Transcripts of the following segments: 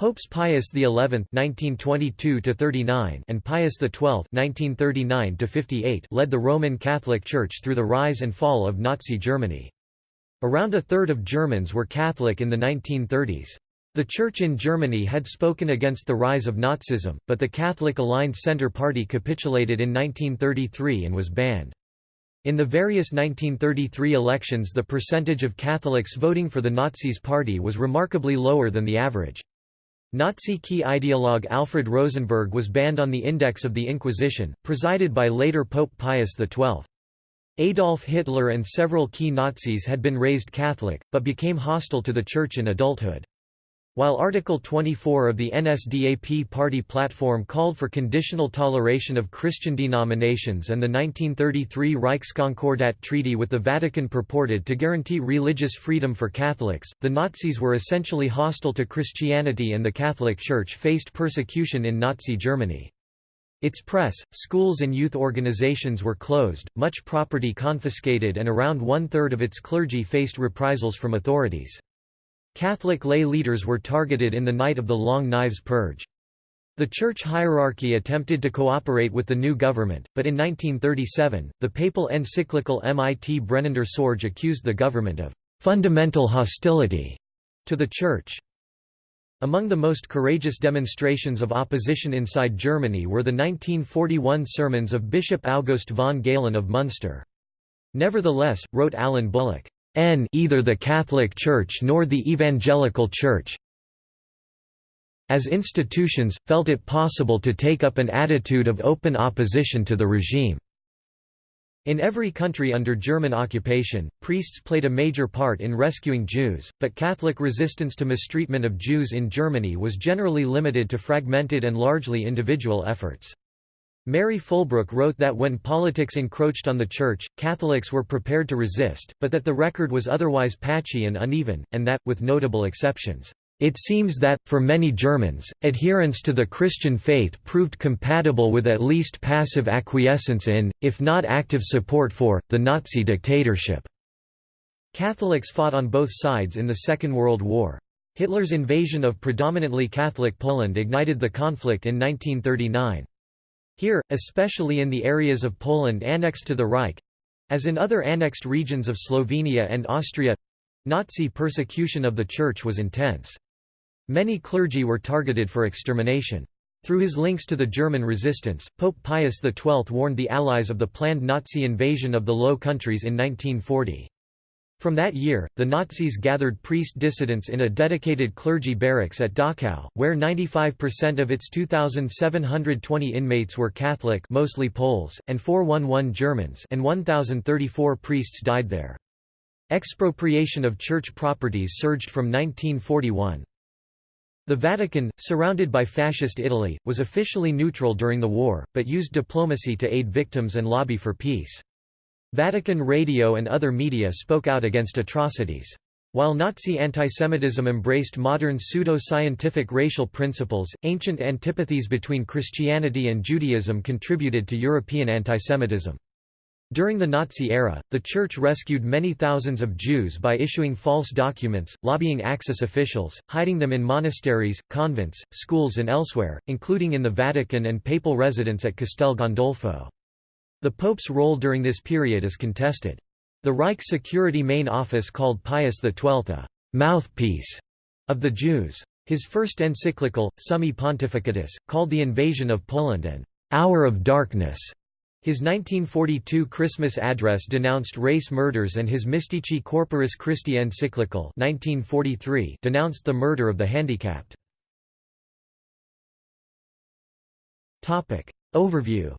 Popes Pius XI (1922–39) and Pius XII (1939–58) led the Roman Catholic Church through the rise and fall of Nazi Germany. Around a third of Germans were Catholic in the 1930s. The Church in Germany had spoken against the rise of Nazism, but the Catholic-aligned Centre Party capitulated in 1933 and was banned. In the various 1933 elections the percentage of Catholics voting for the Nazis party was remarkably lower than the average. Nazi key ideologue Alfred Rosenberg was banned on the Index of the Inquisition, presided by later Pope Pius XII. Adolf Hitler and several key Nazis had been raised Catholic, but became hostile to the Church in adulthood. While Article 24 of the NSDAP party platform called for conditional toleration of Christian denominations and the 1933 Reichskonkordat Treaty with the Vatican purported to guarantee religious freedom for Catholics, the Nazis were essentially hostile to Christianity and the Catholic Church faced persecution in Nazi Germany. Its press, schools and youth organizations were closed, much property confiscated and around one-third of its clergy faced reprisals from authorities. Catholic lay leaders were targeted in the night of the Long Knives Purge. The church hierarchy attempted to cooperate with the new government, but in 1937, the papal encyclical Mit brennender Sorge accused the government of «fundamental hostility» to the church. Among the most courageous demonstrations of opposition inside Germany were the 1941 sermons of Bishop August von Galen of Munster. Nevertheless, wrote Alan Bullock, N either the Catholic Church nor the Evangelical Church as institutions, felt it possible to take up an attitude of open opposition to the regime. In every country under German occupation, priests played a major part in rescuing Jews, but Catholic resistance to mistreatment of Jews in Germany was generally limited to fragmented and largely individual efforts. Mary Fulbrook wrote that when politics encroached on the Church, Catholics were prepared to resist, but that the record was otherwise patchy and uneven, and that, with notable exceptions, it seems that, for many Germans, adherence to the Christian faith proved compatible with at least passive acquiescence in, if not active support for, the Nazi dictatorship. Catholics fought on both sides in the Second World War. Hitler's invasion of predominantly Catholic Poland ignited the conflict in 1939. Here, especially in the areas of Poland annexed to the Reich—as in other annexed regions of Slovenia and Austria—Nazi persecution of the Church was intense. Many clergy were targeted for extermination. Through his links to the German resistance, Pope Pius XII warned the Allies of the planned Nazi invasion of the Low Countries in 1940. From that year, the Nazis gathered priest dissidents in a dedicated clergy barracks at Dachau, where 95% of its 2,720 inmates were Catholic mostly Poles, and 411 Germans and 1,034 priests died there. Expropriation of church properties surged from 1941. The Vatican, surrounded by Fascist Italy, was officially neutral during the war, but used diplomacy to aid victims and lobby for peace. Vatican radio and other media spoke out against atrocities. While Nazi antisemitism embraced modern pseudo-scientific racial principles, ancient antipathies between Christianity and Judaism contributed to European antisemitism. During the Nazi era, the Church rescued many thousands of Jews by issuing false documents, lobbying Axis officials, hiding them in monasteries, convents, schools and elsewhere, including in the Vatican and papal residence at Castel Gandolfo. The Pope's role during this period is contested. The Reich Security Main Office called Pius XII a «mouthpiece» of the Jews. His first encyclical, Summi Pontificatus, called the invasion of Poland an «hour of darkness». His 1942 Christmas address denounced race murders and his Mystici Corporis Christi encyclical 1943 denounced the murder of the handicapped. Overview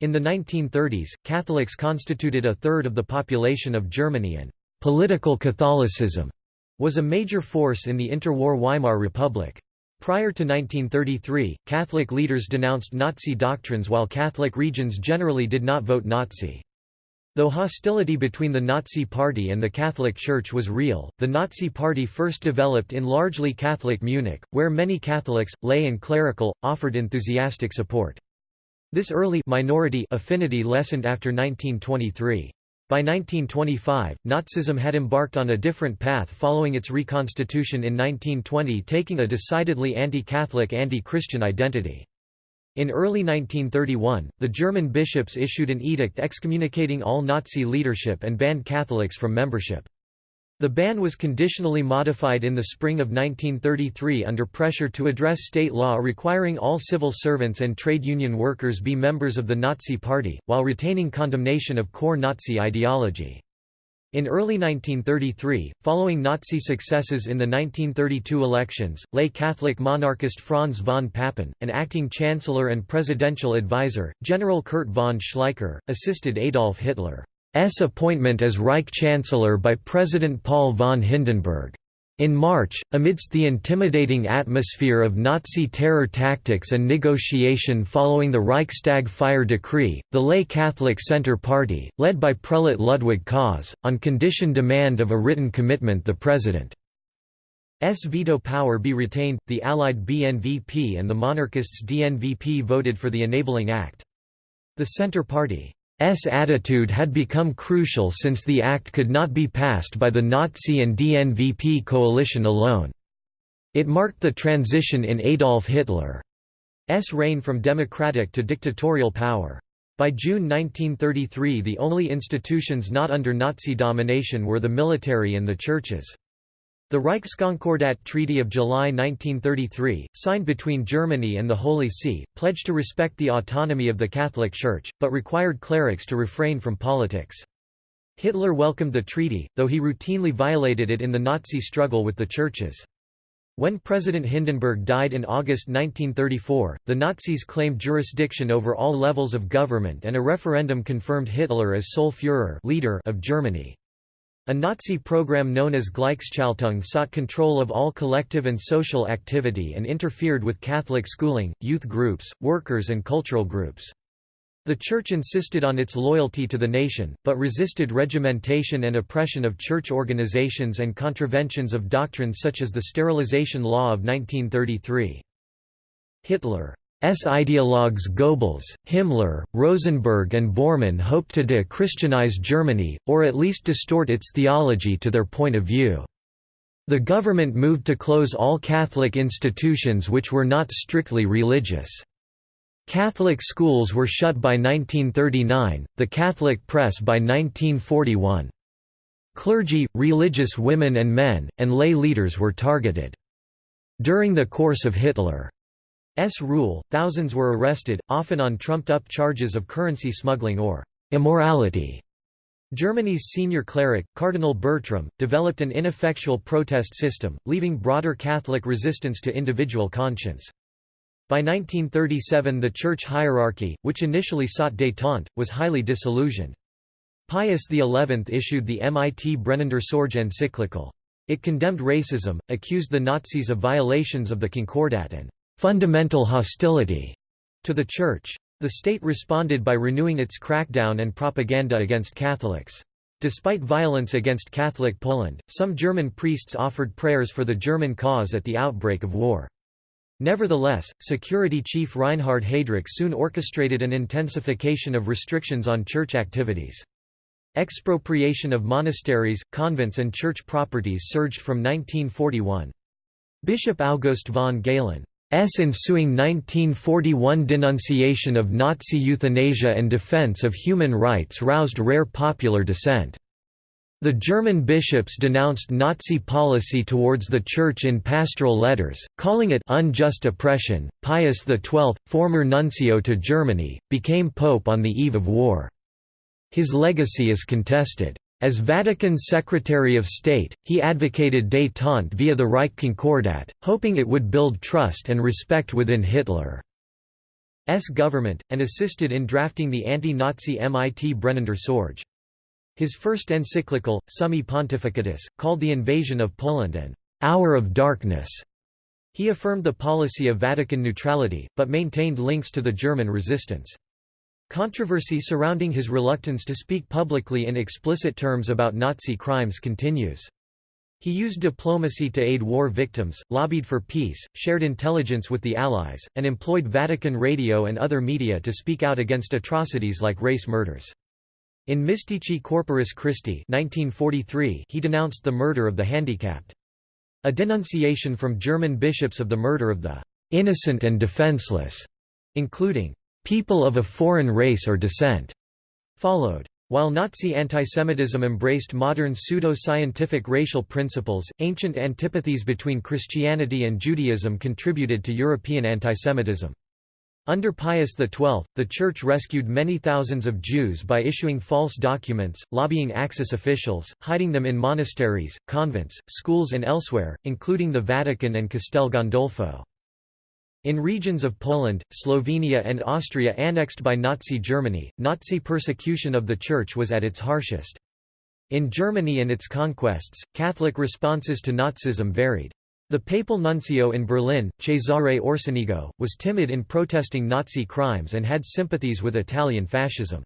In the 1930s, Catholics constituted a third of the population of Germany and «political Catholicism» was a major force in the interwar Weimar Republic. Prior to 1933, Catholic leaders denounced Nazi doctrines while Catholic regions generally did not vote Nazi. Though hostility between the Nazi Party and the Catholic Church was real, the Nazi Party first developed in largely Catholic Munich, where many Catholics, lay and clerical, offered enthusiastic support. This early minority affinity lessened after 1923. By 1925, Nazism had embarked on a different path following its reconstitution in 1920 taking a decidedly anti-Catholic anti-Christian identity. In early 1931, the German bishops issued an edict excommunicating all Nazi leadership and banned Catholics from membership. The ban was conditionally modified in the spring of 1933 under pressure to address state law requiring all civil servants and trade union workers be members of the Nazi Party, while retaining condemnation of core Nazi ideology. In early 1933, following Nazi successes in the 1932 elections, lay Catholic monarchist Franz von Papen, an acting chancellor and presidential advisor, General Kurt von Schleicher, assisted Adolf Hitler. S appointment as Reich Chancellor by President Paul von Hindenburg. In March, amidst the intimidating atmosphere of Nazi terror tactics and negotiation following the Reichstag fire decree, the lay Catholic Centre Party, led by prelate Ludwig Kaas, on condition demand of a written commitment the President's veto power be retained, the Allied BNVP and the monarchists DNVP voted for the Enabling Act. The Centre Party attitude had become crucial since the act could not be passed by the Nazi and DNVP coalition alone. It marked the transition in Adolf Hitler's reign from democratic to dictatorial power. By June 1933 the only institutions not under Nazi domination were the military and the churches. The Reichskonkordat Treaty of July 1933, signed between Germany and the Holy See, pledged to respect the autonomy of the Catholic Church, but required clerics to refrain from politics. Hitler welcomed the treaty, though he routinely violated it in the Nazi struggle with the churches. When President Hindenburg died in August 1934, the Nazis claimed jurisdiction over all levels of government and a referendum confirmed Hitler as sole Führer leader of Germany. A Nazi program known as Gleichschaltung sought control of all collective and social activity and interfered with Catholic schooling, youth groups, workers and cultural groups. The Church insisted on its loyalty to the nation, but resisted regimentation and oppression of church organizations and contraventions of doctrines such as the Sterilization Law of 1933. Hitler ideologues Goebbels, Himmler, Rosenberg and Bormann hoped to de-Christianize Germany, or at least distort its theology to their point of view. The government moved to close all Catholic institutions which were not strictly religious. Catholic schools were shut by 1939, the Catholic press by 1941. Clergy, religious women and men, and lay leaders were targeted. During the course of Hitler S rule, thousands were arrested, often on trumped-up charges of currency smuggling or immorality. Germany's senior cleric, Cardinal Bertram, developed an ineffectual protest system, leaving broader Catholic resistance to individual conscience. By 1937 the church hierarchy, which initially sought détente, was highly disillusioned. Pius XI issued the Mit brennender Sorge encyclical. It condemned racism, accused the Nazis of violations of the Concordat and fundamental hostility to the Church. The state responded by renewing its crackdown and propaganda against Catholics. Despite violence against Catholic Poland, some German priests offered prayers for the German cause at the outbreak of war. Nevertheless, security chief Reinhard Heydrich soon orchestrated an intensification of restrictions on church activities. Expropriation of monasteries, convents and church properties surged from 1941. Bishop August von Galen ensuing 1941 denunciation of Nazi euthanasia and defense of human rights roused rare popular dissent. The German bishops denounced Nazi policy towards the Church in pastoral letters, calling it unjust oppression. Pius XII, former nuncio to Germany, became pope on the eve of war. His legacy is contested. As Vatican Secretary of State, he advocated détente via the Reich Concordat, hoping it would build trust and respect within Hitler's government, and assisted in drafting the anti-Nazi Mit brennender Sorge. His first encyclical, Summi Pontificatus, called the invasion of Poland an «hour of darkness». He affirmed the policy of Vatican neutrality, but maintained links to the German resistance. Controversy surrounding his reluctance to speak publicly in explicit terms about Nazi crimes continues. He used diplomacy to aid war victims, lobbied for peace, shared intelligence with the Allies, and employed Vatican radio and other media to speak out against atrocities like race murders. In Mystici Corporis Christi 1943, he denounced the murder of the handicapped. A denunciation from German bishops of the murder of the innocent and defenseless, including people of a foreign race or descent, followed. While Nazi antisemitism embraced modern pseudo-scientific racial principles, ancient antipathies between Christianity and Judaism contributed to European antisemitism. Under Pius XII, the Church rescued many thousands of Jews by issuing false documents, lobbying Axis officials, hiding them in monasteries, convents, schools and elsewhere, including the Vatican and Castel Gandolfo. In regions of Poland, Slovenia and Austria annexed by Nazi Germany, Nazi persecution of the Church was at its harshest. In Germany and its conquests, Catholic responses to Nazism varied. The papal nuncio in Berlin, Cesare Orsenigo, was timid in protesting Nazi crimes and had sympathies with Italian fascism.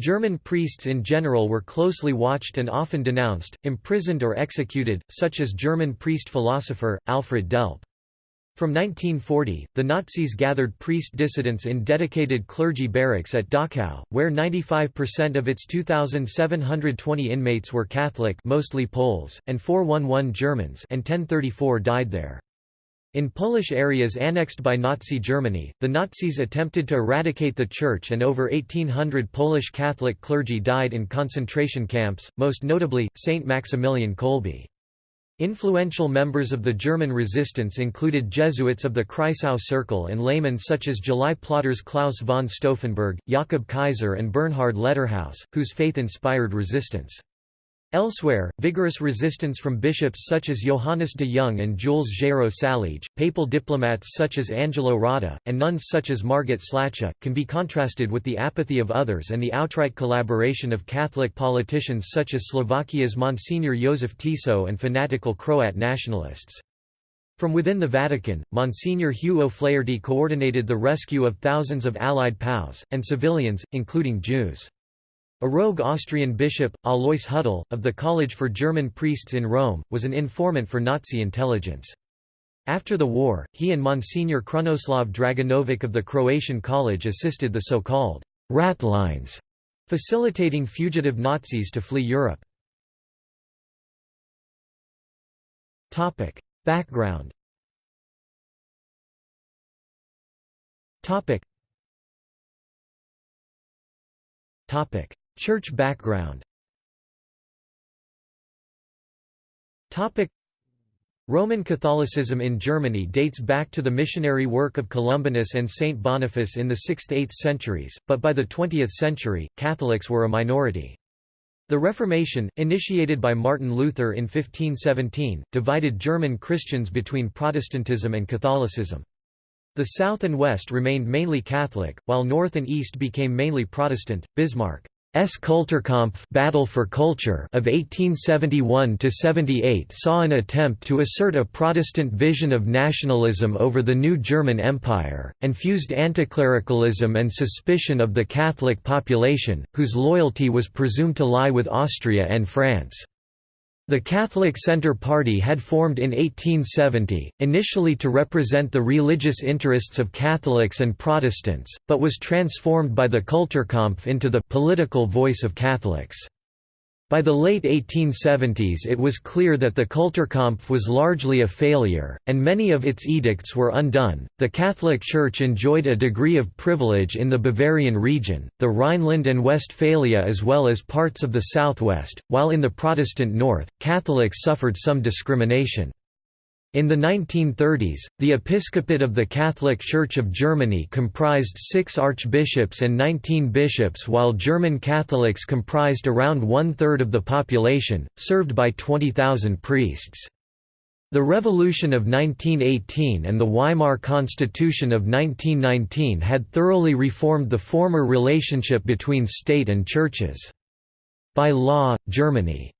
German priests in general were closely watched and often denounced, imprisoned or executed, such as German priest-philosopher, Alfred Delp. From 1940, the Nazis gathered priest dissidents in dedicated clergy barracks at Dachau, where 95% of its 2,720 inmates were Catholic mostly Poles, and 411 Germans and 1034 died there. In Polish areas annexed by Nazi Germany, the Nazis attempted to eradicate the Church and over 1,800 Polish Catholic clergy died in concentration camps, most notably, St. Maximilian Kolbe. Influential members of the German resistance included Jesuits of the Kreisau Circle and laymen such as July plotters Claus von Stauffenberg, Jakob Kaiser and Bernhard Letterhaus, whose faith inspired resistance. Elsewhere, vigorous resistance from bishops such as Johannes de Jong and Jules Géraud Saliège, papal diplomats such as Angelo Rotta, and nuns such as Margit Slachta, can be contrasted with the apathy of others and the outright collaboration of Catholic politicians such as Slovakia's Monsignor Jozef Tiso and fanatical Croat nationalists. From within the Vatican, Monsignor Hugh O'Flaherty coordinated the rescue of thousands of Allied POWs, and civilians, including Jews. A rogue Austrian bishop, Alois Hudal, of the College for German Priests in Rome, was an informant for Nazi intelligence. After the war, he and Monsignor Krunoslav Draganovic of the Croatian College assisted the so-called «rat lines», facilitating fugitive Nazis to flee Europe. Background Topic. Church background Roman Catholicism in Germany dates back to the missionary work of Columbanus and Saint Boniface in the 6th–8th centuries, but by the 20th century, Catholics were a minority. The Reformation, initiated by Martin Luther in 1517, divided German Christians between Protestantism and Catholicism. The South and West remained mainly Catholic, while North and East became mainly Protestant. Bismarck S. Kulturkampf Battle for Culture of 1871–78 saw an attempt to assert a Protestant vision of nationalism over the new German Empire, and fused anticlericalism and suspicion of the Catholic population, whose loyalty was presumed to lie with Austria and France. The Catholic Centre Party had formed in 1870, initially to represent the religious interests of Catholics and Protestants, but was transformed by the Kulturkampf into the political voice of Catholics. By the late 1870s it was clear that the Kulturkampf was largely a failure, and many of its edicts were undone. The Catholic Church enjoyed a degree of privilege in the Bavarian region, the Rhineland and Westphalia as well as parts of the southwest, while in the Protestant north, Catholics suffered some discrimination. In the 1930s, the episcopate of the Catholic Church of Germany comprised six archbishops and 19 bishops while German Catholics comprised around one-third of the population, served by 20,000 priests. The Revolution of 1918 and the Weimar Constitution of 1919 had thoroughly reformed the former relationship between state and churches. By law, Germany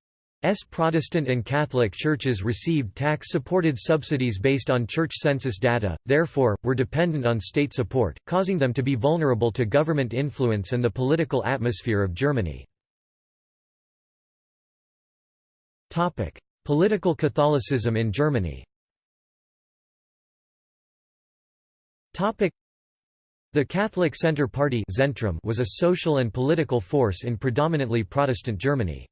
S. Protestant and Catholic churches received tax-supported subsidies based on church census data, therefore, were dependent on state support, causing them to be vulnerable to government influence and the political atmosphere of Germany. Political Catholicism in Germany The Catholic Centre Party was a social and political force in predominantly Protestant Germany.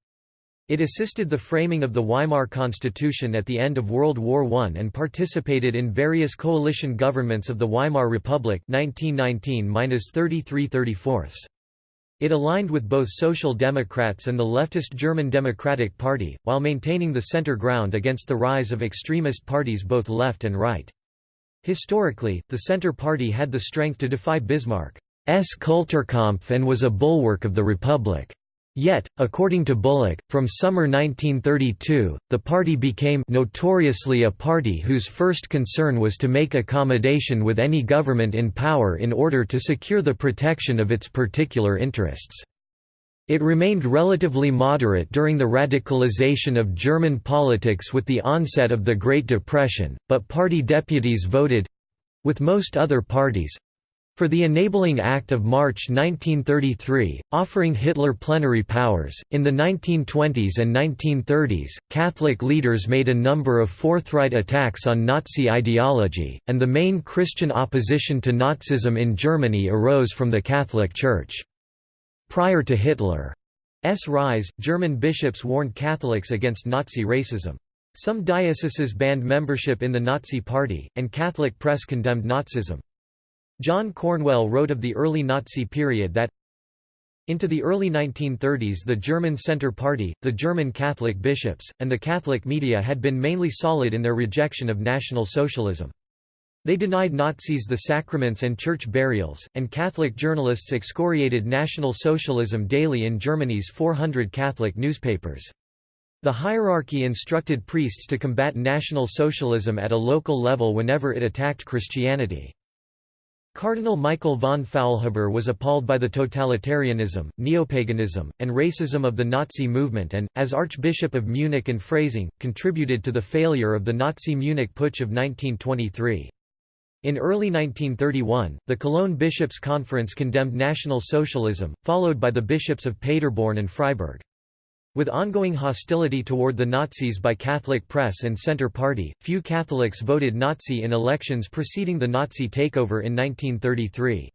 It assisted the framing of the Weimar Constitution at the end of World War I and participated in various coalition governments of the Weimar Republic 1919 It aligned with both Social Democrats and the leftist German Democratic Party, while maintaining the center ground against the rise of extremist parties both left and right. Historically, the Centre Party had the strength to defy Bismarck's Kulturkampf and was a bulwark of the Republic. Yet, according to Bullock, from summer 1932, the party became notoriously a party whose first concern was to make accommodation with any government in power in order to secure the protection of its particular interests. It remained relatively moderate during the radicalization of German politics with the onset of the Great Depression, but party deputies voted—with most other parties, for the Enabling Act of March 1933, offering Hitler plenary powers, in the 1920s and 1930s, Catholic leaders made a number of forthright attacks on Nazi ideology, and the main Christian opposition to Nazism in Germany arose from the Catholic Church. Prior to Hitler's rise, German bishops warned Catholics against Nazi racism. Some dioceses banned membership in the Nazi Party, and Catholic press condemned Nazism. John Cornwell wrote of the early Nazi period that into the early 1930s the German Centre Party, the German Catholic bishops, and the Catholic media had been mainly solid in their rejection of National Socialism. They denied Nazis the sacraments and church burials, and Catholic journalists excoriated National Socialism daily in Germany's 400 Catholic newspapers. The hierarchy instructed priests to combat National Socialism at a local level whenever it attacked Christianity. Cardinal Michael von Faulhaber was appalled by the totalitarianism, neopaganism, and racism of the Nazi movement and, as Archbishop of Munich and Freising, contributed to the failure of the Nazi Munich Putsch of 1923. In early 1931, the Cologne Bishops' Conference condemned National Socialism, followed by the bishops of Paderborn and Freiburg. With ongoing hostility toward the Nazis by Catholic press and Centre Party, few Catholics voted Nazi in elections preceding the Nazi takeover in 1933.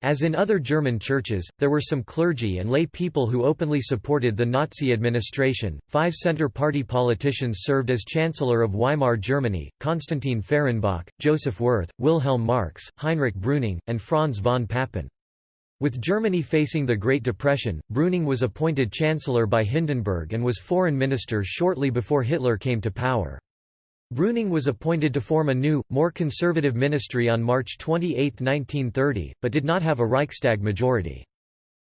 As in other German churches, there were some clergy and lay people who openly supported the Nazi administration. Five Centre Party politicians served as Chancellor of Weimar Germany Konstantin Fehrenbach, Joseph Wirth, Wilhelm Marx, Heinrich Brüning, and Franz von Papen. With Germany facing the Great Depression, Brüning was appointed Chancellor by Hindenburg and was foreign minister shortly before Hitler came to power. Brüning was appointed to form a new, more conservative ministry on March 28, 1930, but did not have a Reichstag majority.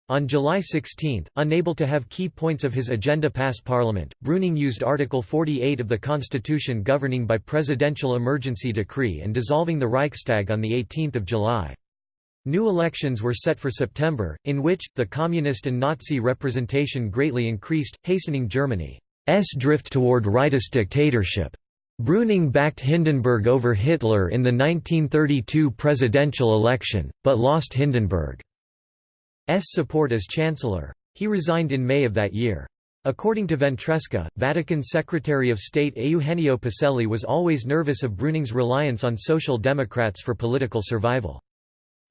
On July 16, unable to have key points of his agenda pass parliament, Brüning used Article 48 of the constitution governing by presidential emergency decree and dissolving the Reichstag on 18 July. New elections were set for September, in which, the Communist and Nazi representation greatly increased, hastening Germany's drift toward rightist dictatorship. Brüning backed Hindenburg over Hitler in the 1932 presidential election, but lost Hindenburg's support as chancellor. He resigned in May of that year. According to Ventresca, Vatican Secretary of State Eugenio Pacelli was always nervous of Brüning's reliance on Social Democrats for political survival.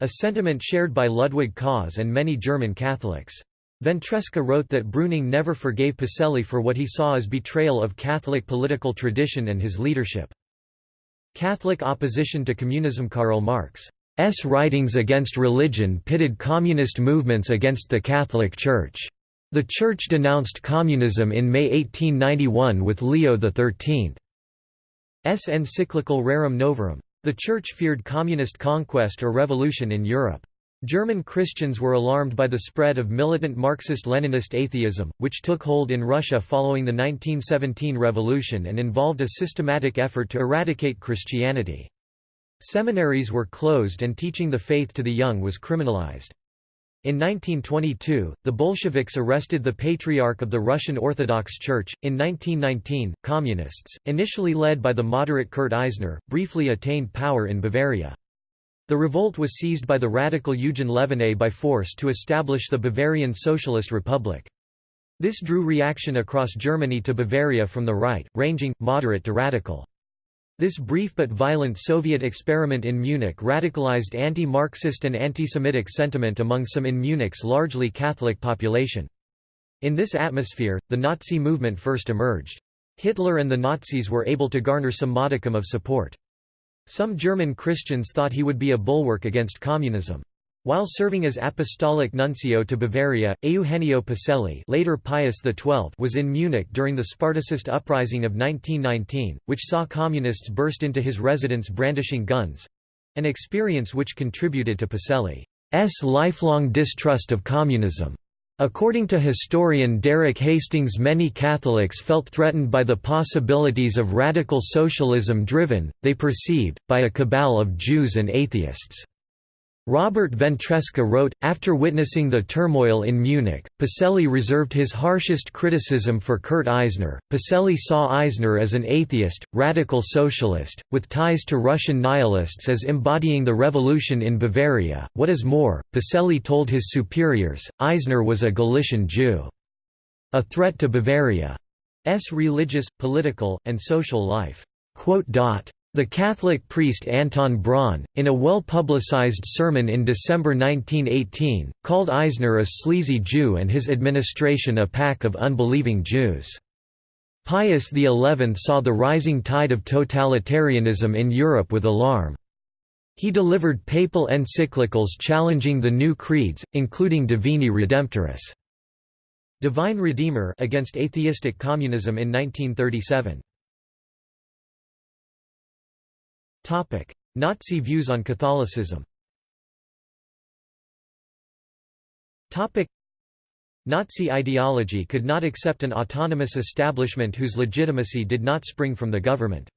A sentiment shared by Ludwig Kaas and many German Catholics. Ventresca wrote that Brüning never forgave Pacelli for what he saw as betrayal of Catholic political tradition and his leadership. Catholic opposition to communism Karl Marx's writings against religion pitted communist movements against the Catholic Church. The Church denounced communism in May 1891 with Leo XIII's encyclical Rerum Novarum. The Church feared communist conquest or revolution in Europe. German Christians were alarmed by the spread of militant Marxist-Leninist atheism, which took hold in Russia following the 1917 revolution and involved a systematic effort to eradicate Christianity. Seminaries were closed and teaching the faith to the young was criminalized. In 1922, the Bolsheviks arrested the Patriarch of the Russian Orthodox Church. In 1919, Communists, initially led by the moderate Kurt Eisner, briefly attained power in Bavaria. The revolt was seized by the radical Eugen Leviné by force to establish the Bavarian Socialist Republic. This drew reaction across Germany to Bavaria from the right, ranging, moderate to radical. This brief but violent Soviet experiment in Munich radicalized anti-Marxist and anti-Semitic sentiment among some in Munich's largely Catholic population. In this atmosphere, the Nazi movement first emerged. Hitler and the Nazis were able to garner some modicum of support. Some German Christians thought he would be a bulwark against communism. While serving as apostolic nuncio to Bavaria, Eugenio Pacelli later Pius XII was in Munich during the Spartacist uprising of 1919, which saw communists burst into his residence brandishing guns—an experience which contributed to Pacelli's lifelong distrust of communism. According to historian Derek Hastings many Catholics felt threatened by the possibilities of radical socialism driven, they perceived, by a cabal of Jews and atheists. Robert Ventresca wrote, after witnessing the turmoil in Munich, Pacelli reserved his harshest criticism for Kurt Eisner. Pacelli saw Eisner as an atheist, radical socialist, with ties to Russian nihilists as embodying the revolution in Bavaria. What is more, Pacelli told his superiors, Eisner was a Galician Jew. A threat to Bavaria's religious, political, and social life. The Catholic priest Anton Braun, in a well-publicized sermon in December 1918, called Eisner a sleazy Jew and his administration a pack of unbelieving Jews. Pius XI saw the rising tide of totalitarianism in Europe with alarm. He delivered papal encyclicals challenging the new creeds, including Divini Redemptoris Divine Redeemer against atheistic communism in 1937. Nazi views on Catholicism Nazi ideology could not accept an autonomous establishment whose legitimacy did not spring from the government.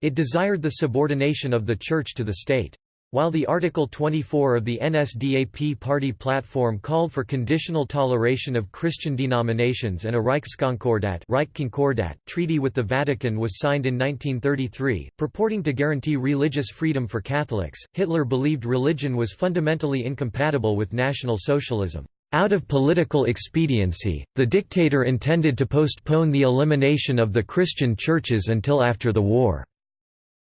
It desired the subordination of the Church to the state. While the Article 24 of the NSDAP party platform called for conditional toleration of Christian denominations and a Reichskonkordat Reich Concordat treaty with the Vatican was signed in 1933, purporting to guarantee religious freedom for Catholics, Hitler believed religion was fundamentally incompatible with National Socialism. Out of political expediency, the dictator intended to postpone the elimination of the Christian churches until after the war.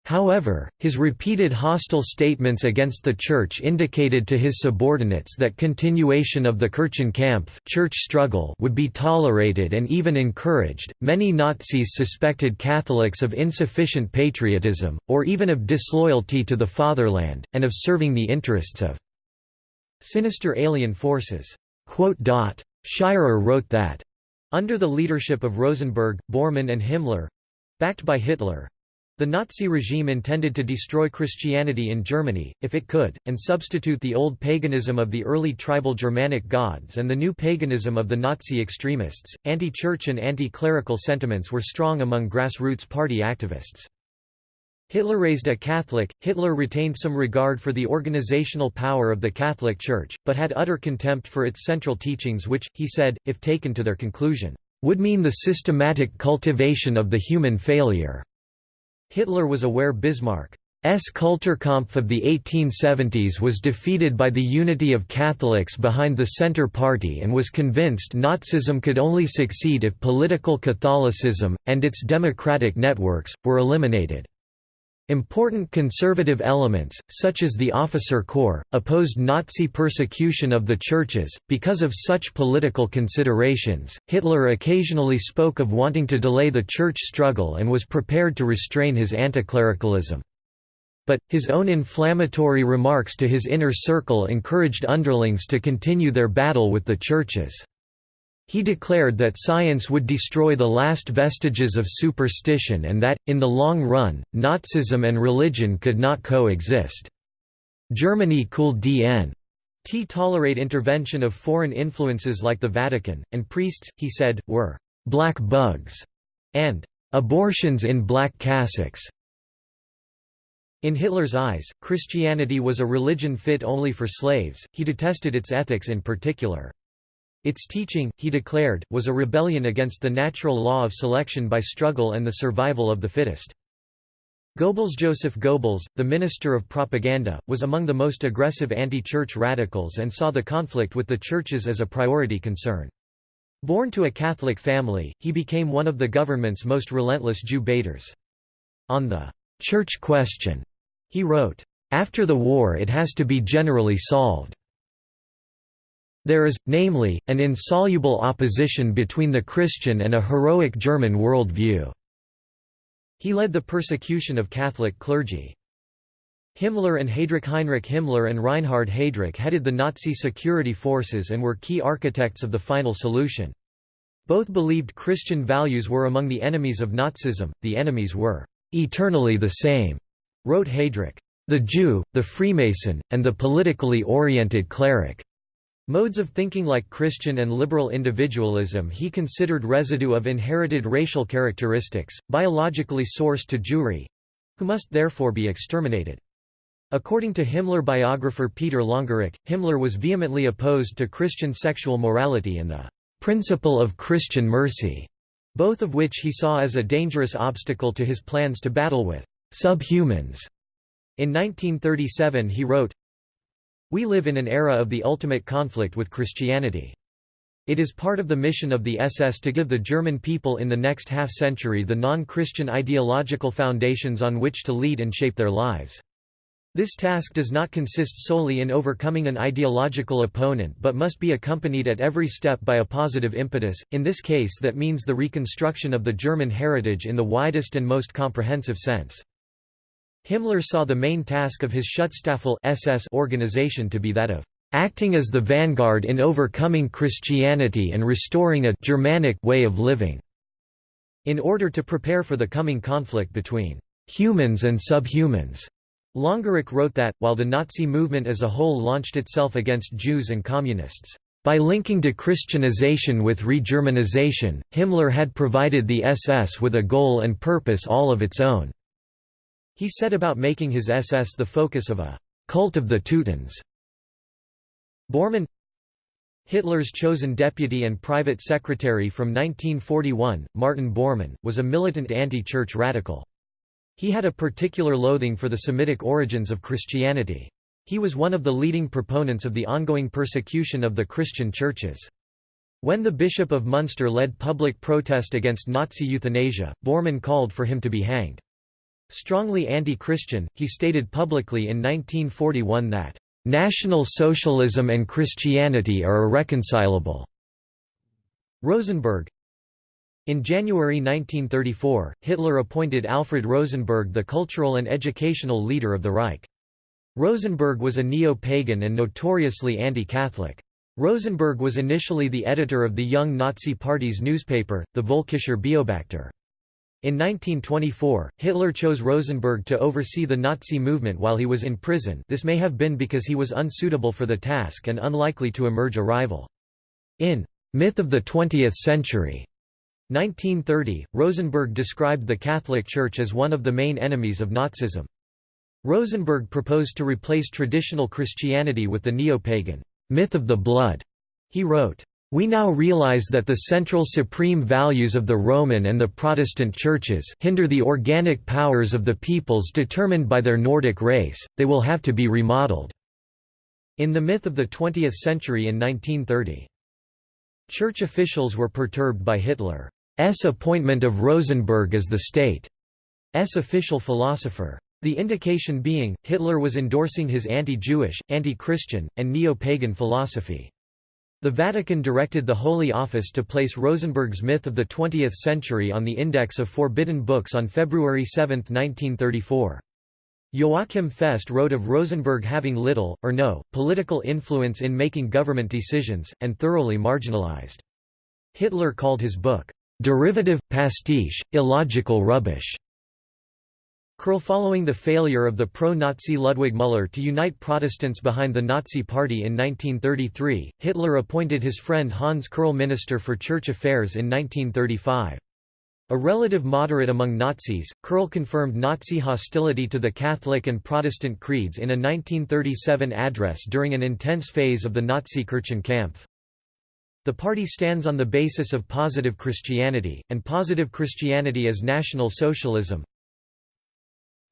However, his repeated hostile statements against the Church indicated to his subordinates that continuation of the Kirchenkampf church struggle would be tolerated and even encouraged. Many Nazis suspected Catholics of insufficient patriotism, or even of disloyalty to the fatherland, and of serving the interests of sinister alien forces. Shirer wrote that, under the leadership of Rosenberg, Bormann and Himmler backed by Hitler, the Nazi regime intended to destroy Christianity in Germany, if it could, and substitute the old paganism of the early tribal Germanic gods and the new paganism of the Nazi extremists. Anti church and anti clerical sentiments were strong among grassroots party activists. Hitler raised a Catholic, Hitler retained some regard for the organizational power of the Catholic Church, but had utter contempt for its central teachings which, he said, if taken to their conclusion, would mean the systematic cultivation of the human failure. Hitler was aware Bismarck's Kulturkampf of the 1870s was defeated by the unity of Catholics behind the Centre Party and was convinced Nazism could only succeed if political Catholicism, and its democratic networks, were eliminated. Important conservative elements, such as the officer corps, opposed Nazi persecution of the churches. Because of such political considerations, Hitler occasionally spoke of wanting to delay the church struggle and was prepared to restrain his anticlericalism. But, his own inflammatory remarks to his inner circle encouraged underlings to continue their battle with the churches. He declared that science would destroy the last vestiges of superstition and that, in the long run, Nazism and religion could not coexist. Germany could dn. T tolerate intervention of foreign influences like the Vatican, and priests, he said, were «black bugs» and «abortions in black cassocks». In Hitler's eyes, Christianity was a religion fit only for slaves, he detested its ethics in particular. Its teaching, he declared, was a rebellion against the natural law of selection by struggle and the survival of the fittest. Goebbels Joseph Goebbels, the Minister of Propaganda, was among the most aggressive anti-church radicals and saw the conflict with the churches as a priority concern. Born to a Catholic family, he became one of the government's most relentless Jew baiters. On the church question. He wrote, After the war it has to be generally solved. There is, namely, an insoluble opposition between the Christian and a heroic German world view." He led the persecution of Catholic clergy. Himmler and Heydrich Heinrich Himmler and Reinhard Heydrich headed the Nazi security forces and were key architects of the final solution. Both believed Christian values were among the enemies of Nazism, the enemies were "...eternally the same," wrote Heydrich. The Jew, the Freemason, and the politically oriented cleric Modes of thinking like Christian and liberal individualism he considered residue of inherited racial characteristics, biologically sourced to Jewry—who must therefore be exterminated. According to Himmler biographer Peter Longerich, Himmler was vehemently opposed to Christian sexual morality and the principle of Christian mercy, both of which he saw as a dangerous obstacle to his plans to battle with subhumans. In 1937 he wrote, we live in an era of the ultimate conflict with Christianity. It is part of the mission of the SS to give the German people in the next half-century the non-Christian ideological foundations on which to lead and shape their lives. This task does not consist solely in overcoming an ideological opponent but must be accompanied at every step by a positive impetus, in this case that means the reconstruction of the German heritage in the widest and most comprehensive sense. Himmler saw the main task of his Schutzstaffel SS organization to be that of acting as the vanguard in overcoming Christianity and restoring a Germanic way of living. In order to prepare for the coming conflict between humans and subhumans, Longerich wrote that, while the Nazi movement as a whole launched itself against Jews and Communists, by linking dechristianization with re-Germanization, Himmler had provided the SS with a goal and purpose all of its own. He set about making his SS the focus of a «cult of the Teutons». Bormann Hitler's chosen deputy and private secretary from 1941, Martin Bormann, was a militant anti-church radical. He had a particular loathing for the Semitic origins of Christianity. He was one of the leading proponents of the ongoing persecution of the Christian churches. When the Bishop of Munster led public protest against Nazi euthanasia, Bormann called for him to be hanged. Strongly anti-Christian, he stated publicly in 1941 that, "...National Socialism and Christianity are irreconcilable." Rosenberg In January 1934, Hitler appointed Alfred Rosenberg the cultural and educational leader of the Reich. Rosenberg was a neo-pagan and notoriously anti-Catholic. Rosenberg was initially the editor of the Young Nazi Party's newspaper, the Völkischer Beobachter. In 1924, Hitler chose Rosenberg to oversee the Nazi movement while he was in prison this may have been because he was unsuitable for the task and unlikely to emerge a rival. In Myth of the Twentieth Century 1930, Rosenberg described the Catholic Church as one of the main enemies of Nazism. Rosenberg proposed to replace traditional Christianity with the neo-pagan myth of the blood. He wrote, we now realize that the central supreme values of the Roman and the Protestant churches hinder the organic powers of the peoples determined by their Nordic race, they will have to be remodeled." In the myth of the 20th century in 1930. Church officials were perturbed by Hitler's appointment of Rosenberg as the state's official philosopher. The indication being, Hitler was endorsing his anti-Jewish, anti-Christian, and neo-pagan philosophy. The Vatican directed the Holy Office to place Rosenberg's Myth of the Twentieth Century on the Index of Forbidden Books on February 7, 1934. Joachim Fest wrote of Rosenberg having little, or no, political influence in making government decisions, and thoroughly marginalized. Hitler called his book, "...derivative, pastiche, illogical rubbish." Kerrl Following the failure of the pro-Nazi Ludwig Müller to unite Protestants behind the Nazi Party in 1933, Hitler appointed his friend Hans Kerrl Minister for Church Affairs in 1935. A relative moderate among Nazis, Kerrl confirmed Nazi hostility to the Catholic and Protestant creeds in a 1937 address during an intense phase of the Nazi Kirchenkampf. The party stands on the basis of positive Christianity, and positive Christianity is National Socialism,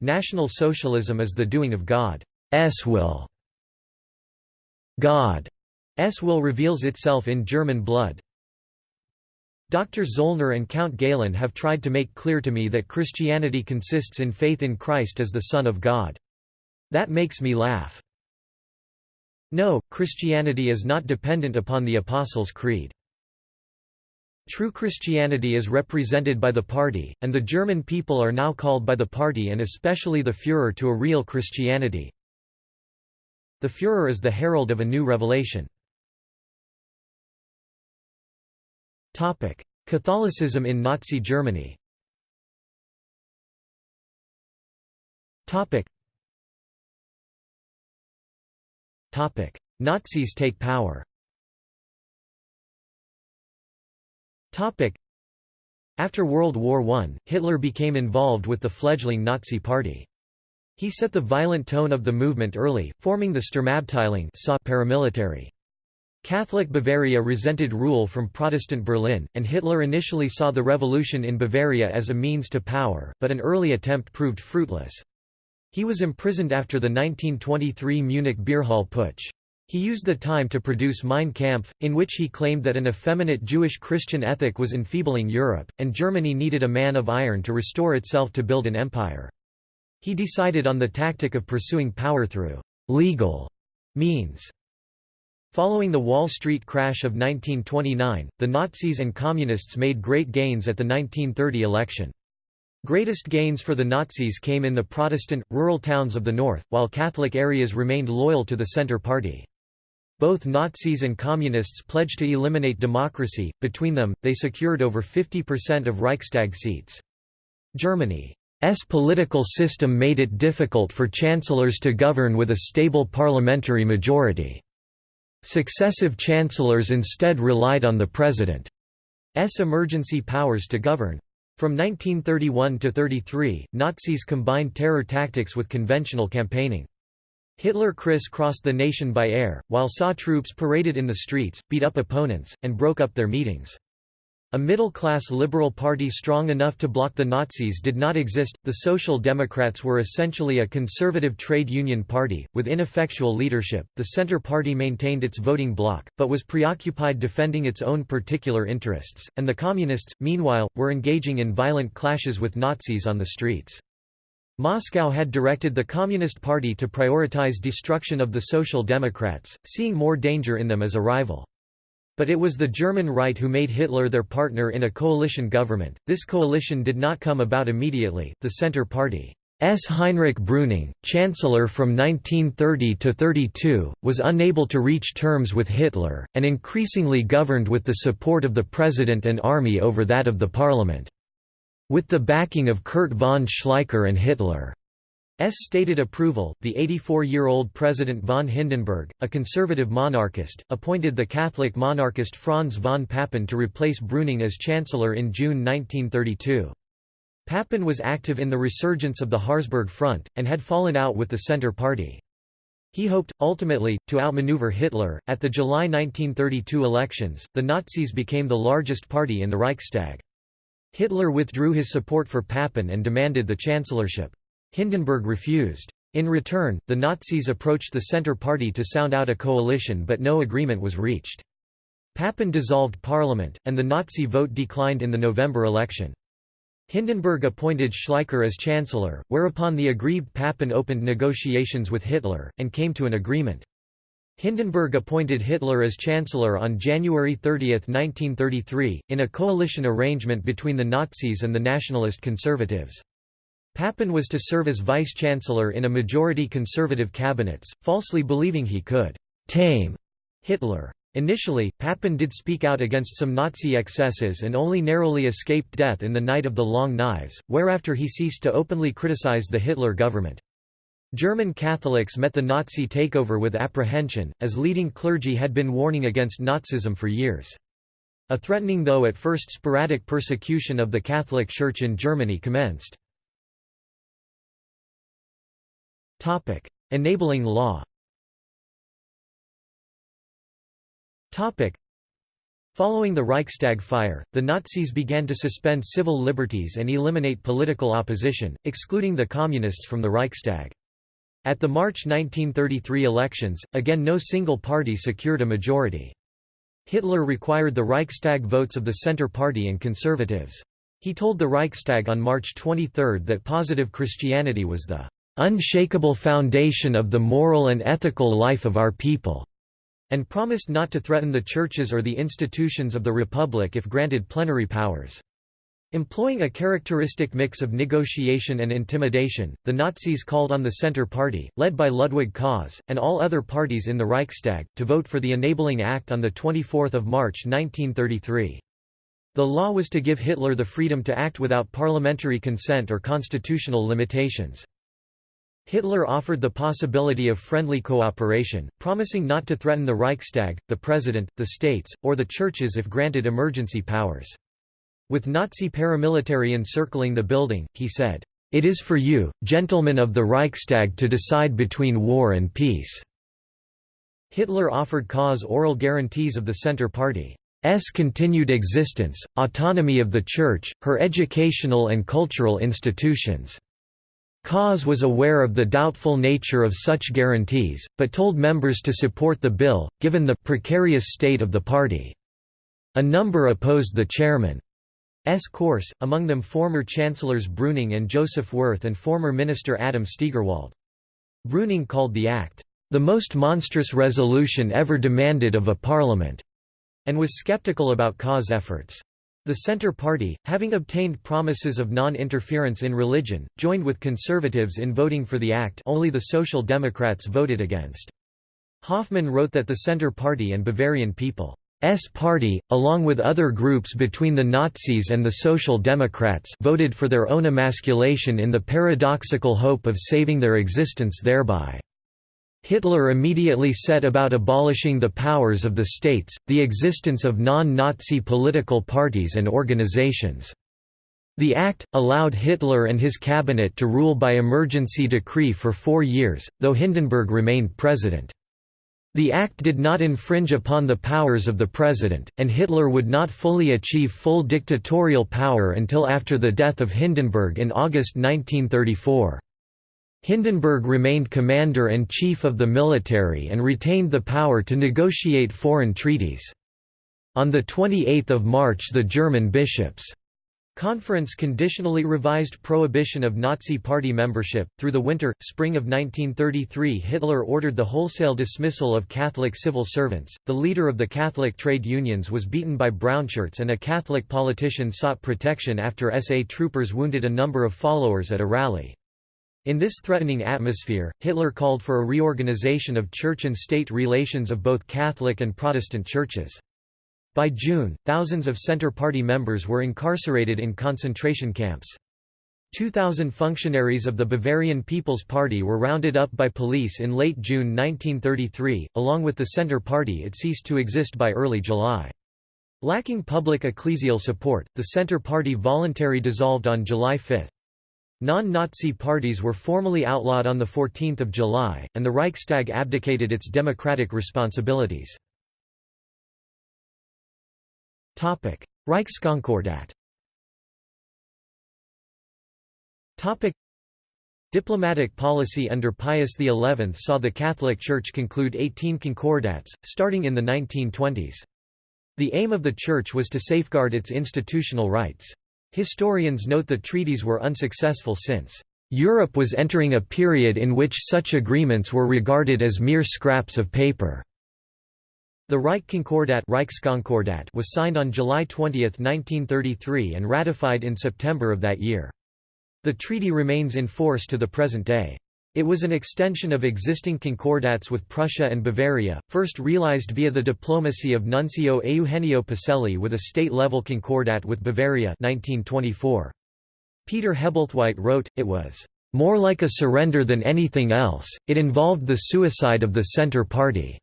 National Socialism is the doing of God's will. God's will reveals itself in German blood. Dr. Zollner and Count Galen have tried to make clear to me that Christianity consists in faith in Christ as the Son of God. That makes me laugh. No, Christianity is not dependent upon the Apostles' Creed. True Christianity is represented by the party, and the German people are now called by the party and especially the Führer to a real Christianity. The Führer is the herald of a new revelation. Catholicism in Nazi Germany. Nazis take power After World War I, Hitler became involved with the fledgling Nazi Party. He set the violent tone of the movement early, forming the Sturmabteilung paramilitary. Catholic Bavaria resented rule from Protestant Berlin, and Hitler initially saw the revolution in Bavaria as a means to power, but an early attempt proved fruitless. He was imprisoned after the 1923 Munich Beerhall Putsch. He used the time to produce Mein Kampf, in which he claimed that an effeminate Jewish-Christian ethic was enfeebling Europe, and Germany needed a man of iron to restore itself to build an empire. He decided on the tactic of pursuing power through «legal» means. Following the Wall Street crash of 1929, the Nazis and Communists made great gains at the 1930 election. Greatest gains for the Nazis came in the Protestant, rural towns of the north, while Catholic areas remained loyal to the Centre Party. Both Nazis and Communists pledged to eliminate democracy, between them, they secured over 50% of Reichstag seats. Germany's political system made it difficult for chancellors to govern with a stable parliamentary majority. Successive chancellors instead relied on the president's emergency powers to govern. From 1931 to 33, Nazis combined terror tactics with conventional campaigning. Hitler criss-crossed the nation by air, while SA troops paraded in the streets, beat up opponents, and broke up their meetings. A middle-class Liberal Party strong enough to block the Nazis did not exist. The Social Democrats were essentially a conservative trade union party, with ineffectual leadership. The Centre Party maintained its voting bloc, but was preoccupied defending its own particular interests, and the Communists, meanwhile, were engaging in violent clashes with Nazis on the streets. Moscow had directed the Communist Party to prioritize destruction of the Social Democrats, seeing more danger in them as a rival. But it was the German right who made Hitler their partner in a coalition government. This coalition did not come about immediately. The Centre Party S. Heinrich Brüning, Chancellor from 1930 to 32, was unable to reach terms with Hitler, and increasingly governed with the support of the President and army over that of the Parliament. With the backing of Kurt von Schleicher and Hitler. S stated approval, the 84-year-old President von Hindenburg, a conservative monarchist, appointed the Catholic monarchist Franz von Papen to replace Brüning as chancellor in June 1932. Papen was active in the resurgence of the Harzburg Front, and had fallen out with the Centre Party. He hoped, ultimately, to outmaneuver Hitler. At the July 1932 elections, the Nazis became the largest party in the Reichstag. Hitler withdrew his support for Papen and demanded the chancellorship. Hindenburg refused. In return, the Nazis approached the Centre Party to sound out a coalition but no agreement was reached. Papen dissolved parliament, and the Nazi vote declined in the November election. Hindenburg appointed Schleicher as chancellor, whereupon the aggrieved Papen opened negotiations with Hitler, and came to an agreement. Hindenburg appointed Hitler as chancellor on January 30, 1933, in a coalition arrangement between the Nazis and the nationalist conservatives. Papen was to serve as vice-chancellor in a majority conservative cabinets, falsely believing he could «tame» Hitler. Initially, Papen did speak out against some Nazi excesses and only narrowly escaped death in the Night of the Long Knives, whereafter he ceased to openly criticize the Hitler government. German Catholics met the Nazi takeover with apprehension, as leading clergy had been warning against Nazism for years. A threatening though at first sporadic persecution of the Catholic Church in Germany commenced. Enabling law. Following the Reichstag fire, the Nazis began to suspend civil liberties and eliminate political opposition, excluding the Communists from the Reichstag. At the March 1933 elections, again no single party secured a majority. Hitler required the Reichstag votes of the Centre Party and Conservatives. He told the Reichstag on March 23 that positive Christianity was the unshakable foundation of the moral and ethical life of our people, and promised not to threaten the churches or the institutions of the Republic if granted plenary powers. Employing a characteristic mix of negotiation and intimidation, the Nazis called on the Centre Party, led by Ludwig Kaas, and all other parties in the Reichstag, to vote for the Enabling Act on 24 March 1933. The law was to give Hitler the freedom to act without parliamentary consent or constitutional limitations. Hitler offered the possibility of friendly cooperation, promising not to threaten the Reichstag, the President, the states, or the churches if granted emergency powers. With Nazi paramilitary encircling the building, he said, "'It is for you, gentlemen of the Reichstag to decide between war and peace." Hitler offered Kaas oral guarantees of the Centre Party's continued existence, autonomy of the Church, her educational and cultural institutions. Kaas was aware of the doubtful nature of such guarantees, but told members to support the bill, given the precarious state of the party. A number opposed the chairman. S course, among them former Chancellors Brüning and Joseph Wirth and former Minister Adam Stegerwald. Brüning called the act, "...the most monstrous resolution ever demanded of a parliament", and was skeptical about Kaas' efforts. The Centre Party, having obtained promises of non-interference in religion, joined with conservatives in voting for the act only the Social Democrats voted against. Hoffmann wrote that the Centre Party and Bavarian people S party, along with other groups between the Nazis and the Social Democrats voted for their own emasculation in the paradoxical hope of saving their existence thereby. Hitler immediately set about abolishing the powers of the states, the existence of non-Nazi political parties and organizations. The act, allowed Hitler and his cabinet to rule by emergency decree for four years, though Hindenburg remained president. The act did not infringe upon the powers of the president, and Hitler would not fully achieve full dictatorial power until after the death of Hindenburg in August 1934. Hindenburg remained commander-in-chief of the military and retained the power to negotiate foreign treaties. On 28 March the German bishops' Conference conditionally revised prohibition of Nazi Party membership. Through the winter, spring of 1933, Hitler ordered the wholesale dismissal of Catholic civil servants. The leader of the Catholic trade unions was beaten by brownshirts, and a Catholic politician sought protection after SA troopers wounded a number of followers at a rally. In this threatening atmosphere, Hitler called for a reorganization of church and state relations of both Catholic and Protestant churches. By June, thousands of Centre Party members were incarcerated in concentration camps. 2,000 functionaries of the Bavarian People's Party were rounded up by police in late June 1933. Along with the Centre Party, it ceased to exist by early July. Lacking public ecclesial support, the Centre Party voluntarily dissolved on July 5. Non-Nazi parties were formally outlawed on 14 July, and the Reichstag abdicated its democratic responsibilities. Reichskonkordat Topic: Diplomatic policy under Pius XI saw the Catholic Church conclude 18 concordats, starting in the 1920s. The aim of the Church was to safeguard its institutional rights. Historians note the treaties were unsuccessful since Europe was entering a period in which such agreements were regarded as mere scraps of paper. The Reich Reichskonkordat was signed on July 20, 1933 and ratified in September of that year. The treaty remains in force to the present day. It was an extension of existing concordats with Prussia and Bavaria, first realized via the diplomacy of Nuncio Eugenio Pacelli with a state-level concordat with Bavaria 1924. Peter Hebblethwaite wrote, it was more like a surrender than anything else, it involved the suicide of the Centre Party.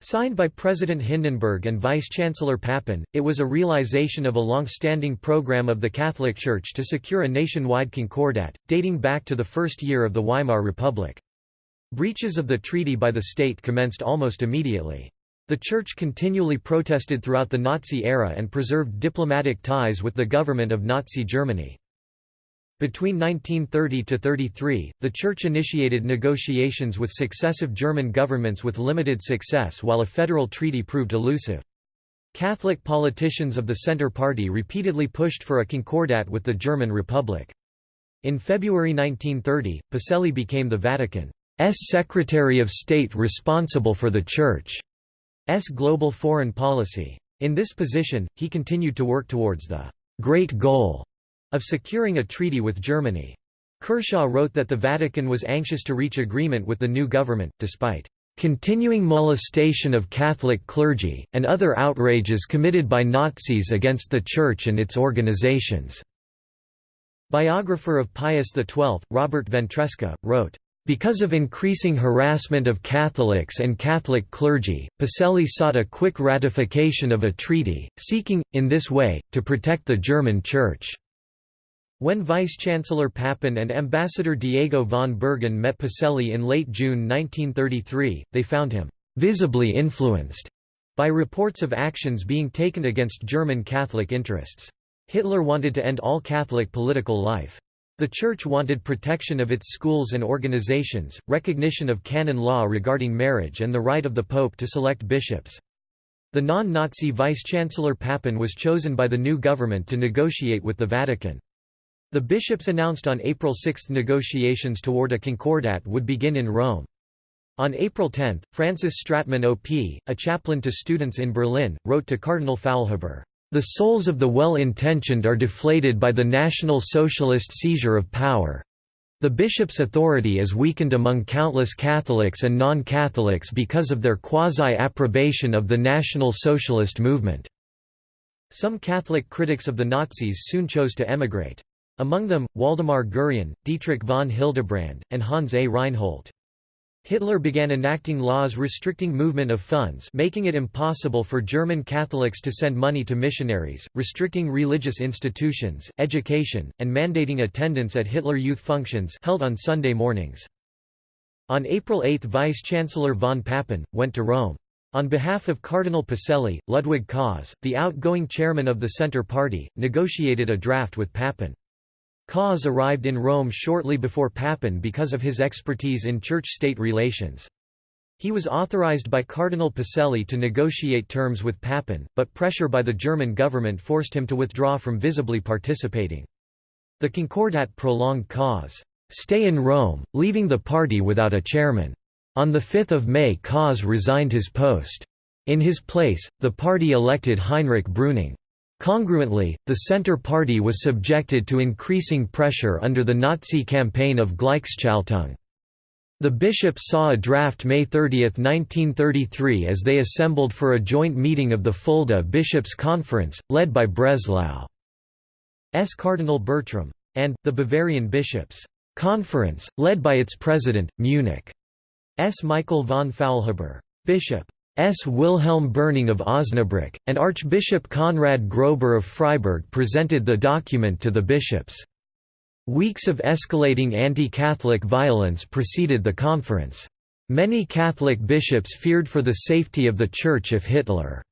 Signed by President Hindenburg and Vice-Chancellor Papen, it was a realization of a long-standing program of the Catholic Church to secure a nationwide concordat, dating back to the first year of the Weimar Republic. Breaches of the treaty by the state commenced almost immediately. The Church continually protested throughout the Nazi era and preserved diplomatic ties with the government of Nazi Germany. Between 1930 to 33, the Church initiated negotiations with successive German governments with limited success while a federal treaty proved elusive. Catholic politicians of the Centre Party repeatedly pushed for a concordat with the German Republic. In February 1930, Pacelli became the Vatican's Secretary of State responsible for the Church's global foreign policy. In this position, he continued to work towards the «great goal» of securing a treaty with Germany. Kershaw wrote that the Vatican was anxious to reach agreement with the new government, despite continuing molestation of Catholic clergy, and other outrages committed by Nazis against the Church and its organizations." Biographer of Pius XII, Robert Ventresca, wrote, because of increasing harassment of Catholics and Catholic clergy, Pacelli sought a quick ratification of a treaty, seeking, in this way, to protect the German Church. When Vice-Chancellor Papen and Ambassador Diego von Bergen met Pacelli in late June 1933, they found him «visibly influenced» by reports of actions being taken against German Catholic interests. Hitler wanted to end all Catholic political life. The Church wanted protection of its schools and organizations, recognition of canon law regarding marriage and the right of the Pope to select bishops. The non-Nazi Vice-Chancellor Papen was chosen by the new government to negotiate with the Vatican. The bishops announced on April 6 negotiations toward a concordat would begin in Rome. On April 10, Francis Stratmann OP, a chaplain to students in Berlin, wrote to Cardinal Faulhaber, "...the souls of the well-intentioned are deflated by the National Socialist seizure of power. The bishop's authority is weakened among countless Catholics and non-Catholics because of their quasi-approbation of the National Socialist movement." Some Catholic critics of the Nazis soon chose to emigrate. Among them, Waldemar Gurian, Dietrich von Hildebrand, and Hans A. Reinhold. Hitler began enacting laws restricting movement of funds making it impossible for German Catholics to send money to missionaries, restricting religious institutions, education, and mandating attendance at Hitler Youth functions held on Sunday mornings. On April 8 Vice-Chancellor von Papen, went to Rome. On behalf of Cardinal Pacelli, Ludwig Kaas, the outgoing chairman of the Centre Party, negotiated a draft with Papen. Kaas arrived in Rome shortly before Papen because of his expertise in church-state relations. He was authorized by Cardinal Pacelli to negotiate terms with Papen, but pressure by the German government forced him to withdraw from visibly participating. The Concordat prolonged Kaas' stay in Rome, leaving the party without a chairman. On 5 May Kaas resigned his post. In his place, the party elected Heinrich Brüning. Congruently, the Centre Party was subjected to increasing pressure under the Nazi campaign of Gleichschaltung. The bishops saw a draft May 30, 1933 as they assembled for a joint meeting of the Fulda Bishops' Conference, led by Breslau's Cardinal Bertram. And, the Bavarian Bishops' Conference, led by its president, Munich's Michael von Faulhaber. Bishop S. Wilhelm Berning of Osnabrück, and Archbishop Konrad Grober of Freiburg presented the document to the bishops. Weeks of escalating anti-Catholic violence preceded the conference. Many Catholic bishops feared for the safety of the Church if Hitler's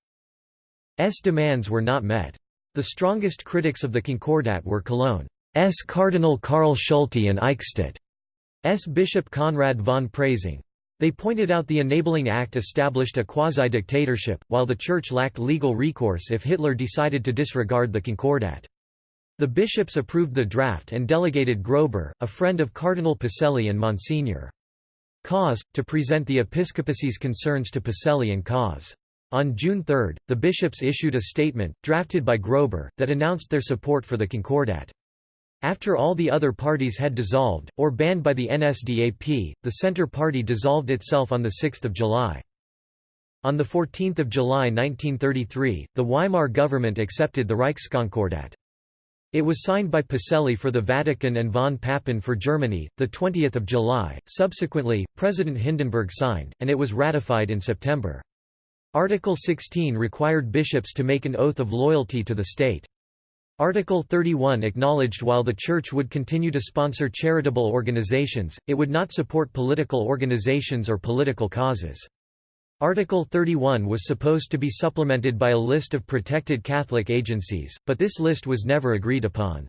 demands were not met. The strongest critics of the Concordat were Cologne's Cardinal Karl Schulte and Eichstätt's Bishop Konrad von Preysing. They pointed out the Enabling Act established a quasi-dictatorship, while the Church lacked legal recourse if Hitler decided to disregard the Concordat. The bishops approved the draft and delegated Grober, a friend of Cardinal Pacelli and Monsignor. Kaas, to present the episcopacy's concerns to Pacelli and Kaas. On June 3, the bishops issued a statement, drafted by Grober, that announced their support for the Concordat. After all the other parties had dissolved, or banned by the NSDAP, the Centre Party dissolved itself on 6 July. On 14 July 1933, the Weimar government accepted the Reichskonkordat. It was signed by Pacelli for the Vatican and von Papen for Germany, 20 July. Subsequently, President Hindenburg signed, and it was ratified in September. Article 16 required bishops to make an oath of loyalty to the state. Article 31 acknowledged while the Church would continue to sponsor charitable organizations, it would not support political organizations or political causes. Article 31 was supposed to be supplemented by a list of protected Catholic agencies, but this list was never agreed upon.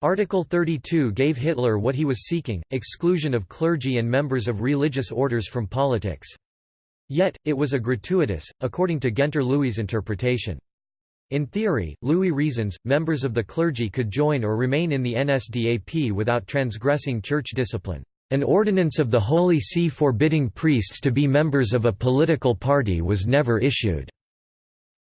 Article 32 gave Hitler what he was seeking, exclusion of clergy and members of religious orders from politics. Yet, it was a gratuitous, according to Guenter Lewy' interpretation. In theory, Lewy reasons, members of the clergy could join or remain in the NSDAP without transgressing church discipline. An ordinance of the Holy See forbidding priests to be members of a political party was never issued,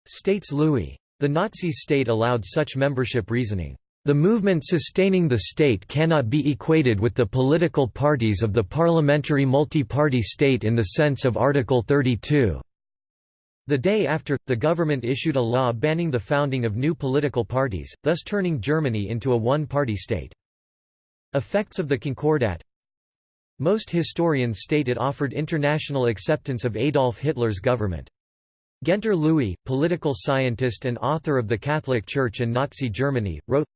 states Lewy. The Nazi state allowed such membership reasoning. The movement sustaining the state cannot be equated with the political parties of the parliamentary multi-party state in the sense of Article 32. The day after, the government issued a law banning the founding of new political parties, thus turning Germany into a one-party state. Effects of the Concordat Most historians state it offered international acceptance of Adolf Hitler's government. Guenter Lewy, political scientist and author of The Catholic Church and Nazi Germany, wrote,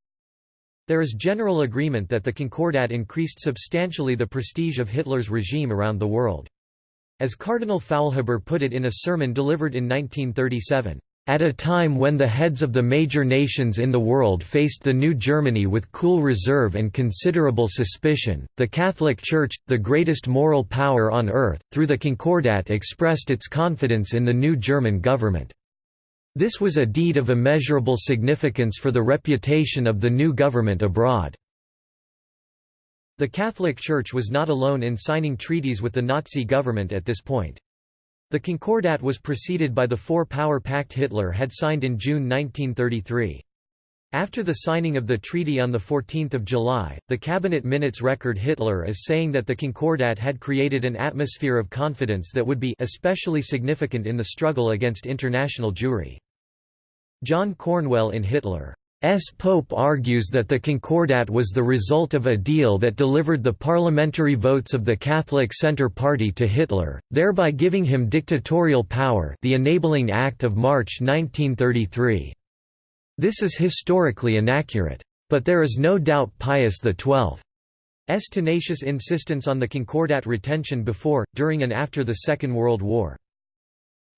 There is general agreement that the Concordat increased substantially the prestige of Hitler's regime around the world. As Cardinal Faulhaber put it in a sermon delivered in 1937, "...at a time when the heads of the major nations in the world faced the new Germany with cool reserve and considerable suspicion, the Catholic Church, the greatest moral power on earth, through the Concordat expressed its confidence in the new German government. This was a deed of immeasurable significance for the reputation of the new government abroad." The Catholic Church was not alone in signing treaties with the Nazi government at this point. The Concordat was preceded by the Four-Power Pact Hitler had signed in June 1933. After the signing of the treaty on 14 July, the cabinet minutes record Hitler as saying that the Concordat had created an atmosphere of confidence that would be especially significant in the struggle against international Jewry. John Cornwell in Hitler S. Pope argues that the Concordat was the result of a deal that delivered the parliamentary votes of the Catholic Centre Party to Hitler, thereby giving him dictatorial power the Enabling Act of March 1933. This is historically inaccurate. But there is no doubt Pius XII's tenacious insistence on the Concordat retention before, during and after the Second World War.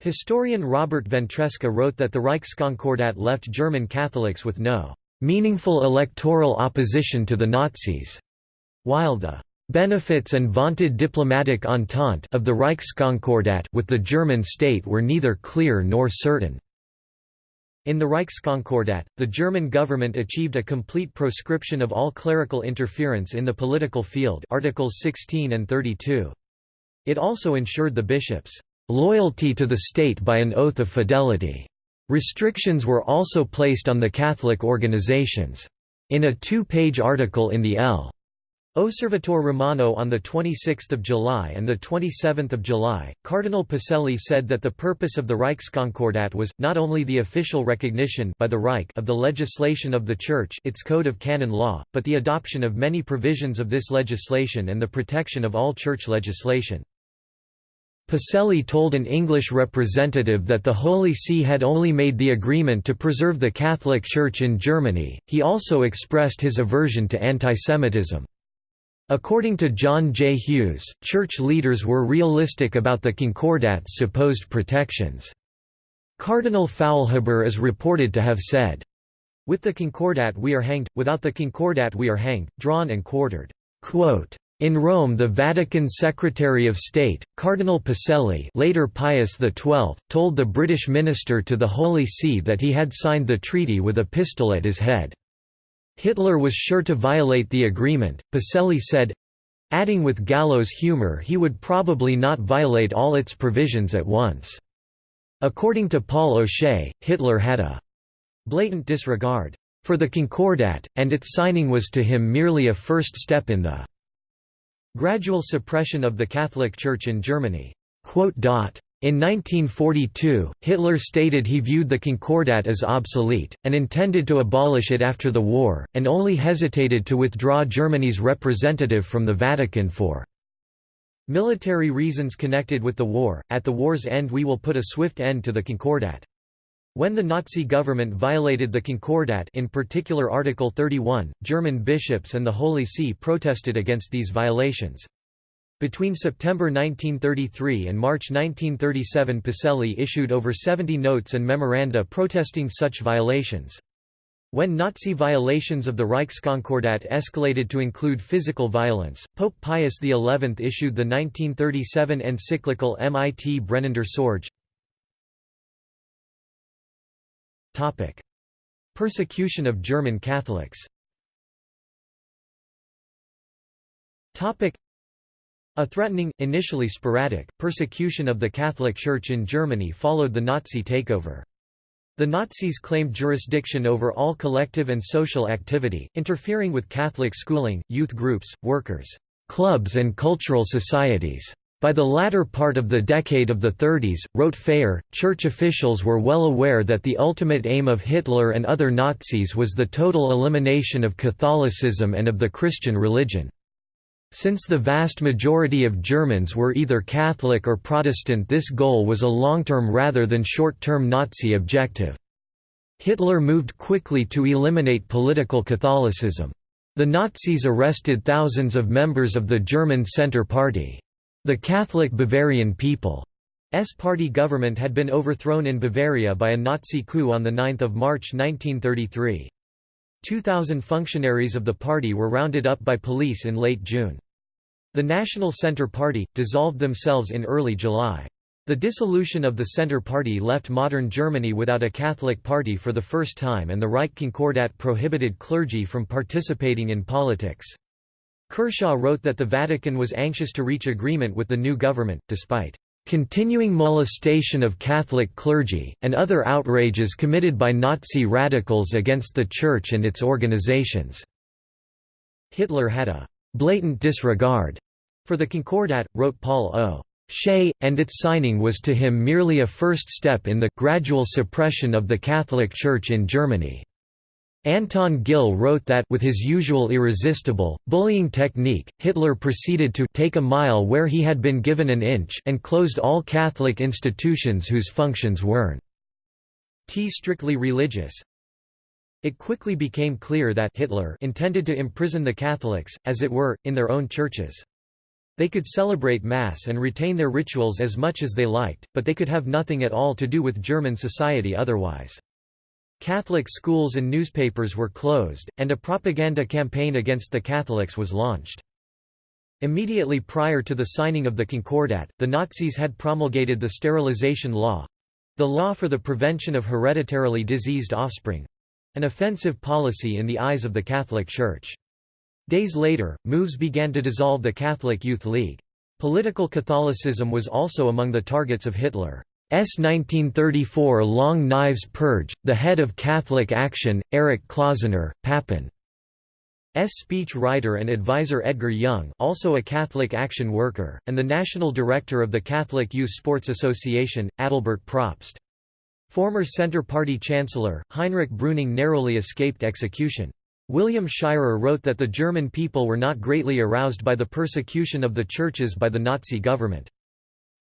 Historian Robert Ventresca wrote that the Reichskonkordat left German Catholics with no meaningful electoral opposition to the Nazis, while the benefits and vaunted diplomatic entente of the Reichskonkordat with the German state were neither clear nor certain. In the Reichskonkordat, the German government achieved a complete proscription of all clerical interference in the political field Articles 16 and 32. It also ensured the bishops' loyalty to the state by an oath of fidelity. Restrictions were also placed on the Catholic organizations. In a two-page article in the L. Osservatore Romano on 26 July and 27 July, Cardinal Pacelli said that the purpose of the Reichskonkordat was, not only the official recognition by the Reich of the legislation of the Church its code of canon law, but the adoption of many provisions of this legislation and the protection of all Church legislation. Pacelli told an English representative that the Holy See had only made the agreement to preserve the Catholic Church in Germany, he also expressed his aversion to antisemitism. According to John J. Hughes, church leaders were realistic about the Concordat's supposed protections. Cardinal Faulhaber is reported to have said, With the Concordat we are hanged, without the Concordat we are hanged, drawn and quartered. Quote, in Rome the Vatican Secretary of State, Cardinal Pacelli later Pius XII, told the British minister to the Holy See that he had signed the treaty with a pistol at his head. Hitler was sure to violate the agreement, Pacelli said, adding with gallows humor he would probably not violate all its provisions at once. According to Paul O'Shea, Hitler had a blatant disregard for the Concordat, and its signing was to him merely a first step in the Gradual suppression of the Catholic Church in Germany. In 1942, Hitler stated he viewed the Concordat as obsolete, and intended to abolish it after the war, and only hesitated to withdraw Germany's representative from the Vatican for military reasons connected with the war. At the war's end, we will put a swift end to the Concordat. When the Nazi government violated the Concordat in particular Article 31, German bishops and the Holy See protested against these violations. Between September 1933 and March 1937 Pacelli issued over 70 notes and memoranda protesting such violations. When Nazi violations of the Reichskonkordat escalated to include physical violence, Pope Pius XI issued the 1937 encyclical Mit brennender Sorge. Persecution of German Catholics a threatening, initially sporadic, persecution of the Catholic Church in Germany followed the Nazi takeover. The Nazis claimed jurisdiction over all collective and social activity, interfering with Catholic schooling, youth groups, workers' clubs and cultural societies. By the latter part of the decade of the 30s, wrote Phayer, church officials were well aware that the ultimate aim of Hitler and other Nazis was the total elimination of Catholicism and of the Christian religion. Since the vast majority of Germans were either Catholic or Protestant this goal was a long-term rather than short-term Nazi objective. Hitler moved quickly to eliminate political Catholicism. The Nazis arrested thousands of members of the German Centre Party. The Catholic Bavarian People's Party government had been overthrown in Bavaria by a Nazi coup on 9 March 1933. 2,000 functionaries of the party were rounded up by police in late June. The National Centre Party, dissolved themselves in early July. The dissolution of the Centre Party left modern Germany without a Catholic party for the first time and the Reich Concordat prohibited clergy from participating in politics. Kershaw wrote that the Vatican was anxious to reach agreement with the new government, despite continuing molestation of Catholic clergy, and other outrages committed by Nazi radicals against the Church and its organizations." Hitler had a «blatant disregard» for the Concordat, wrote Paul O. Shea, and its signing was to him merely a first step in the «gradual suppression of the Catholic Church in Germany». Anton Gill wrote that with his usual irresistible, bullying technique, Hitler proceeded to take a mile where he had been given an inch and closed all Catholic institutions whose functions weren't strictly religious. It quickly became clear that Hitler intended to imprison the Catholics, as it were, in their own churches. They could celebrate Mass and retain their rituals as much as they liked, but they could have nothing at all to do with German society otherwise. Catholic schools and newspapers were closed, and a propaganda campaign against the Catholics was launched. Immediately prior to the signing of the Concordat, the Nazis had promulgated the sterilization law—the law for the prevention of hereditarily diseased offspring—an offensive policy in the eyes of the Catholic Church. Days later, moves began to dissolve the Catholic Youth League. Political Catholicism was also among the targets of Hitler. S. 1934 Long Knives Purge, the head of Catholic Action, Erich Klausener, Papen. S. speech writer and advisor Edgar Jung also a Catholic Action worker, and the national director of the Catholic Youth Sports Association, Adalbert Probst. Former Centre Party Chancellor, Heinrich Brüning narrowly escaped execution. William Shirer wrote that the German people were not greatly aroused by the persecution of the churches by the Nazi government.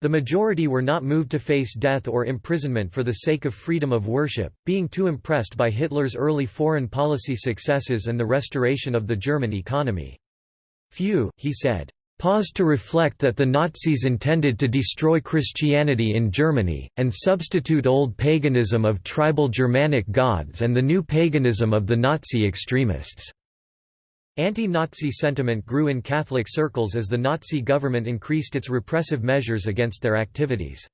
The majority were not moved to face death or imprisonment for the sake of freedom of worship, being too impressed by Hitler's early foreign policy successes and the restoration of the German economy. Few, he said, paused to reflect that the Nazis intended to destroy Christianity in Germany, and substitute old paganism of tribal Germanic gods and the new paganism of the Nazi extremists. Anti-Nazi sentiment grew in Catholic circles as the Nazi government increased its repressive measures against their activities.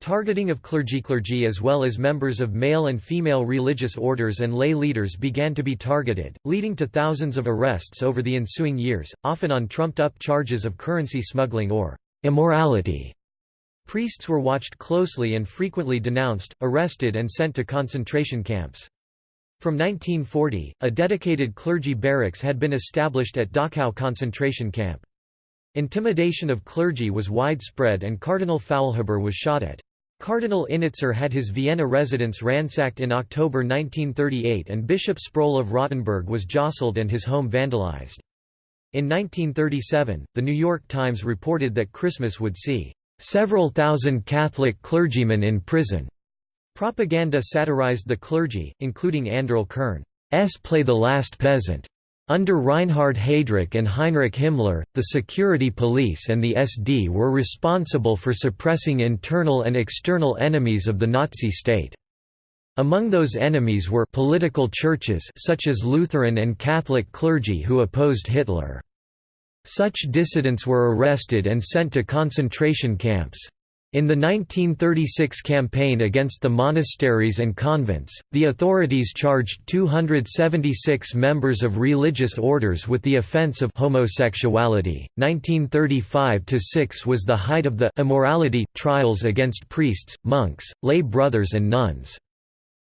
Targeting of clergy clergy as well as members of male and female religious orders and lay leaders began to be targeted, leading to thousands of arrests over the ensuing years, often on trumped-up charges of currency smuggling or immorality. Priests were watched closely and frequently denounced, arrested and sent to concentration camps. From 1940, a dedicated clergy barracks had been established at Dachau concentration camp. Intimidation of clergy was widespread and Cardinal Faulhaber was shot at. Cardinal Innitzer had his Vienna residence ransacked in October 1938 and Bishop Sproll of Rottenburg was jostled and his home vandalized. In 1937, The New York Times reported that Christmas would see, "...several thousand Catholic clergymen in prison." Propaganda satirized the clergy, including Anderl Kern's Play the Last Peasant. Under Reinhard Heydrich and Heinrich Himmler, the security police and the SD were responsible for suppressing internal and external enemies of the Nazi state. Among those enemies were political churches such as Lutheran and Catholic clergy who opposed Hitler. Such dissidents were arrested and sent to concentration camps. In the 1936 campaign against the monasteries and convents, the authorities charged 276 members of religious orders with the offense of homosexuality. 1935-6 was the height of the immorality trials against priests, monks, lay brothers and nuns.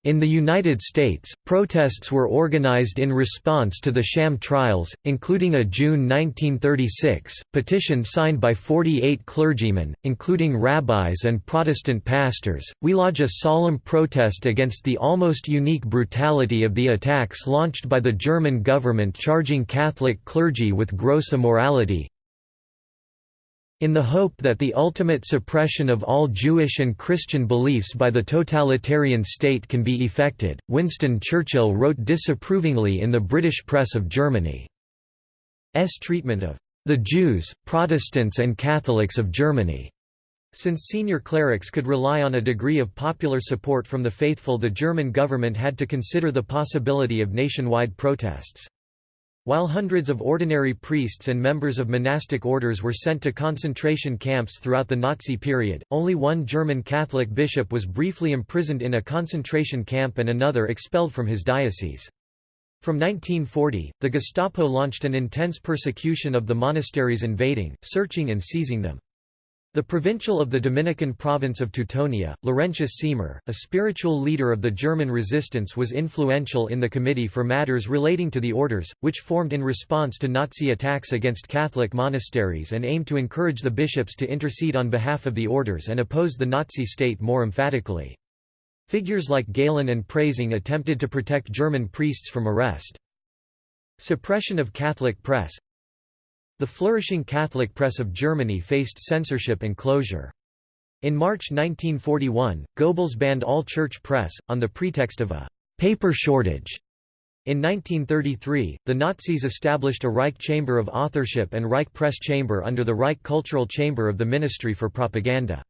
In the United States, protests were organized in response to the sham trials, including a June 1936, petition signed by 48 clergymen, including rabbis and Protestant pastors. We lodge a solemn protest against the almost unique brutality of the attacks launched by the German government charging Catholic clergy with gross immorality, in the hope that the ultimate suppression of all Jewish and Christian beliefs by the totalitarian state can be effected, Winston Churchill wrote disapprovingly in the British press of Germany's treatment of the Jews, Protestants and Catholics of Germany. Since senior clerics could rely on a degree of popular support from the faithful the German government had to consider the possibility of nationwide protests. While hundreds of ordinary priests and members of monastic orders were sent to concentration camps throughout the Nazi period, only one German Catholic bishop was briefly imprisoned in a concentration camp and another expelled from his diocese. From 1940, the Gestapo launched an intense persecution of the monasteries invading, searching and seizing them. The provincial of the Dominican province of Teutonia, Laurentius Siemer, a spiritual leader of the German resistance was influential in the Committee for Matters Relating to the Orders, which formed in response to Nazi attacks against Catholic monasteries and aimed to encourage the bishops to intercede on behalf of the orders and oppose the Nazi state more emphatically. Figures like Galen and Preysing attempted to protect German priests from arrest. Suppression of Catholic press the flourishing Catholic press of Germany faced censorship and closure. In March 1941, Goebbels banned all church press, on the pretext of a «paper shortage». In 1933, the Nazis established a Reich Chamber of Authorship and Reich Press Chamber under the Reich Cultural Chamber of the Ministry for Propaganda.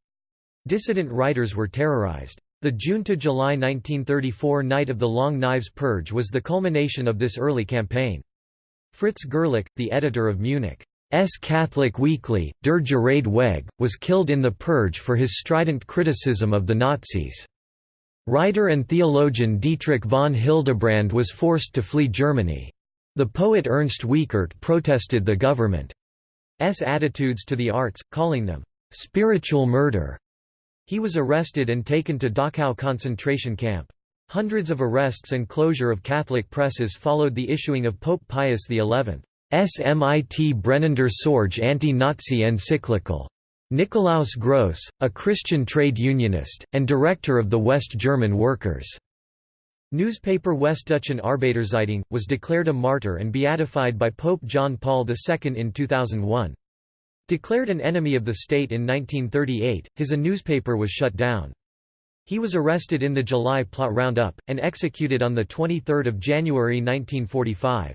Dissident writers were terrorized. The June to July 1934 Night of the Long Knives Purge was the culmination of this early campaign. Fritz Gerlich, the editor of Munich's Catholic weekly, Der Gerade Weg, was killed in the Purge for his strident criticism of the Nazis. Writer and theologian Dietrich von Hildebrand was forced to flee Germany. The poet Ernst Wiechert protested the government's attitudes to the arts, calling them, "...spiritual murder." He was arrested and taken to Dachau concentration camp. Hundreds of arrests and closure of Catholic presses followed the issuing of Pope Pius XI's Mit brennender Sorge anti-Nazi encyclical. Nikolaus Gross, a Christian trade unionist, and director of the West German Workers' newspaper Westdeutsche Arbeiterzeitung, was declared a martyr and beatified by Pope John Paul II in 2001. Declared an enemy of the state in 1938, his a newspaper was shut down. He was arrested in the July plot roundup, and executed on 23 January 1945.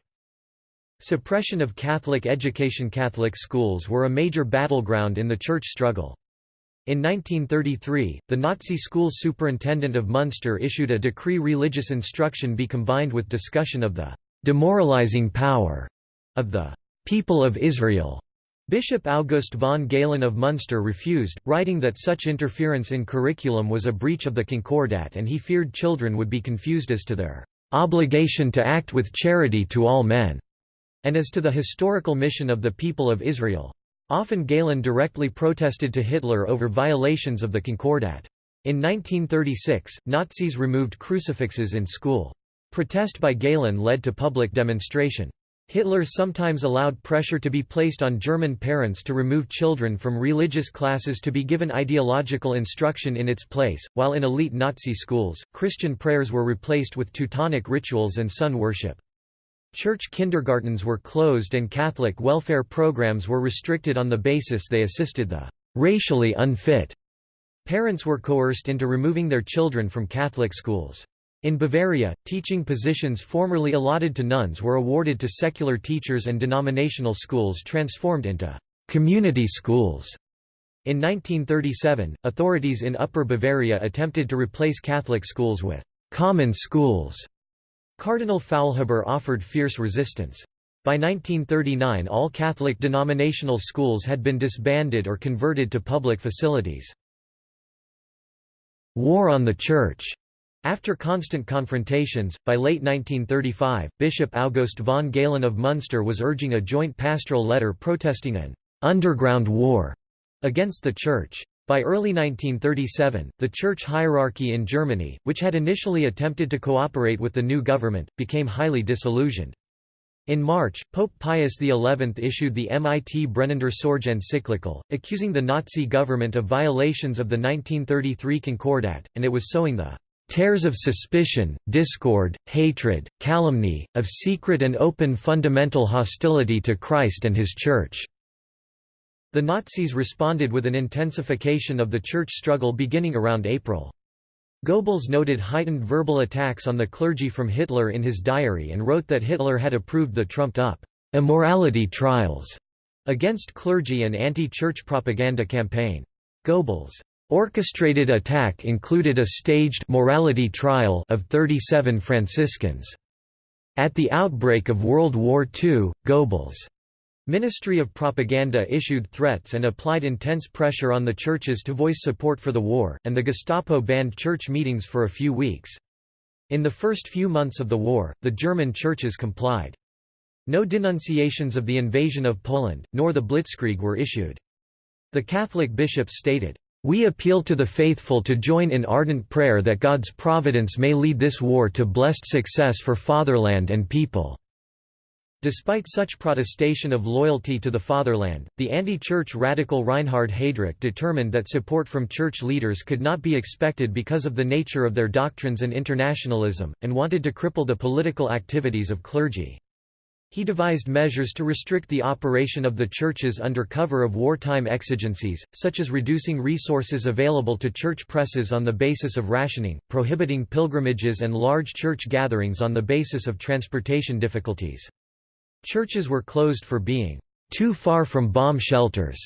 Suppression of Catholic education Catholic schools were a major battleground in the church struggle. In 1933, the Nazi school superintendent of Munster issued a decree religious instruction be combined with discussion of the demoralizing power of the people of Israel. Bishop August von Galen of Munster refused, writing that such interference in curriculum was a breach of the Concordat and he feared children would be confused as to their obligation to act with charity to all men, and as to the historical mission of the people of Israel. Often Galen directly protested to Hitler over violations of the Concordat. In 1936, Nazis removed crucifixes in school. Protest by Galen led to public demonstration. Hitler sometimes allowed pressure to be placed on German parents to remove children from religious classes to be given ideological instruction in its place, while in elite Nazi schools, Christian prayers were replaced with Teutonic rituals and sun worship. Church kindergartens were closed and Catholic welfare programs were restricted on the basis they assisted the racially unfit. Parents were coerced into removing their children from Catholic schools. In Bavaria, teaching positions formerly allotted to nuns were awarded to secular teachers and denominational schools transformed into community schools. In 1937, authorities in Upper Bavaria attempted to replace Catholic schools with common schools. Cardinal Faulhaber offered fierce resistance. By 1939 all Catholic denominational schools had been disbanded or converted to public facilities. War on the Church after constant confrontations, by late 1935, Bishop August von Galen of Munster was urging a joint pastoral letter protesting an «underground war» against the Church. By early 1937, the church hierarchy in Germany, which had initially attempted to cooperate with the new government, became highly disillusioned. In March, Pope Pius XI issued the Mit brennender Sorge encyclical, accusing the Nazi government of violations of the 1933 Concordat, and it was sowing the Tares of suspicion, discord, hatred, calumny, of secret and open fundamental hostility to Christ and His Church." The Nazis responded with an intensification of the church struggle beginning around April. Goebbels noted heightened verbal attacks on the clergy from Hitler in his diary and wrote that Hitler had approved the trumped-up immorality trials against clergy and anti-church propaganda campaign. Goebbels' Orchestrated attack included a staged morality trial of 37 Franciscans. At the outbreak of World War II, Goebbels' Ministry of Propaganda issued threats and applied intense pressure on the churches to voice support for the war, and the Gestapo banned church meetings for a few weeks. In the first few months of the war, the German churches complied. No denunciations of the invasion of Poland, nor the Blitzkrieg were issued. The Catholic bishops stated, we appeal to the faithful to join in ardent prayer that God's providence may lead this war to blessed success for fatherland and people." Despite such protestation of loyalty to the fatherland, the anti-church radical Reinhard Heydrich determined that support from church leaders could not be expected because of the nature of their doctrines and internationalism, and wanted to cripple the political activities of clergy. He devised measures to restrict the operation of the churches under cover of wartime exigencies, such as reducing resources available to church presses on the basis of rationing, prohibiting pilgrimages and large church gatherings on the basis of transportation difficulties. Churches were closed for being too far from bomb shelters.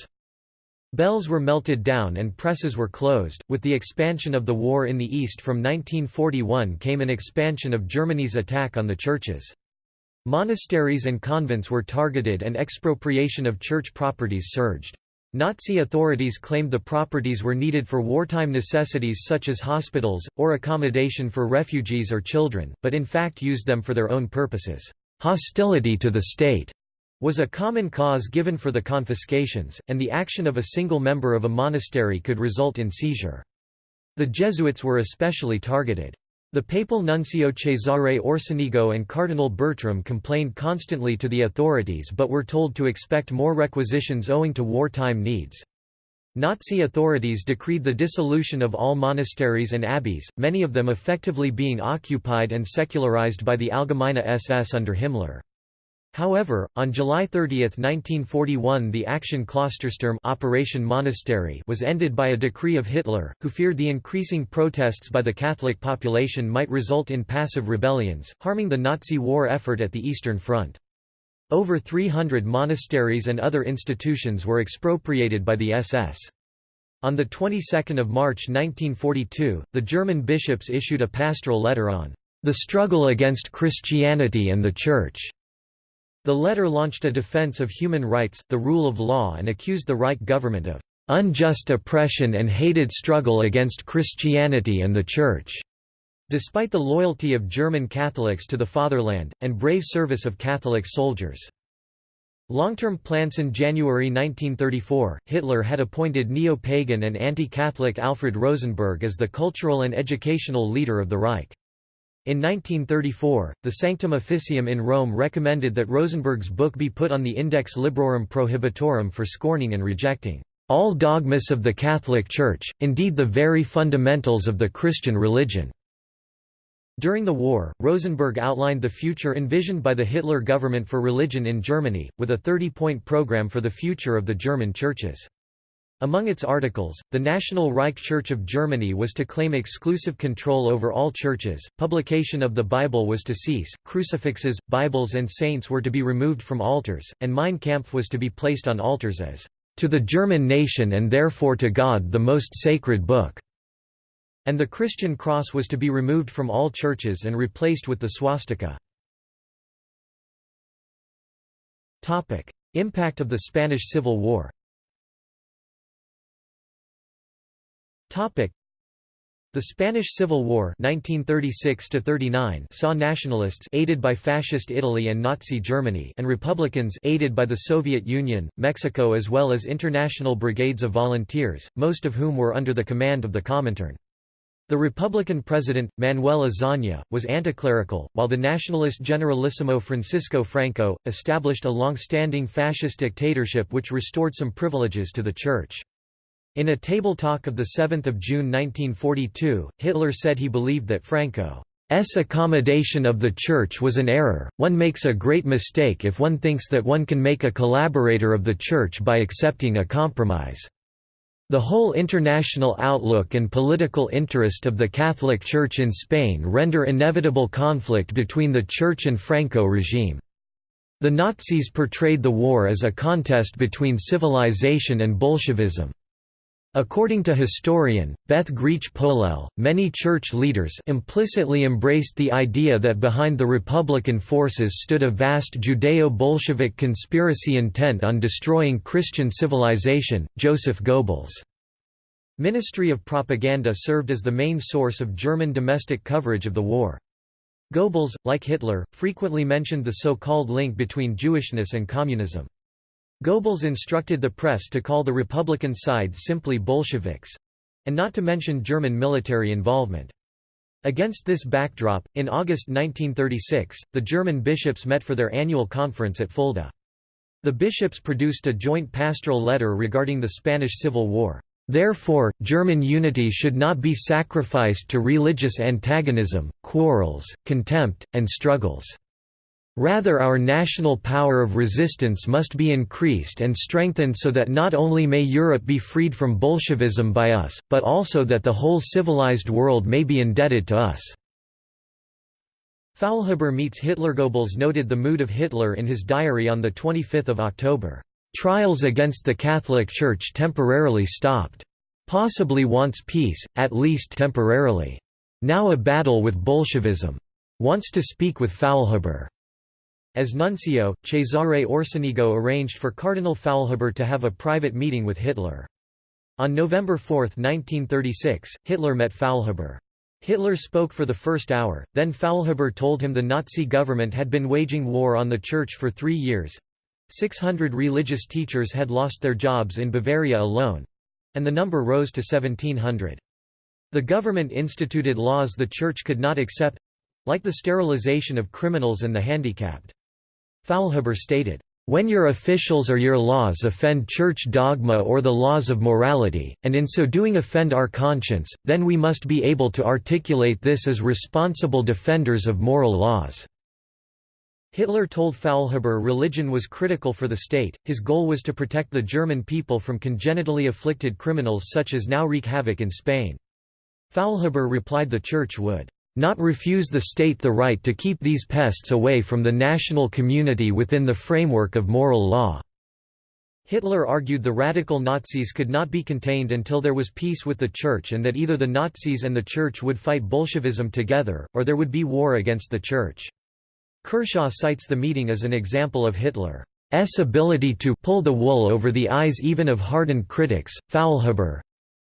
Bells were melted down and presses were closed. With the expansion of the war in the East from 1941 came an expansion of Germany's attack on the churches. Monasteries and convents were targeted and expropriation of church properties surged. Nazi authorities claimed the properties were needed for wartime necessities such as hospitals, or accommodation for refugees or children, but in fact used them for their own purposes. Hostility to the state was a common cause given for the confiscations, and the action of a single member of a monastery could result in seizure. The Jesuits were especially targeted. The papal nuncio Cesare Orsenigo and Cardinal Bertram complained constantly to the authorities but were told to expect more requisitions owing to wartime needs. Nazi authorities decreed the dissolution of all monasteries and abbeys, many of them effectively being occupied and secularized by the Allgemeine SS under Himmler. However, on July 30, 1941 the Aktion Klostersturm Operation Monastery was ended by a decree of Hitler, who feared the increasing protests by the Catholic population might result in passive rebellions, harming the Nazi war effort at the Eastern Front. Over 300 monasteries and other institutions were expropriated by the SS. On the 22nd of March 1942, the German bishops issued a pastoral letter on the struggle against Christianity and the Church. The letter launched a defense of human rights, the rule of law and accused the Reich government of unjust oppression and hated struggle against Christianity and the Church. Despite the loyalty of German Catholics to the fatherland, and brave service of Catholic soldiers. Long-term plans in January 1934, Hitler had appointed neo-pagan and anti-Catholic Alfred Rosenberg as the cultural and educational leader of the Reich. In 1934, the Sanctum Officium in Rome recommended that Rosenberg's book be put on the Index Librorum Prohibitorum for scorning and rejecting all dogmas of the Catholic Church, indeed the very fundamentals of the Christian religion. During the war, Rosenberg outlined the future envisioned by the Hitler government for religion in Germany, with a 30-point program for the future of the German churches. Among its articles, the National Reich Church of Germany was to claim exclusive control over all churches, publication of the Bible was to cease, crucifixes, Bibles and saints were to be removed from altars, and Mein Kampf was to be placed on altars as, "...to the German nation and therefore to God the most sacred book." and the Christian cross was to be removed from all churches and replaced with the swastika. Impact of the Spanish Civil War the Spanish Civil War 1936 saw nationalists aided by Fascist Italy and Nazi Germany and Republicans aided by the Soviet Union, Mexico as well as international brigades of volunteers, most of whom were under the command of the Comintern. The Republican president, Manuel Azaña, was anticlerical, while the nationalist Generalissimo Francisco Franco, established a long-standing fascist dictatorship which restored some privileges to the Church. In a table talk of 7 June 1942, Hitler said he believed that Franco's accommodation of the Church was an error, one makes a great mistake if one thinks that one can make a collaborator of the Church by accepting a compromise. The whole international outlook and political interest of the Catholic Church in Spain render inevitable conflict between the Church and Franco regime. The Nazis portrayed the war as a contest between civilization and Bolshevism. According to historian, Beth Griech-Polelle, many church leaders implicitly embraced the idea that behind the Republican forces stood a vast Judeo-Bolshevik conspiracy intent on destroying Christian civilization. Joseph Goebbels' Ministry of Propaganda served as the main source of German domestic coverage of the war. Goebbels, like Hitler, frequently mentioned the so-called link between Jewishness and communism. Goebbels instructed the press to call the Republican side simply Bolsheviks—and not to mention German military involvement. Against this backdrop, in August 1936, the German bishops met for their annual conference at Fulda. The bishops produced a joint pastoral letter regarding the Spanish Civil War. Therefore, German unity should not be sacrificed to religious antagonism, quarrels, contempt, and struggles. Rather our national power of resistance must be increased and strengthened so that not only may Europe be freed from Bolshevism by us, but also that the whole civilized world may be indebted to us." Faulhaber meets Hitler. Goebbels noted the mood of Hitler in his diary on 25 October. Trials against the Catholic Church temporarily stopped. Possibly wants peace, at least temporarily. Now a battle with Bolshevism. Wants to speak with Faulhaber. As nuncio, Cesare Orsenigo arranged for Cardinal Faulhaber to have a private meeting with Hitler. On November 4, 1936, Hitler met Faulhaber. Hitler spoke for the first hour, then Faulhaber told him the Nazi government had been waging war on the Church for three years. 600 religious teachers had lost their jobs in Bavaria alone, and the number rose to 1700. The government instituted laws the Church could not accept—like the sterilization of criminals and the handicapped. Faulhaber stated, when your officials or your laws offend church dogma or the laws of morality, and in so doing offend our conscience, then we must be able to articulate this as responsible defenders of moral laws." Hitler told Faulhaber religion was critical for the state, his goal was to protect the German people from congenitally afflicted criminals such as now wreak havoc in Spain. Faulhaber replied the Church would not refuse the state the right to keep these pests away from the national community within the framework of moral law." Hitler argued the radical Nazis could not be contained until there was peace with the Church and that either the Nazis and the Church would fight Bolshevism together, or there would be war against the Church. Kershaw cites the meeting as an example of Hitler's ability to pull the wool over the eyes even of hardened critics. Faulhaber,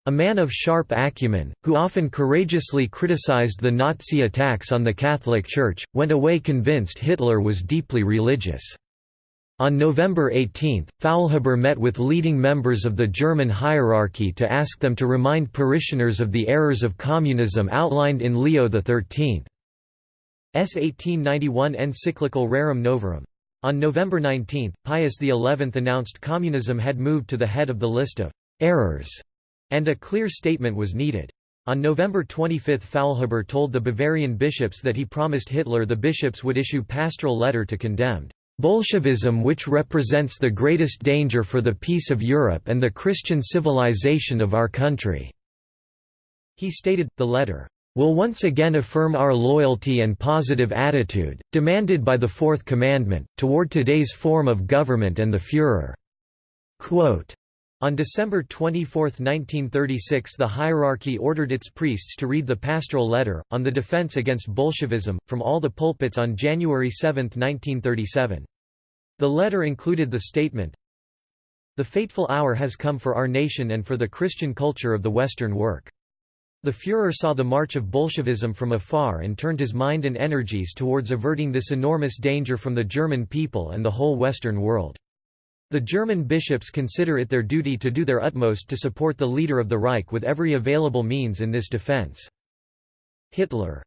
a man of sharp acumen, who often courageously criticized the Nazi attacks on the Catholic Church, went away convinced Hitler was deeply religious. On November 18, Faulhaber met with leading members of the German hierarchy to ask them to remind parishioners of the errors of communism outlined in Leo XIII's 1891 encyclical Rerum Novarum. On November 19, Pius XI announced communism had moved to the head of the list of «errors» And a clear statement was needed. On November 25 Faulhaber told the Bavarian bishops that he promised Hitler the bishops would issue pastoral letter to condemn Bolshevism which represents the greatest danger for the peace of Europe and the Christian civilization of our country." He stated, the letter, "...will once again affirm our loyalty and positive attitude, demanded by the Fourth Commandment, toward today's form of government and the Führer." Quote, On December 24, 1936 the hierarchy ordered its priests to read the pastoral letter, on the defense against Bolshevism, from all the pulpits on January 7, 1937. The letter included the statement, The fateful hour has come for our nation and for the Christian culture of the Western work. The Führer saw the march of Bolshevism from afar and turned his mind and energies towards averting this enormous danger from the German people and the whole Western world. The German bishops consider it their duty to do their utmost to support the leader of the Reich with every available means in this defense. Hitler's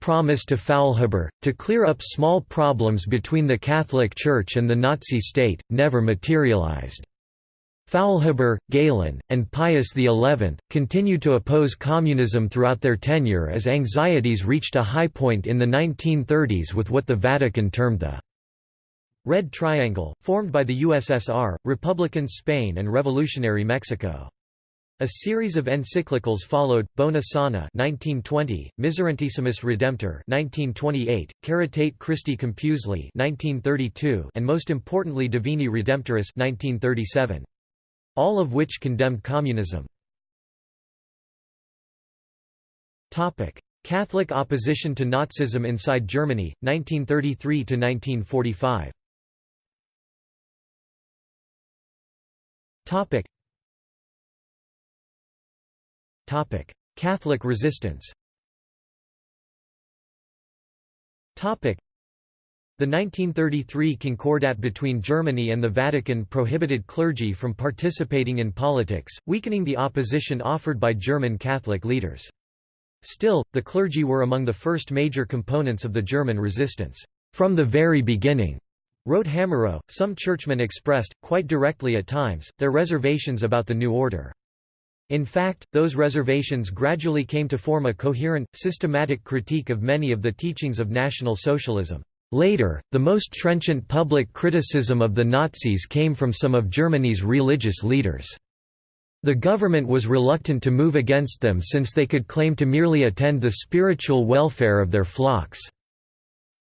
promise to Faulhaber, to clear up small problems between the Catholic Church and the Nazi state, never materialized. Faulhaber, Galen, and Pius XI, continued to oppose communism throughout their tenure as anxieties reached a high point in the 1930s with what the Vatican termed the Red Triangle, formed by the USSR, Republican Spain and Revolutionary Mexico. A series of encyclicals followed: Bonum Sane (1920), Miserentissimus Redemptor (1928), Caritate Christi Compulsi (1932), and most importantly Divini Redemptoris (1937). All of which condemned communism. Topic: Catholic opposition to Nazism inside Germany, 1933 Topic. Topic: Catholic resistance. Topic: The 1933 Concordat between Germany and the Vatican prohibited clergy from participating in politics, weakening the opposition offered by German Catholic leaders. Still, the clergy were among the first major components of the German resistance, from the very beginning. Wrote Hamerow, some churchmen expressed, quite directly at times, their reservations about the new order. In fact, those reservations gradually came to form a coherent, systematic critique of many of the teachings of National Socialism. Later, the most trenchant public criticism of the Nazis came from some of Germany's religious leaders. The government was reluctant to move against them since they could claim to merely attend the spiritual welfare of their flocks.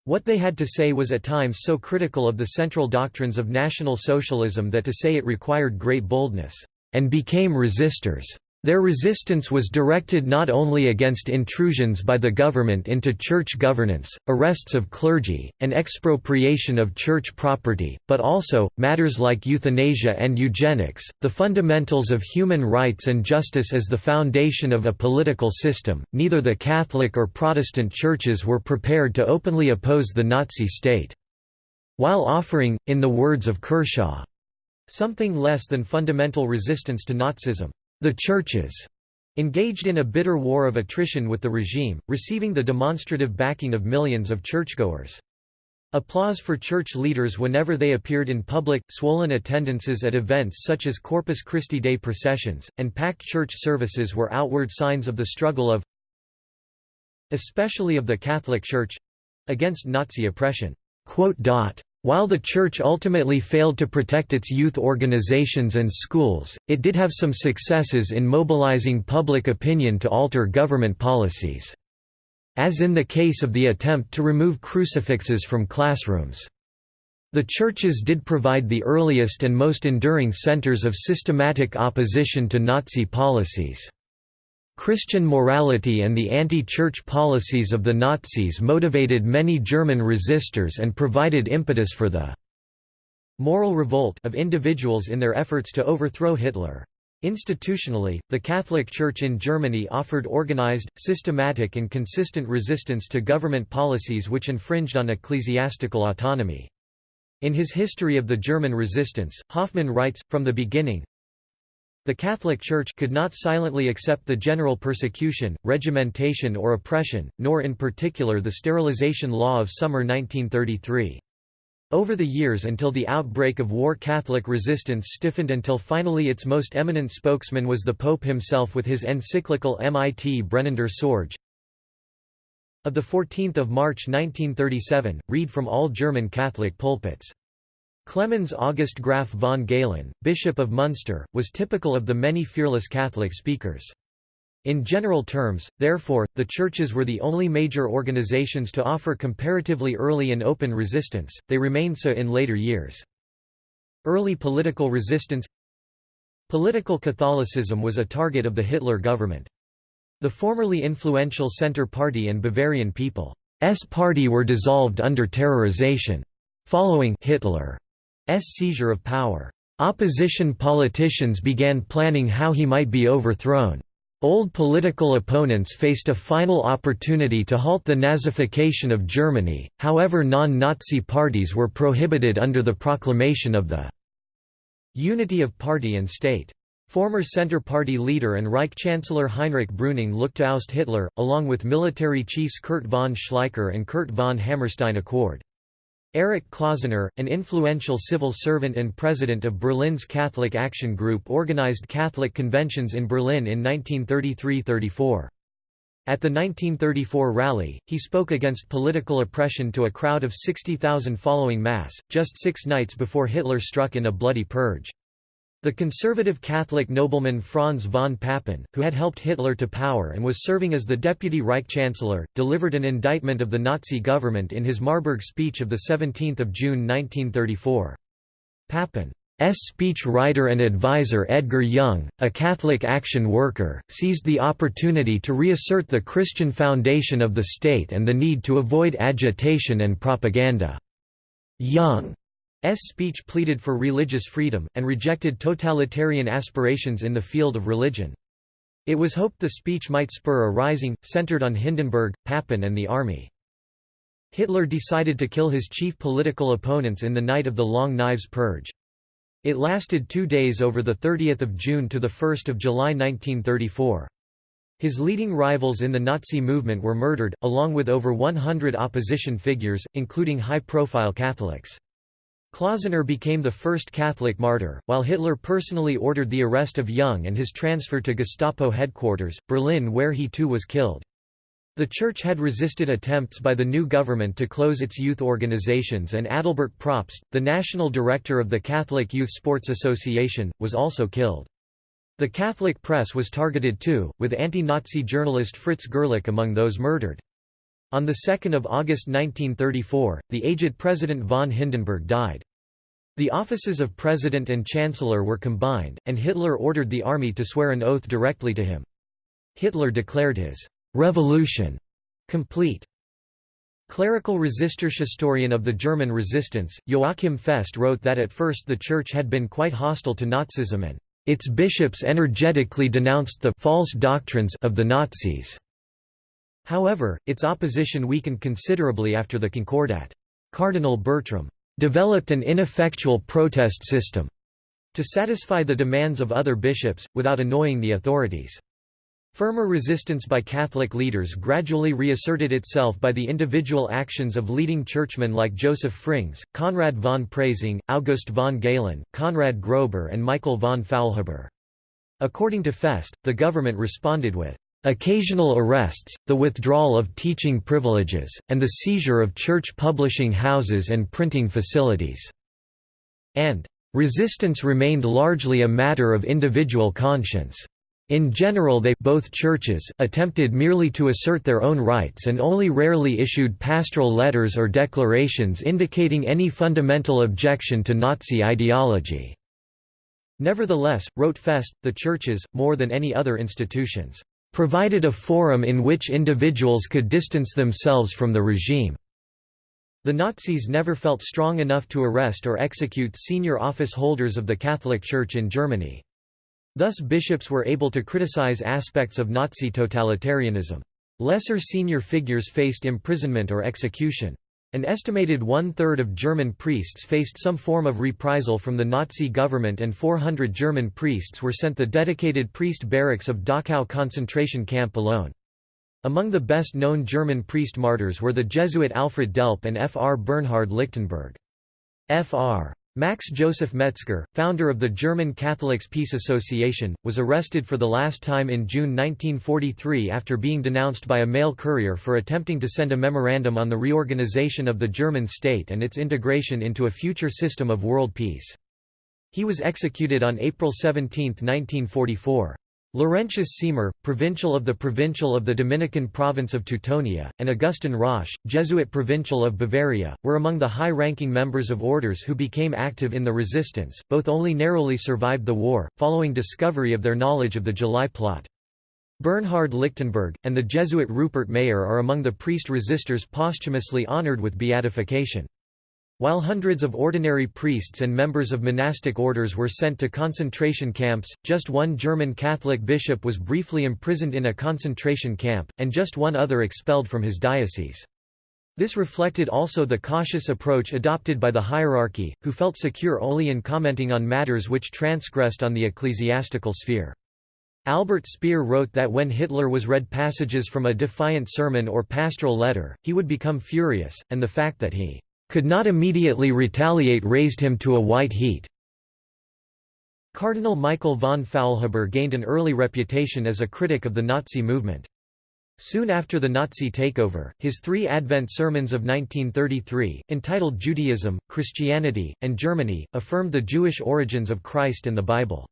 What they had to say was at times so critical of the central doctrines of National Socialism that to say it required great boldness, and became resistors. Their resistance was directed not only against intrusions by the government into church governance, arrests of clergy, and expropriation of church property, but also, matters like euthanasia and eugenics, the fundamentals of human rights and justice as the foundation of a political system. Neither the Catholic or Protestant churches were prepared to openly oppose the Nazi state. While offering, in the words of Kershaw, something less than fundamental resistance to Nazism. The churches engaged in a bitter war of attrition with the regime, receiving the demonstrative backing of millions of churchgoers. Applause for church leaders whenever they appeared in public, swollen attendances at events such as Corpus Christi Day processions, and packed church services were outward signs of the struggle of especially of the Catholic Church—against Nazi oppression. While the Church ultimately failed to protect its youth organizations and schools, it did have some successes in mobilizing public opinion to alter government policies. As in the case of the attempt to remove crucifixes from classrooms. The churches did provide the earliest and most enduring centers of systematic opposition to Nazi policies. Christian morality and the anti-church policies of the Nazis motivated many German resistors and provided impetus for the moral revolt of individuals in their efforts to overthrow Hitler. Institutionally, the Catholic Church in Germany offered organized, systematic and consistent resistance to government policies which infringed on ecclesiastical autonomy. In his History of the German Resistance, Hoffmann writes, from the beginning, the Catholic Church could not silently accept the general persecution, regimentation or oppression, nor in particular the sterilization law of summer 1933. Over the years until the outbreak of war Catholic resistance stiffened until finally its most eminent spokesman was the Pope himself with his encyclical Mit brennender Sorge. Of 14 March 1937, read from all German Catholic pulpits. Clemens August Graf von Galen, Bishop of Munster, was typical of the many fearless Catholic speakers. In general terms, therefore, the churches were the only major organizations to offer comparatively early and open resistance, they remained so in later years. Early political resistance Political Catholicism was a target of the Hitler government. The formerly influential Centre Party and Bavarian People's Party were dissolved under terrorization. Following Hitler's seizure of power, opposition politicians began planning how he might be overthrown. Old political opponents faced a final opportunity to halt the Nazification of Germany, however non-Nazi parties were prohibited under the proclamation of the Unity of party and state. Former Centre Party leader and Reich Chancellor Heinrich Brüning looked to oust Hitler, along with military chiefs Kurt von Schleicher and Kurt von Hammerstein-Equord. Erich Klausener, an influential civil servant and president of Berlin's Catholic Action Group organized Catholic conventions in Berlin in 1933–34. At the 1934 rally, he spoke against political oppression to a crowd of 60,000 following Mass, just six nights before Hitler struck in a bloody purge. The conservative Catholic nobleman Franz von Papen, who had helped Hitler to power and was serving as the deputy Reich Chancellor, delivered an indictment of the Nazi government in his Marburg speech of 17 June 1934. Papen S. speech writer and advisor Edgar Jung, a Catholic action worker, seized the opportunity to reassert the Christian foundation of the state and the need to avoid agitation and propaganda. Jung's speech pleaded for religious freedom, and rejected totalitarian aspirations in the field of religion. It was hoped the speech might spur a rising, centered on Hindenburg, Papen and the army. Hitler decided to kill his chief political opponents in the night of the Long Knives Purge. It lasted two days over 30 June to 1 July 1934. His leading rivals in the Nazi movement were murdered, along with over 100 opposition figures, including high-profile Catholics. Klausener became the first Catholic martyr, while Hitler personally ordered the arrest of Jung and his transfer to Gestapo headquarters, Berlin where he too was killed. The Church had resisted attempts by the new government to close its youth organizations and Adalbert Probst, the national director of the Catholic Youth Sports Association, was also killed. The Catholic press was targeted too, with anti-Nazi journalist Fritz Gerlich among those murdered. On 2 August 1934, the aged President von Hindenburg died. The offices of President and Chancellor were combined, and Hitler ordered the army to swear an oath directly to him. Hitler declared his Revolution complete. Clerical resistor historian of the German resistance, Joachim Fest wrote that at first the Church had been quite hostile to Nazism and its bishops energetically denounced the false doctrines of the Nazis. However, its opposition weakened considerably after the Concordat. Cardinal Bertram developed an ineffectual protest system to satisfy the demands of other bishops, without annoying the authorities. Firmer resistance by Catholic leaders gradually reasserted itself by the individual actions of leading churchmen like Joseph Frings, Konrad von Preysing, August von Galen, Konrad Grober and Michael von Faulhaber. According to Fest, the government responded with occasional arrests, the withdrawal of teaching privileges, and the seizure of church publishing houses and printing facilities", and resistance remained largely a matter of individual conscience. In general they both churches attempted merely to assert their own rights and only rarely issued pastoral letters or declarations indicating any fundamental objection to Nazi ideology. Nevertheless, wrote Fest, the churches, more than any other institutions, provided a forum in which individuals could distance themselves from the regime. The Nazis never felt strong enough to arrest or execute senior office holders of the Catholic Church in Germany. Thus bishops were able to criticize aspects of Nazi totalitarianism. Lesser senior figures faced imprisonment or execution. An estimated one-third of German priests faced some form of reprisal from the Nazi government and 400 German priests were sent the dedicated priest barracks of Dachau concentration camp alone. Among the best-known German priest martyrs were the Jesuit Alfred Delp and Fr. Bernhard Lichtenberg. Fr. Max Joseph Metzger, founder of the German Catholics Peace Association, was arrested for the last time in June 1943 after being denounced by a mail courier for attempting to send a memorandum on the reorganization of the German state and its integration into a future system of world peace. He was executed on April 17, 1944. Laurentius Siemer, provincial of the Provincial of the Dominican province of Teutonia, and Augustin Rösch, Jesuit provincial of Bavaria, were among the high-ranking members of orders who became active in the resistance, both only narrowly survived the war, following discovery of their knowledge of the July plot. Bernhard Lichtenberg, and the Jesuit Rupert Mayer are among the priest resistors posthumously honored with beatification. While hundreds of ordinary priests and members of monastic orders were sent to concentration camps, just one German Catholic bishop was briefly imprisoned in a concentration camp, and just one other expelled from his diocese. This reflected also the cautious approach adopted by the hierarchy, who felt secure only in commenting on matters which transgressed on the ecclesiastical sphere. Albert Speer wrote that when Hitler was read passages from a defiant sermon or pastoral letter, he would become furious, and the fact that he could not immediately retaliate raised him to a white heat. Cardinal Michael von Faulhaber gained an early reputation as a critic of the Nazi movement. Soon after the Nazi takeover, his three Advent sermons of 1933, entitled Judaism, Christianity, and Germany, affirmed the Jewish origins of Christ and the Bible.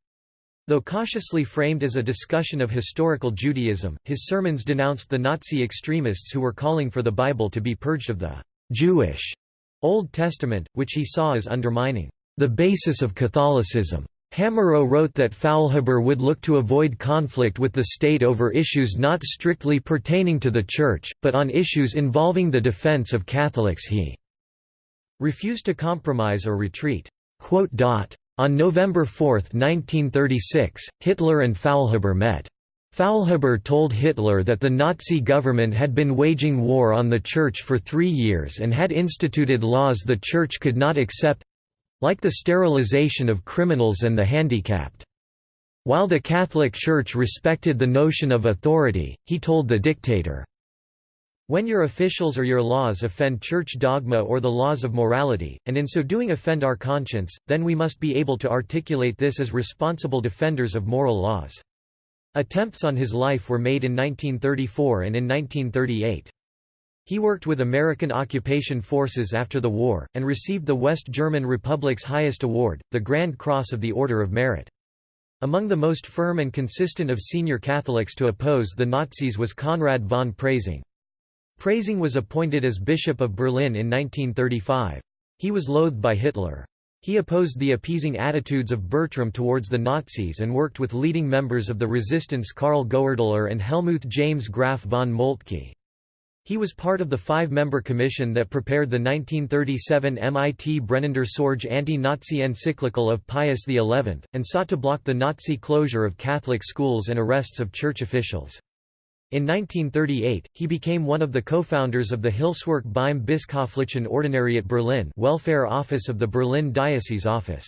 Though cautiously framed as a discussion of historical Judaism, his sermons denounced the Nazi extremists who were calling for the Bible to be purged of the Jewish Old Testament, which he saw as undermining the basis of Catholicism. Hamerow wrote that Faulhaber would look to avoid conflict with the state over issues not strictly pertaining to the Church, but on issues involving the defense of Catholics he refused to compromise or retreat. On November 4, 1936, Hitler and Faulhaber met. Faulhaber told Hitler that the Nazi government had been waging war on the Church for three years and had instituted laws the Church could not accept—like the sterilization of criminals and the handicapped. While the Catholic Church respected the notion of authority, he told the dictator, when your officials or your laws offend church dogma or the laws of morality, and in so doing offend our conscience, then we must be able to articulate this as responsible defenders of moral laws. Attempts on his life were made in 1934 and in 1938. He worked with American occupation forces after the war, and received the West German Republic's highest award, the Grand Cross of the Order of Merit. Among the most firm and consistent of senior Catholics to oppose the Nazis was Konrad von Preysing. Preysing was appointed as Bishop of Berlin in 1935. He was loathed by Hitler. He opposed the appeasing attitudes of Bertram towards the Nazis and worked with leading members of the resistance Karl Goerdeler and Helmuth James Graf von Moltke. He was part of the five-member commission that prepared the 1937 MIT Brennender Sorge anti-Nazi encyclical of Pius XI, and sought to block the Nazi closure of Catholic schools and arrests of church officials. In 1938, he became one of the co-founders of the Hilfswerk beim Bischöflichen Ordinariat Berlin welfare office of the Berlin Diocese Office.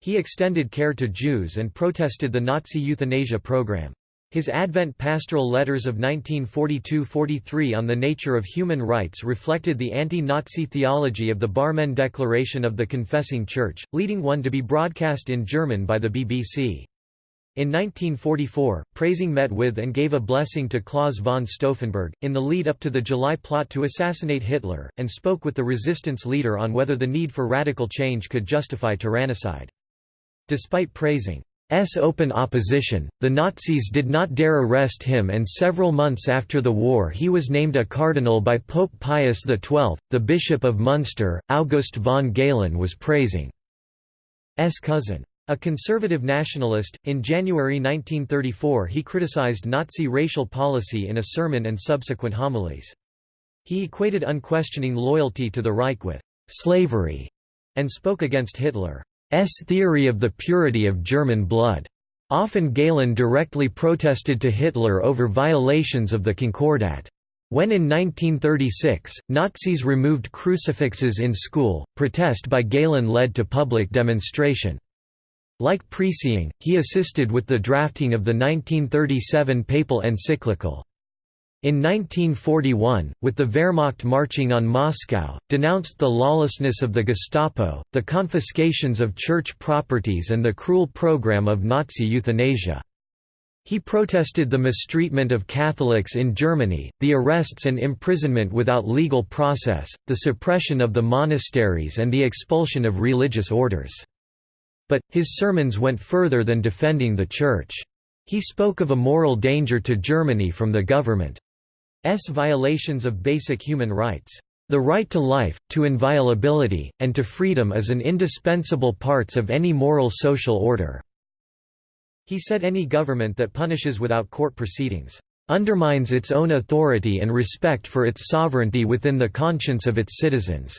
He extended care to Jews and protested the Nazi euthanasia program. His Advent pastoral letters of 1942–43 on the nature of human rights reflected the anti-Nazi theology of the Barmen Declaration of the Confessing Church, leading one to be broadcast in German by the BBC. In 1944, Preysing met with and gave a blessing to Claus von Stauffenberg, in the lead-up to the July plot to assassinate Hitler, and spoke with the resistance leader on whether the need for radical change could justify tyrannicide. Despite Preysing's open opposition, the Nazis did not dare arrest him and several months after the war he was named a cardinal by Pope Pius XII. The Bishop of Munster, August von Galen was Preysing's cousin. A conservative nationalist, in January 1934 he criticized Nazi racial policy in a sermon and subsequent homilies. He equated unquestioning loyalty to the Reich with «slavery» and spoke against Hitler's theory of the purity of German blood. Often Galen directly protested to Hitler over violations of the Concordat. When in 1936, Nazis removed crucifixes in school, protest by Galen led to public demonstration. Like Preysing, he assisted with the drafting of the 1937 papal encyclical. In 1941, with the Wehrmacht marching on Moscow, denounced the lawlessness of the Gestapo, the confiscations of church properties and the cruel program of Nazi euthanasia. He protested the mistreatment of Catholics in Germany, the arrests and imprisonment without legal process, the suppression of the monasteries and the expulsion of religious orders. But, his sermons went further than defending the Church. He spoke of a moral danger to Germany from the government's violations of basic human rights. The right to life, to inviolability, and to freedom is an indispensable parts of any moral social order." He said any government that punishes without court proceedings, "...undermines its own authority and respect for its sovereignty within the conscience of its citizens."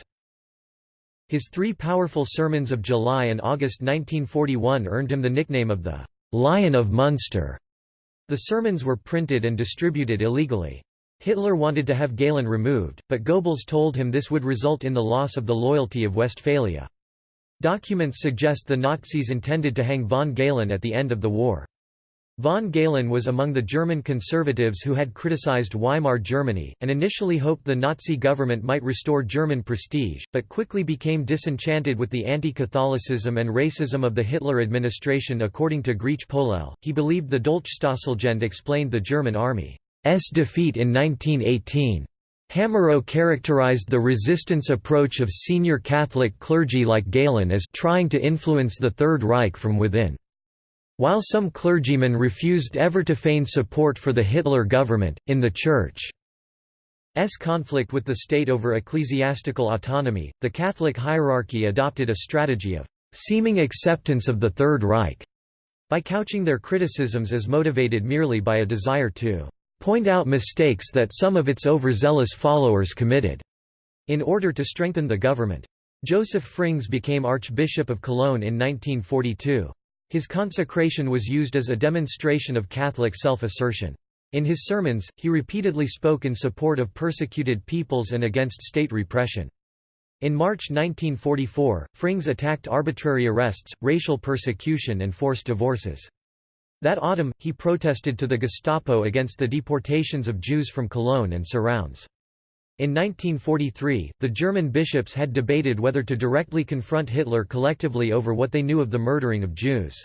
His three powerful sermons of July and August 1941 earned him the nickname of the «Lion of Munster». The sermons were printed and distributed illegally. Hitler wanted to have Galen removed, but Goebbels told him this would result in the loss of the loyalty of Westphalia. Documents suggest the Nazis intended to hang von Galen at the end of the war. Von Galen was among the German conservatives who had criticized Weimar Germany, and initially hoped the Nazi government might restore German prestige, but quickly became disenchanted with the anti-Catholicism and racism of the Hitler administration according to Griech-Polelle, he believed the Dolchstoßlegende explained the German army's defeat in 1918. Hamerow characterized the resistance approach of senior Catholic clergy like Galen as trying to influence the Third Reich from within. While some clergymen refused ever to feign support for the Hitler government, in the Church's conflict with the state over ecclesiastical autonomy, the Catholic hierarchy adopted a strategy of «seeming acceptance of the Third Reich» by couching their criticisms as motivated merely by a desire to «point out mistakes that some of its overzealous followers committed» in order to strengthen the government. Joseph Frings became Archbishop of Cologne in 1942. His consecration was used as a demonstration of Catholic self-assertion. In his sermons, he repeatedly spoke in support of persecuted peoples and against state repression. In March 1944, Frings attacked arbitrary arrests, racial persecution and forced divorces. That autumn, he protested to the Gestapo against the deportations of Jews from Cologne and surrounds. In 1943, the German bishops had debated whether to directly confront Hitler collectively over what they knew of the murdering of Jews.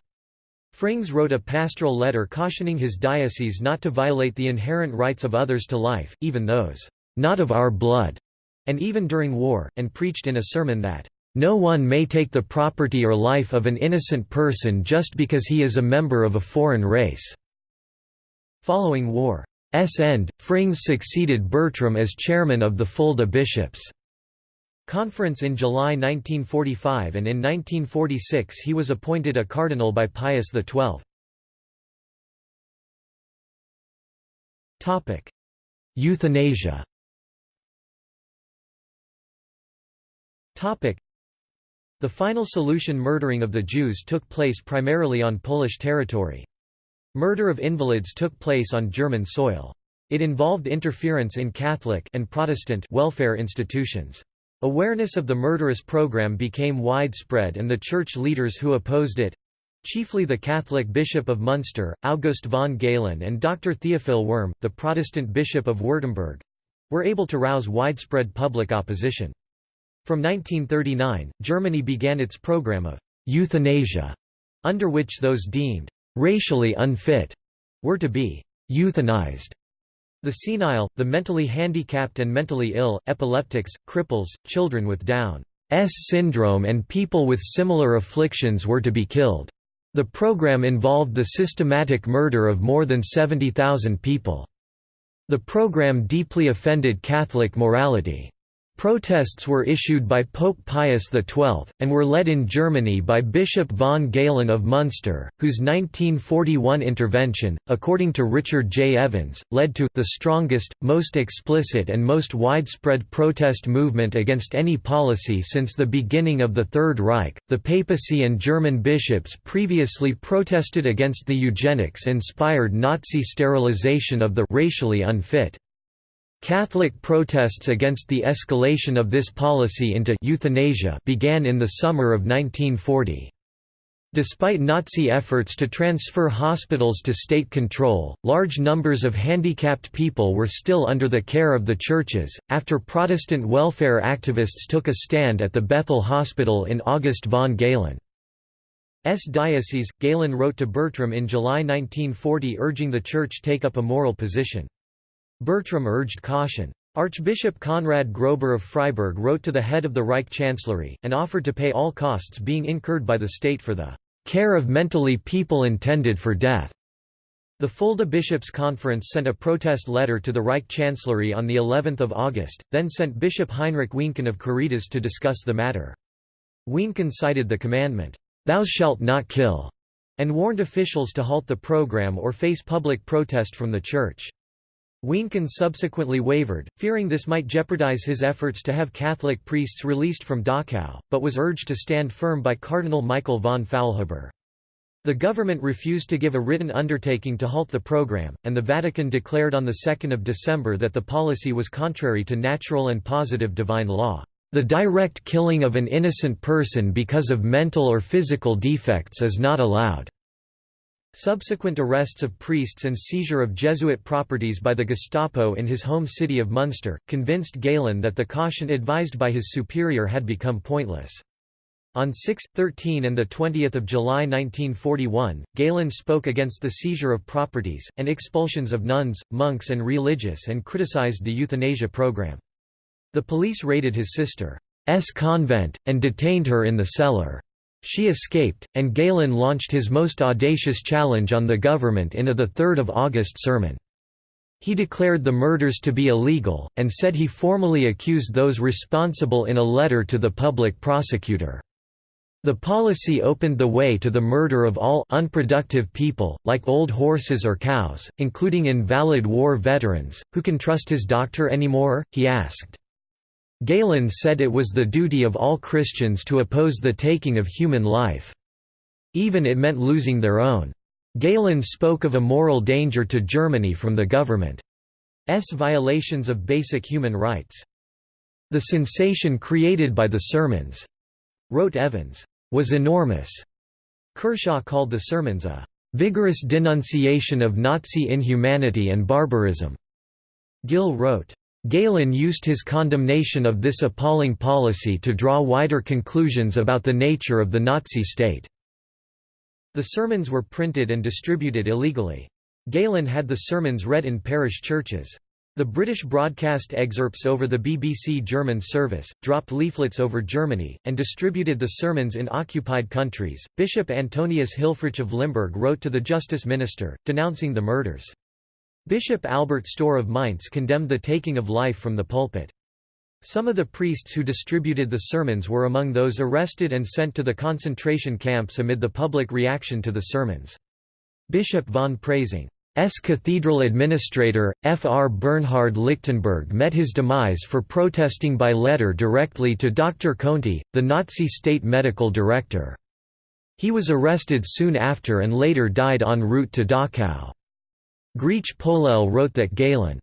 Frings wrote a pastoral letter cautioning his diocese not to violate the inherent rights of others to life, even those, "...not of our blood", and even during war, and preached in a sermon that, "...no one may take the property or life of an innocent person just because he is a member of a foreign race." Following war, S end, Frings succeeded Bertram as chairman of the Fulda Bishops' Conference in July 1945 and in 1946 he was appointed a cardinal by Pius XII. Euthanasia The final solution murdering of the Jews took place primarily on Polish territory. Murder of invalids took place on German soil. It involved interference in Catholic and Protestant welfare institutions. Awareness of the murderous program became widespread and the church leaders who opposed it chiefly the Catholic Bishop of Munster, August von Galen and Dr. Theophil Wurm, the Protestant Bishop of Württemberg were able to rouse widespread public opposition. From 1939, Germany began its program of euthanasia, under which those deemed racially unfit were to be euthanized. The senile, the mentally handicapped and mentally ill, epileptics, cripples, children with Down's syndrome and people with similar afflictions were to be killed. The program involved the systematic murder of more than 70,000 people. The program deeply offended Catholic morality. Protests were issued by Pope Pius XII, and were led in Germany by Bishop von Galen of Munster, whose 1941 intervention, according to Richard J. Evans, led to the strongest, most explicit and most widespread protest movement against any policy since the beginning of the Third Reich. The papacy and German bishops previously protested against the eugenics-inspired Nazi sterilization of the racially unfit. Catholic protests against the escalation of this policy into euthanasia began in the summer of 1940. Despite Nazi efforts to transfer hospitals to state control, large numbers of handicapped people were still under the care of the churches. After Protestant welfare activists took a stand at the Bethel Hospital in August von Galen's diocese, Galen wrote to Bertram in July 1940 urging the church take up a moral position. Bertram urged caution. Archbishop Conrad Grober of Freiburg wrote to the head of the Reich Chancellery, and offered to pay all costs being incurred by the state for the care of mentally people intended for death. The Fulda Bishops' Conference sent a protest letter to the Reich Chancellery on the 11th of August, then sent Bishop Heinrich Wienken of Caritas to discuss the matter. Wienken cited the commandment, "'Thou shalt not kill' and warned officials to halt the program or face public protest from the Church. Wienken subsequently wavered, fearing this might jeopardize his efforts to have Catholic priests released from Dachau, but was urged to stand firm by Cardinal Michael von Faulhaber. The government refused to give a written undertaking to halt the program, and the Vatican declared on 2 December that the policy was contrary to natural and positive divine law. The direct killing of an innocent person because of mental or physical defects is not allowed. Subsequent arrests of priests and seizure of Jesuit properties by the Gestapo in his home city of Munster, convinced Galen that the caution advised by his superior had become pointless. On 6, 13 and 20 July 1941, Galen spoke against the seizure of properties, and expulsions of nuns, monks and religious and criticized the euthanasia program. The police raided his sister's convent, and detained her in the cellar. She escaped, and Galen launched his most audacious challenge on the government in a 3 August sermon. He declared the murders to be illegal, and said he formally accused those responsible in a letter to the public prosecutor. The policy opened the way to the murder of all unproductive people, like old horses or cows, including invalid war veterans. Who can trust his doctor anymore? he asked. Galen said it was the duty of all Christians to oppose the taking of human life. Even it meant losing their own. Galen spoke of a moral danger to Germany from the government's violations of basic human rights. The sensation created by the sermons wrote Evans, was enormous. Kershaw called the sermons a vigorous denunciation of Nazi inhumanity and barbarism. Gill wrote, Galen used his condemnation of this appalling policy to draw wider conclusions about the nature of the Nazi state. The sermons were printed and distributed illegally. Galen had the sermons read in parish churches. The British broadcast excerpts over the BBC German service, dropped leaflets over Germany, and distributed the sermons in occupied countries. Bishop Antonius Hilfrich of Limburg wrote to the Justice Minister, denouncing the murders. Bishop Albert Stohr of Mainz condemned the taking of life from the pulpit. Some of the priests who distributed the sermons were among those arrested and sent to the concentration camps amid the public reaction to the sermons. Bishop von Preysing S. cathedral administrator, F. R. Bernhard Lichtenberg met his demise for protesting by letter directly to Dr. Conti, the Nazi state medical director. He was arrested soon after and later died en route to Dachau. Griech-Polelle wrote that Galen's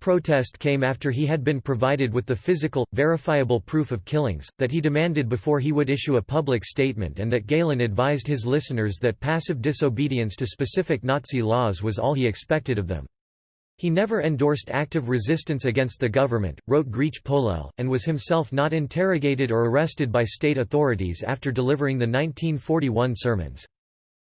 protest came after he had been provided with the physical, verifiable proof of killings, that he demanded before he would issue a public statement and that Galen advised his listeners that passive disobedience to specific Nazi laws was all he expected of them. He never endorsed active resistance against the government, wrote Griech-Polelle, and was himself not interrogated or arrested by state authorities after delivering the 1941 sermons.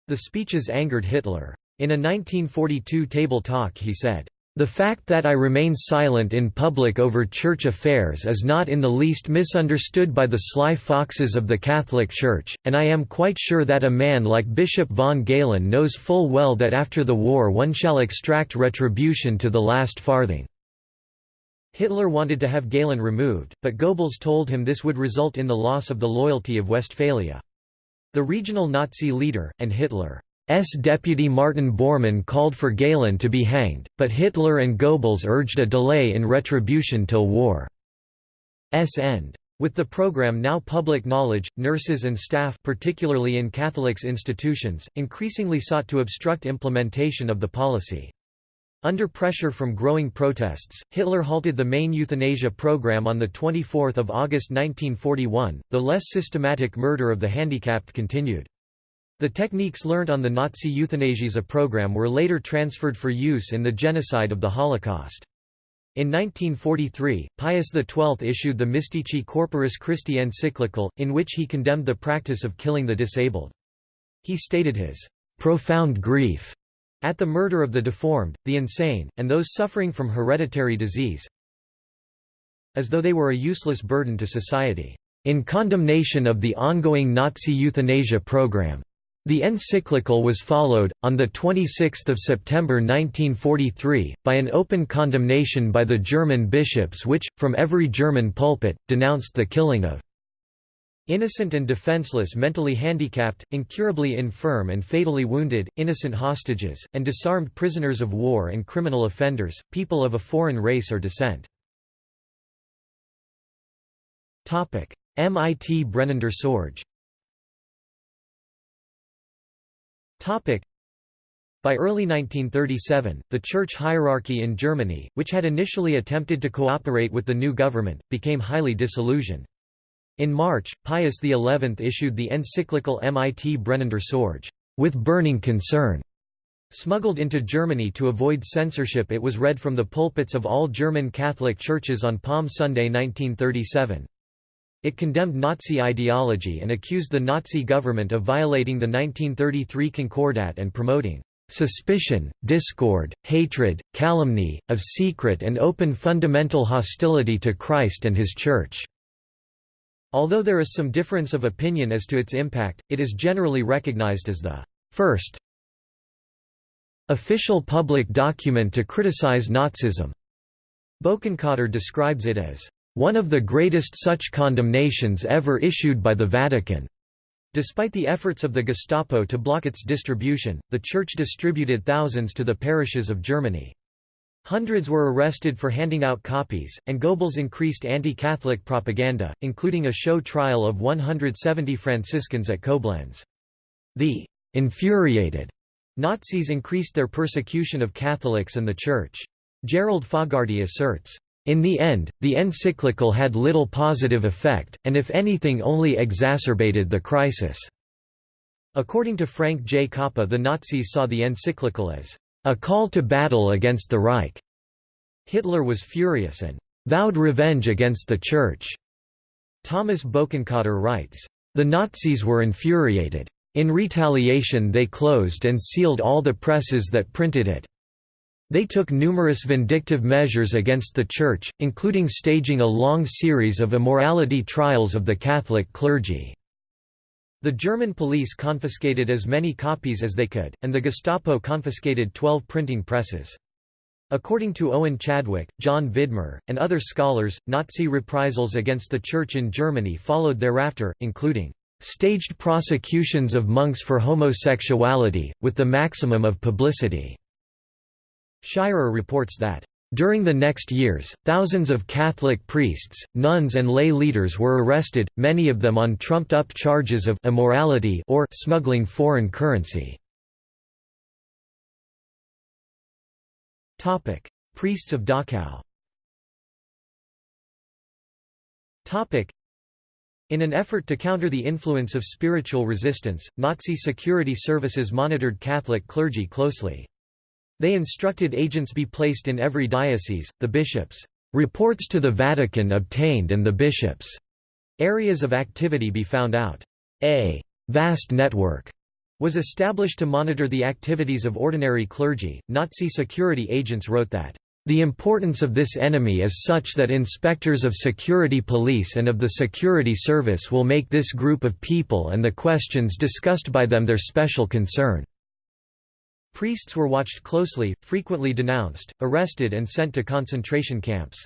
The speeches angered Hitler. In a 1942 table talk he said, the fact that I remain silent in public over church affairs is not in the least misunderstood by the sly foxes of the Catholic Church, and I am quite sure that a man like Bishop von Galen knows full well that after the war one shall extract retribution to the last farthing." Hitler wanted to have Galen removed, but Goebbels told him this would result in the loss of the loyalty of Westphalia. The regional Nazi leader, and Hitler deputy Martin Bormann called for Galen to be hanged, but Hitler and Goebbels urged a delay in retribution till war's end. With the program now public knowledge, nurses and staff particularly in Catholics institutions, increasingly sought to obstruct implementation of the policy. Under pressure from growing protests, Hitler halted the main euthanasia program on 24 August 1941, the less systematic murder of the handicapped continued. The techniques learnt on the Nazi euthanasia program were later transferred for use in the genocide of the Holocaust. In 1943, Pius XII issued the Mystici Corporis Christi encyclical, in which he condemned the practice of killing the disabled. He stated his profound grief at the murder of the deformed, the insane, and those suffering from hereditary disease, as though they were a useless burden to society, in condemnation of the ongoing Nazi euthanasia program. The encyclical was followed, on 26 September 1943, by an open condemnation by the German bishops which, from every German pulpit, denounced the killing of innocent and defenseless mentally handicapped, incurably infirm and fatally wounded, innocent hostages, and disarmed prisoners of war and criminal offenders, people of a foreign race or descent. Mit brennender Sorge by early 1937, the church hierarchy in Germany, which had initially attempted to cooperate with the new government, became highly disillusioned. In March, Pius XI issued the encyclical Mit brennender Sorge, with burning concern. Smuggled into Germany to avoid censorship it was read from the pulpits of all German Catholic churches on Palm Sunday 1937. It condemned Nazi ideology and accused the Nazi government of violating the 1933 Concordat and promoting suspicion, discord, hatred, calumny, of secret and open fundamental hostility to Christ and His Church." Although there is some difference of opinion as to its impact, it is generally recognized as the first official public document to criticize Nazism. Bokenkotter describes it as one of the greatest such condemnations ever issued by the Vatican. Despite the efforts of the Gestapo to block its distribution, the Church distributed thousands to the parishes of Germany. Hundreds were arrested for handing out copies, and Goebbels increased anti-Catholic propaganda, including a show trial of 170 Franciscans at Koblenz. The «infuriated» Nazis increased their persecution of Catholics and the Church. Gerald Fogarty asserts, in the end, the encyclical had little positive effect, and if anything only exacerbated the crisis. According to Frank J. Coppa the Nazis saw the encyclical as a call to battle against the Reich. Hitler was furious and vowed revenge against the Church. Thomas Bokenkotter writes, The Nazis were infuriated. In retaliation they closed and sealed all the presses that printed it. They took numerous vindictive measures against the Church, including staging a long series of immorality trials of the Catholic clergy. The German police confiscated as many copies as they could, and the Gestapo confiscated 12 printing presses. According to Owen Chadwick, John Vidmar, and other scholars, Nazi reprisals against the Church in Germany followed thereafter, including staged prosecutions of monks for homosexuality, with the maximum of publicity. Shirer reports that, during the next years, thousands of Catholic priests, nuns and lay leaders were arrested, many of them on trumped-up charges of immorality or smuggling foreign currency. Priests of Dachau in an effort to counter the influence of spiritual resistance, Nazi security services monitored Catholic clergy closely. They instructed agents be placed in every diocese, the bishops' reports to the Vatican obtained and the bishops' areas of activity be found out. A vast network was established to monitor the activities of ordinary clergy. Nazi security agents wrote that the importance of this enemy is such that inspectors of security police and of the security service will make this group of people and the questions discussed by them their special concern. Priests were watched closely, frequently denounced, arrested and sent to concentration camps.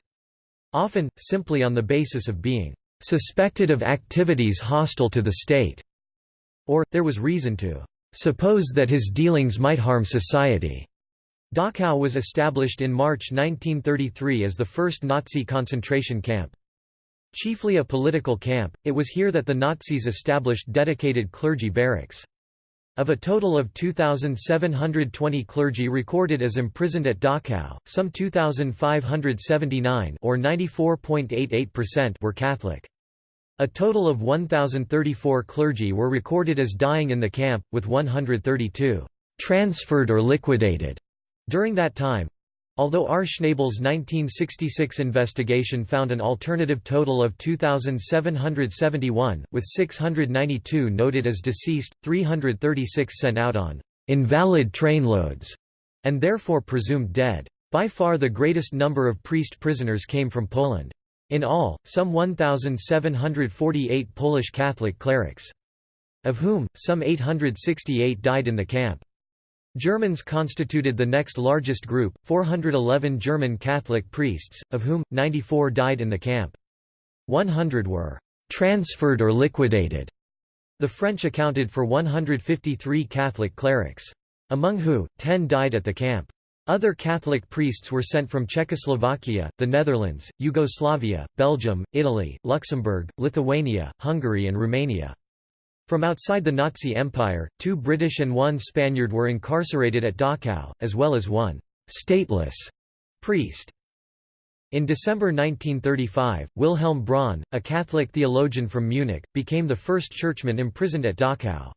Often, simply on the basis of being "...suspected of activities hostile to the state", or, there was reason to "...suppose that his dealings might harm society." Dachau was established in March 1933 as the first Nazi concentration camp. Chiefly a political camp, it was here that the Nazis established dedicated clergy barracks. Of a total of 2,720 clergy recorded as imprisoned at Dachau, some 2,579 or 94.88% were Catholic. A total of 1,034 clergy were recorded as dying in the camp, with 132 transferred or liquidated during that time. Although R. Schnabel's 1966 investigation found an alternative total of 2,771, with 692 noted as deceased, 336 sent out on invalid trainloads, and therefore presumed dead. By far the greatest number of priest prisoners came from Poland. In all, some 1,748 Polish Catholic clerics. of whom, some 868 died in the camp. Germans constituted the next largest group, 411 German Catholic priests, of whom, 94 died in the camp. 100 were «transferred or liquidated». The French accounted for 153 Catholic clerics. Among who, 10 died at the camp. Other Catholic priests were sent from Czechoslovakia, the Netherlands, Yugoslavia, Belgium, Italy, Luxembourg, Lithuania, Hungary and Romania. From outside the Nazi Empire, two British and one Spaniard were incarcerated at Dachau, as well as one «stateless» priest. In December 1935, Wilhelm Braun, a Catholic theologian from Munich, became the first churchman imprisoned at Dachau.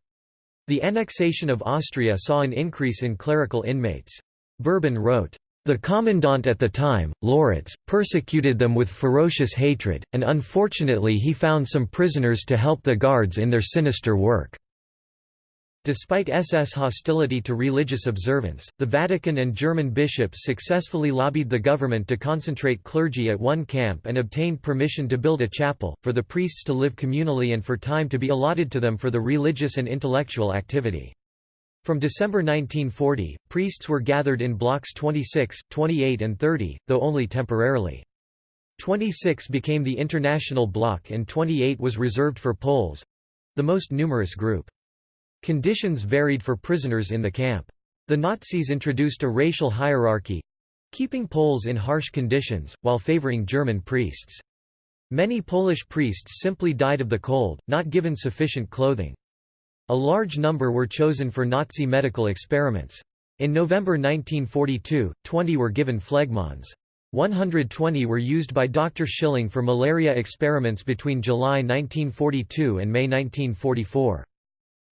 The annexation of Austria saw an increase in clerical inmates. Berben wrote, the commandant at the time, Loritz, persecuted them with ferocious hatred, and unfortunately he found some prisoners to help the guards in their sinister work. Despite SS hostility to religious observance, the Vatican and German bishops successfully lobbied the government to concentrate clergy at one camp and obtained permission to build a chapel, for the priests to live communally and for time to be allotted to them for the religious and intellectual activity. From December 1940, priests were gathered in blocks 26, 28 and 30, though only temporarily. 26 became the international block and 28 was reserved for Poles—the most numerous group. Conditions varied for prisoners in the camp. The Nazis introduced a racial hierarchy—keeping Poles in harsh conditions, while favoring German priests. Many Polish priests simply died of the cold, not given sufficient clothing. A large number were chosen for Nazi medical experiments. In November 1942, 20 were given phlegmons. 120 were used by Dr. Schilling for malaria experiments between July 1942 and May 1944.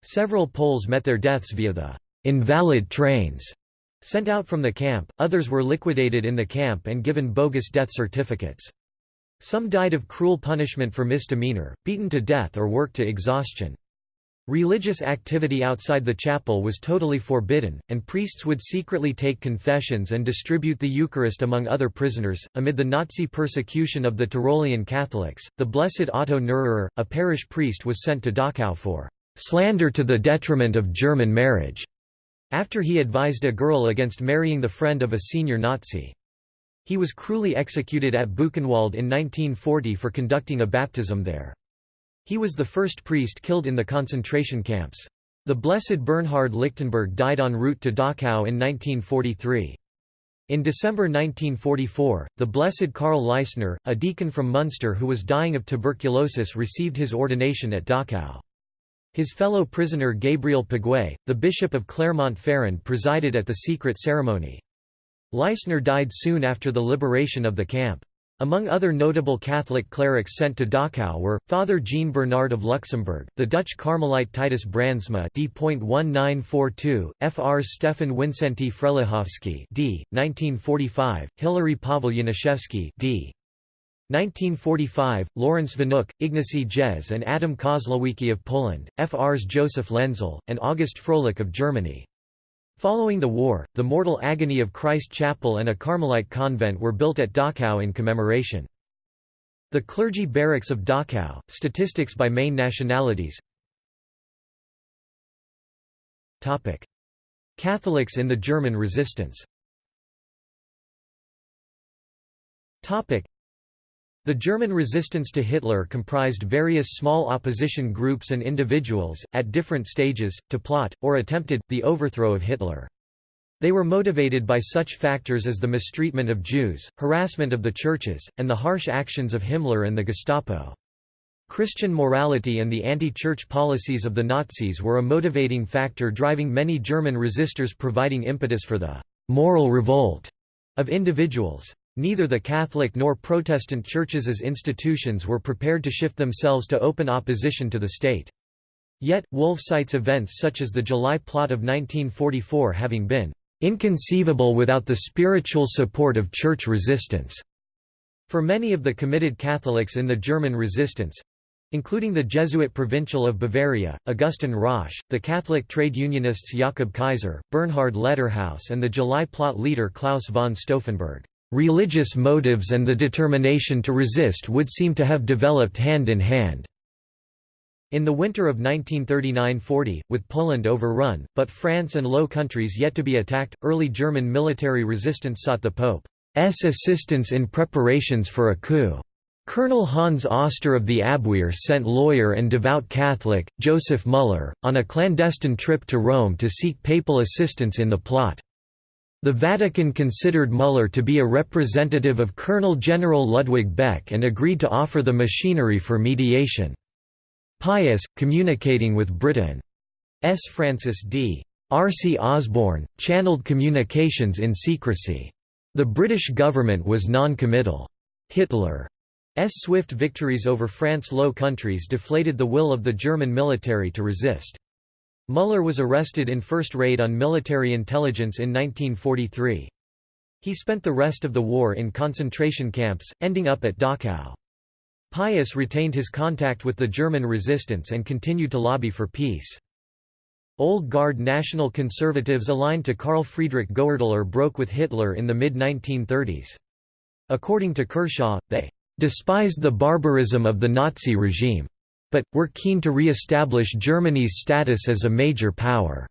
Several Poles met their deaths via the invalid trains sent out from the camp, others were liquidated in the camp and given bogus death certificates. Some died of cruel punishment for misdemeanor, beaten to death or worked to exhaustion. Religious activity outside the chapel was totally forbidden, and priests would secretly take confessions and distribute the Eucharist among other prisoners. Amid the Nazi persecution of the Tyrolean Catholics, the Blessed Otto Neururer, a parish priest, was sent to Dachau for slander to the detriment of German marriage, after he advised a girl against marrying the friend of a senior Nazi. He was cruelly executed at Buchenwald in 1940 for conducting a baptism there. He was the first priest killed in the concentration camps. The Blessed Bernhard Lichtenberg died en route to Dachau in 1943. In December 1944, the Blessed Karl Leisner, a deacon from Munster who was dying of tuberculosis received his ordination at Dachau. His fellow prisoner Gabriel Piguet, the Bishop of Clermont-Ferrand presided at the secret ceremony. Leisner died soon after the liberation of the camp. Among other notable Catholic clerics sent to Dachau were, Father Jean Bernard of Luxembourg, the Dutch Carmelite Titus Brandsma d.1942, Fr. Stefan Wincenty Frelichowski d. 1945, Hilary Pavel d. 1945, Lawrence Wnuk, Ignacy Jez and Adam Kozłowicki of Poland, Frs Joseph Lenzel, and August Frohlich of Germany. Following the war, the Mortal Agony of Christ Chapel and a Carmelite convent were built at Dachau in commemoration. The clergy barracks of Dachau, statistics by main nationalities. Catholics in the German resistance the German resistance to Hitler comprised various small opposition groups and individuals, at different stages, to plot, or attempted, the overthrow of Hitler. They were motivated by such factors as the mistreatment of Jews, harassment of the churches, and the harsh actions of Himmler and the Gestapo. Christian morality and the anti-church policies of the Nazis were a motivating factor driving many German resistors providing impetus for the «moral revolt» of individuals. Neither the Catholic nor Protestant churches as institutions were prepared to shift themselves to open opposition to the state. Yet, Wolff cites events such as the July plot of 1944 having been "...inconceivable without the spiritual support of church resistance." For many of the committed Catholics in the German resistance, including the Jesuit provincial of Bavaria, Augustin Rösch, the Catholic trade unionists Jakob Kaiser, Bernhard Letterhaus and the July plot leader Claus von Stauffenberg. Religious motives and the determination to resist would seem to have developed hand in hand. In the winter of 1939–40, with Poland overrun, but France and Low Countries yet to be attacked, early German military resistance sought the Pope's assistance in preparations for a coup. Colonel Hans Oster of the Abwehr sent lawyer and devout Catholic, Joseph Müller, on a clandestine trip to Rome to seek papal assistance in the plot. The Vatican considered Müller to be a representative of Colonel General Ludwig Beck and agreed to offer the machinery for mediation. Pius, communicating with Britain's Francis D. R. C. Osborne, channeled communications in secrecy. The British government was non-committal. Hitler's swift victories over France's Low Countries deflated the will of the German military to resist. Müller was arrested in first raid on military intelligence in 1943. He spent the rest of the war in concentration camps, ending up at Dachau. Pius retained his contact with the German resistance and continued to lobby for peace. Old Guard national conservatives aligned to Karl Friedrich Goerdeler broke with Hitler in the mid-1930s. According to Kershaw, they "...despised the barbarism of the Nazi regime. But, were keen to re-establish Germany's status as a major power."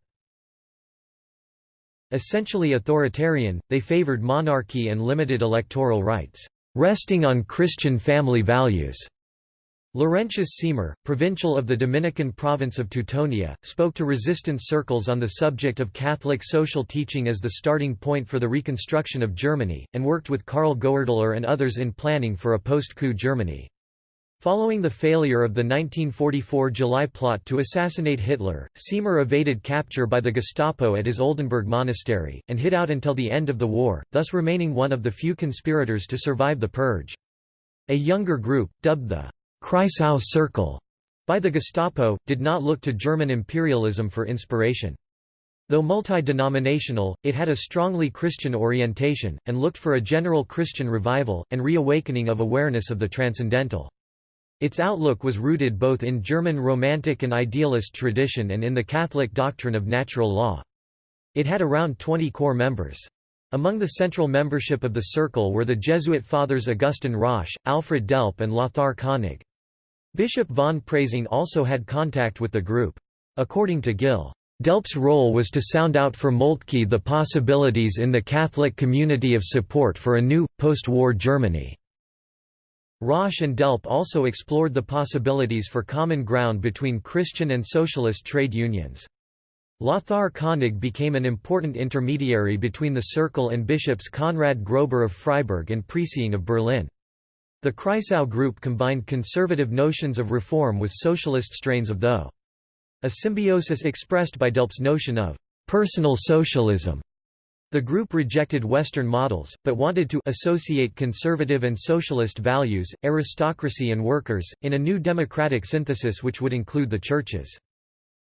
Essentially authoritarian, they favored monarchy and limited electoral rights resting on Christian family values. Laurentius Siemer, provincial of the Dominican province of Teutonia, spoke to resistance circles on the subject of Catholic social teaching as the starting point for the reconstruction of Germany, and worked with Karl Goerdeler and others in planning for a post-coup Germany. Following the failure of the 1944 July plot to assassinate Hitler, Siemer evaded capture by the Gestapo at his Oldenburg monastery, and hid out until the end of the war, thus remaining one of the few conspirators to survive the purge. A younger group, dubbed the Kreisau Circle by the Gestapo, did not look to German imperialism for inspiration. Though multi-denominational, it had a strongly Christian orientation, and looked for a general Christian revival, and reawakening of awareness of the transcendental. Its outlook was rooted both in German Romantic and idealist tradition and in the Catholic doctrine of natural law. It had around 20 core members. Among the central membership of the circle were the Jesuit fathers Augustin Rösch, Alfred Delp and Lothar Koenig. Bishop von Preysing also had contact with the group. According to Gill, Delp's role was to sound out for Moltke the possibilities in the Catholic community of support for a new, post-war Germany. Rösch and Delp also explored the possibilities for common ground between Christian and socialist trade unions. Lothar Koenig became an important intermediary between the Circle and bishops Konrad Grober of Freiburg and Preysing of Berlin. The Kreisau group combined conservative notions of reform with socialist strains of though. A symbiosis expressed by Delp's notion of personal socialism the group rejected Western models, but wanted to associate conservative and socialist values, aristocracy and workers, in a new democratic synthesis which would include the churches.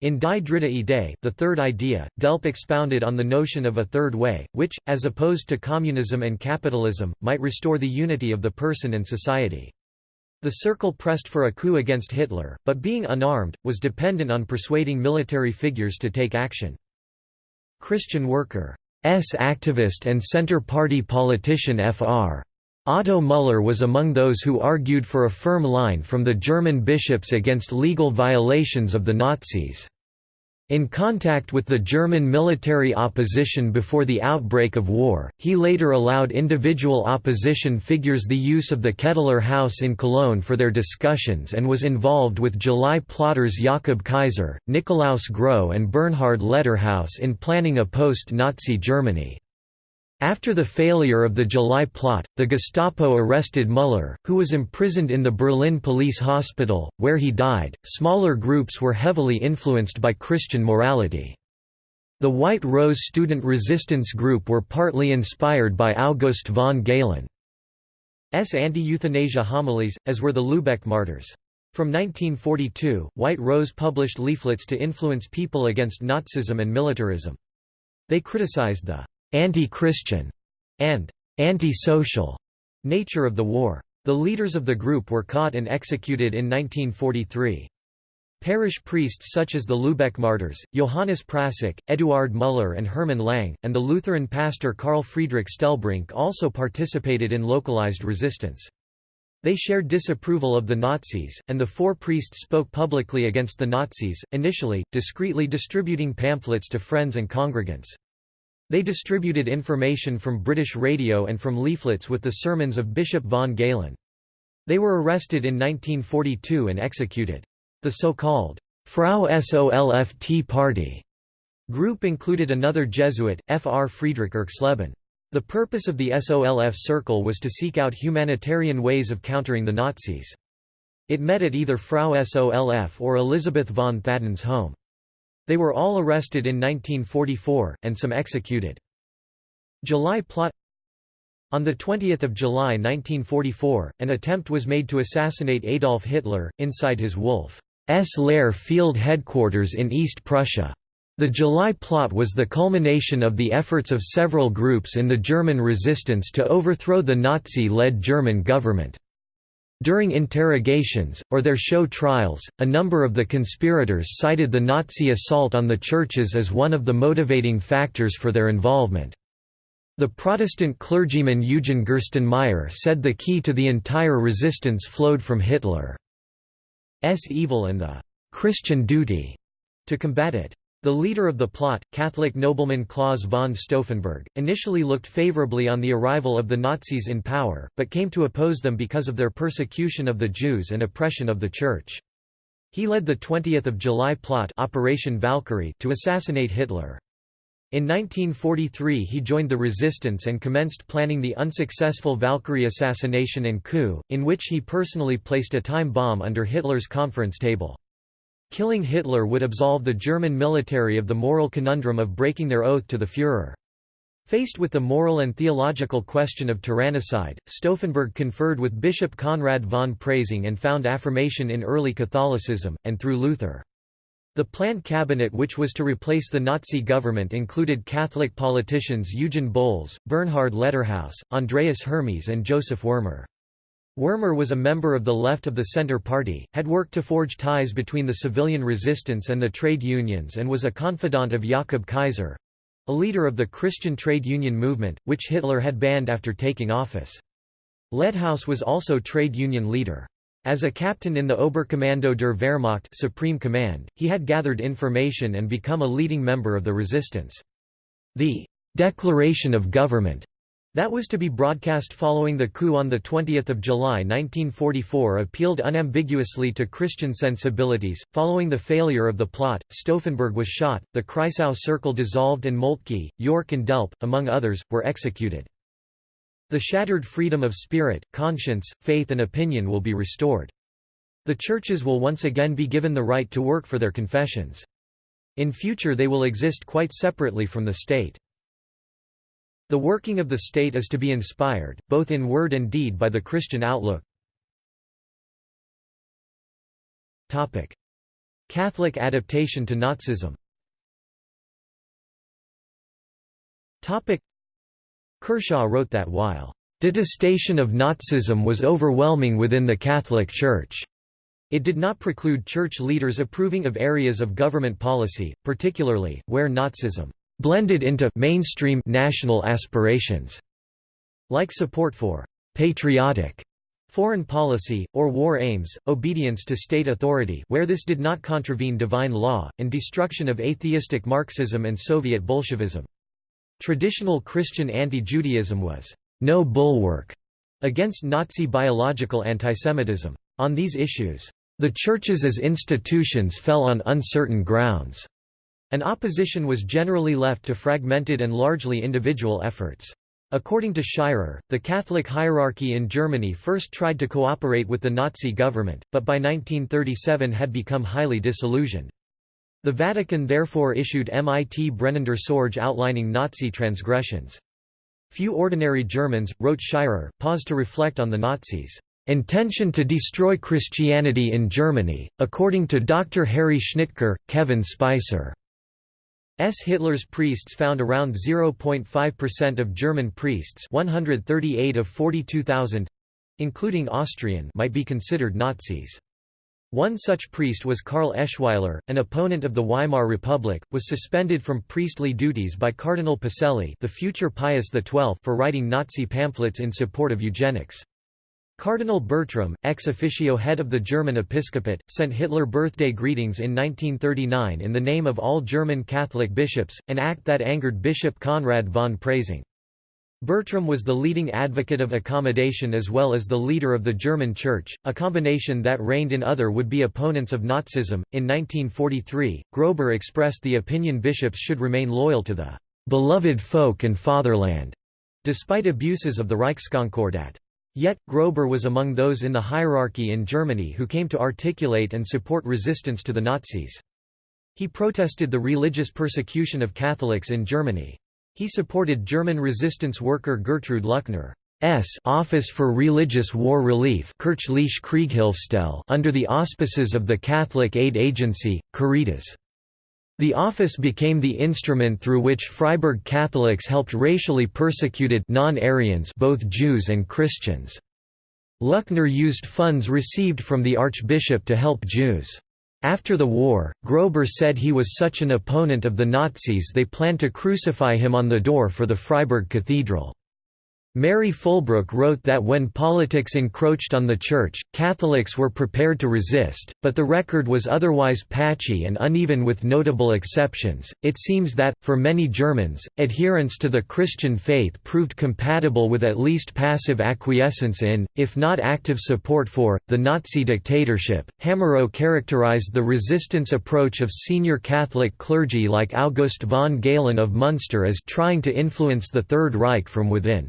In Die Dritte Idee, the third idea, Delp expounded on the notion of a third way, which, as opposed to communism and capitalism, might restore the unity of the person and society. The Circle pressed for a coup against Hitler, but being unarmed, was dependent on persuading military figures to take action. Christian worker activist and Centre Party politician Fr. Otto Müller was among those who argued for a firm line from the German bishops against legal violations of the Nazis. In contact with the German military opposition before the outbreak of war, he later allowed individual opposition figures the use of the Ketteler House in Cologne for their discussions and was involved with July plotters Jakob Kaiser, Nikolaus Groh and Bernhard Letterhaus in planning a post-Nazi Germany. After the failure of the July plot, the Gestapo arrested Müller, who was imprisoned in the Berlin police hospital, where he died. Smaller groups were heavily influenced by Christian morality. The White Rose student resistance group were partly inspired by August von Galen's anti-euthanasia homilies, as were the Lübeck martyrs. From 1942, White Rose published leaflets to influence people against Nazism and militarism. They criticized the anti-Christian, and anti-social nature of the war. The leaders of the group were caught and executed in 1943. Parish priests such as the Lübeck martyrs, Johannes Prassek, Eduard Müller and Hermann Lang, and the Lutheran pastor Karl Friedrich Stellbrink also participated in localized resistance. They shared disapproval of the Nazis, and the four priests spoke publicly against the Nazis, initially, discreetly distributing pamphlets to friends and congregants. They distributed information from British radio and from leaflets with the sermons of Bishop von Galen. They were arrested in 1942 and executed. The so-called Frau Solft Party group included another Jesuit, Fr. Friedrich Erxleben. The purpose of the SOLF Circle was to seek out humanitarian ways of countering the Nazis. It met at either Frau Solf or Elisabeth von Thadden's home. They were all arrested in 1944, and some executed. July plot On 20 July 1944, an attempt was made to assassinate Adolf Hitler, inside his Wolf's Lair field headquarters in East Prussia. The July plot was the culmination of the efforts of several groups in the German resistance to overthrow the Nazi-led German government. During interrogations, or their show trials, a number of the conspirators cited the Nazi assault on the churches as one of the motivating factors for their involvement. The Protestant clergyman Eugen Gerstenmaier said the key to the entire resistance flowed from Hitler's evil and the «Christian duty» to combat it. The leader of the plot, Catholic nobleman Claus von Stauffenberg, initially looked favorably on the arrival of the Nazis in power, but came to oppose them because of their persecution of the Jews and oppression of the Church. He led the 20th of July plot Operation Valkyrie to assassinate Hitler. In 1943 he joined the resistance and commenced planning the unsuccessful Valkyrie assassination and coup, in which he personally placed a time bomb under Hitler's conference table. Killing Hitler would absolve the German military of the moral conundrum of breaking their oath to the Führer. Faced with the moral and theological question of tyrannicide, Stauffenberg conferred with Bishop Konrad von Preysing and found affirmation in early Catholicism, and through Luther. The planned cabinet which was to replace the Nazi government included Catholic politicians Eugen Bolz, Bernhard Letterhaus, Andreas Hermes and Joseph Wirmer. Wirmer was a member of the left of the Centre Party, had worked to forge ties between the civilian resistance and the trade unions and was a confidant of Jakob Kaiser—a leader of the Christian trade union movement, which Hitler had banned after taking office. Letterhaus was also trade union leader. As a captain in the Oberkommando der Wehrmacht Supreme Command, he had gathered information and become a leading member of the resistance. The «declaration of government» That was to be broadcast following the coup on 20 July 1944 appealed unambiguously to Christian sensibilities. Following the failure of the plot, Stauffenberg was shot, the Kreisau Circle dissolved and Moltke, Yorck and Delp, among others, were executed. The shattered freedom of spirit, conscience, faith and opinion will be restored. The churches will once again be given the right to work for their confessions. In future they will exist quite separately from the state. The working of the state is to be inspired, both in word and deed by the Christian outlook. Catholic adaptation to Nazism Kershaw wrote that while detestation of Nazism was overwhelming within the Catholic Church. It did not preclude church leaders approving of areas of government policy, particularly, where Nazism blended into mainstream national aspirations, like support for patriotic foreign policy, or war aims, obedience to state authority where this did not contravene divine law, and destruction of atheistic Marxism and Soviet Bolshevism. Traditional Christian anti-Judaism was no bulwark against Nazi biological antisemitism. On these issues, the churches as institutions fell on uncertain grounds. An opposition was generally left to fragmented and largely individual efforts. According to Shirer, the Catholic hierarchy in Germany first tried to cooperate with the Nazi government, but by 1937 had become highly disillusioned. The Vatican therefore issued Mit brennender Sorge outlining Nazi transgressions. Few ordinary Germans, wrote Shirer, paused to reflect on the Nazis' intention to destroy Christianity in Germany, according to Dr. Harry Schnitker, Kevin Spicer. S. Hitler's priests found around 0.5% of German priests 138 of 42,000 including Austrian might be considered Nazis. One such priest was Karl Eschweiler, an opponent of the Weimar Republic, was suspended from priestly duties by Cardinal Pacelli the future Pius XII for writing Nazi pamphlets in support of eugenics. Cardinal Bertram, ex officio head of the German episcopate, sent Hitler birthday greetings in 1939 in the name of all German Catholic bishops, an act that angered Bishop Konrad von Preysing. Bertram was the leading advocate of accommodation as well as the leader of the German Church, a combination that reigned in other would-be opponents of Nazism. In 1943, Grober expressed the opinion bishops should remain loyal to the beloved folk and fatherland, despite abuses of the Reichskonkordat. Yet, Grober was among those in the hierarchy in Germany who came to articulate and support resistance to the Nazis. He protested the religious persecution of Catholics in Germany. He supported German resistance worker Gertrude Luckner's Office for Religious War Relief under the auspices of the Catholic Aid Agency, Caritas. The office became the instrument through which Freiburg Catholics helped racially persecuted non-Aryans both Jews and Christians. Luckner used funds received from the archbishop to help Jews. After the war, Grober said he was such an opponent of the Nazis they planned to crucify him on the door for the Freiburg Cathedral. Mary Fulbrook wrote that when politics encroached on the Church, Catholics were prepared to resist, but the record was otherwise patchy and uneven with notable exceptions. It seems that, for many Germans, adherence to the Christian faith proved compatible with at least passive acquiescence in, if not active support for, the Nazi dictatorship. Hamerow characterized the resistance approach of senior Catholic clergy like August von Galen of Munster as trying to influence the Third Reich from within.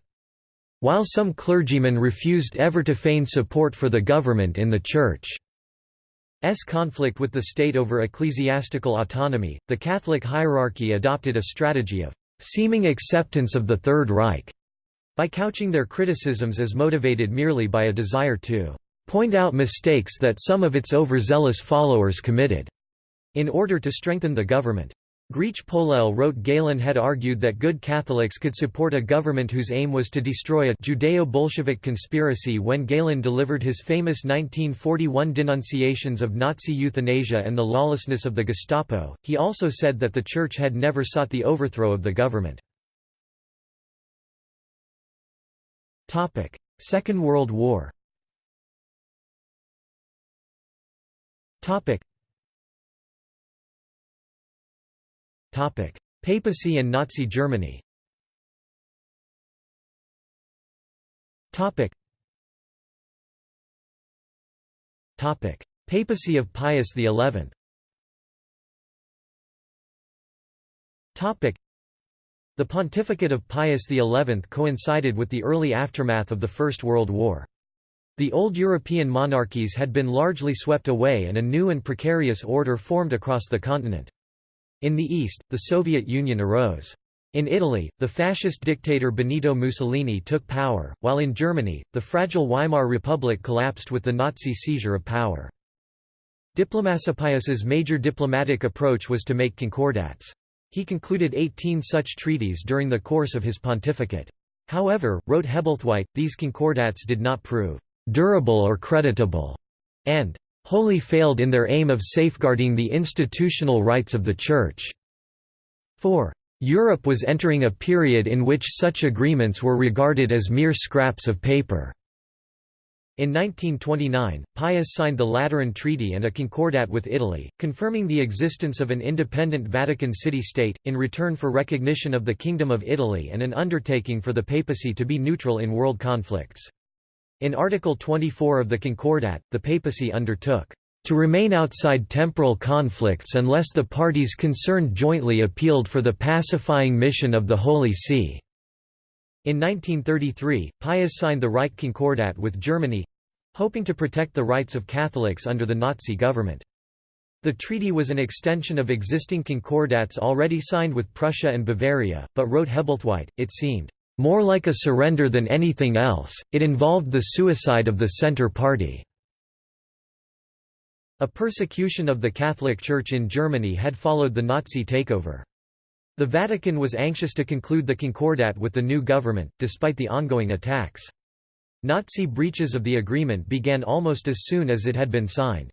While some clergymen refused ever to feign support for the government in the Church's conflict with the state over ecclesiastical autonomy, the Catholic hierarchy adopted a strategy of seeming acceptance of the Third Reich, by couching their criticisms as motivated merely by a desire to point out mistakes that some of its overzealous followers committed, in order to strengthen the government. Griech-Polelle wrote Galen had argued that good Catholics could support a government whose aim was to destroy a Judeo-Bolshevik conspiracy when Galen delivered his famous 1941 denunciations of Nazi euthanasia and the lawlessness of the Gestapo. He also said that the Church had never sought the overthrow of the government. Topic: Second World War Papacy and Nazi Germany. Papacy of Pius XI The pontificate of Pius XI coincided with the early aftermath of the First World War. The old European monarchies had been largely swept away and a new and precarious order formed across the continent. In the east, the Soviet Union arose. In Italy, the fascist dictator Benito Mussolini took power, while in Germany, the fragile Weimar Republic collapsed with the Nazi seizure of power. Diplomacipius's major diplomatic approach was to make concordats. He concluded 18 such treaties during the course of his pontificate. However, wrote Hebblethwaite, these concordats did not prove «durable or creditable» and wholly failed in their aim of safeguarding the institutional rights of the Church. 4. Europe was entering a period in which such agreements were regarded as mere scraps of paper. In 1929, Pius signed the Lateran Treaty and a concordat with Italy, confirming the existence of an independent Vatican City-State, in return for recognition of the Kingdom of Italy and an undertaking for the papacy to be neutral in world conflicts. In Article 24 of the Concordat, the papacy undertook to remain outside temporal conflicts unless the parties concerned jointly appealed for the pacifying mission of the Holy See. In 1933, Pius signed the Reich Concordat with Germany—hoping to protect the rights of Catholics under the Nazi government. The treaty was an extension of existing concordats already signed with Prussia and Bavaria, but wrote Hebblethwaite, it seemed more like a surrender than anything else, it involved the suicide of the Centre Party. A persecution of the Catholic Church in Germany had followed the Nazi takeover. The Vatican was anxious to conclude the Concordat with the new government, despite the ongoing attacks. Nazi breaches of the agreement began almost as soon as it had been signed.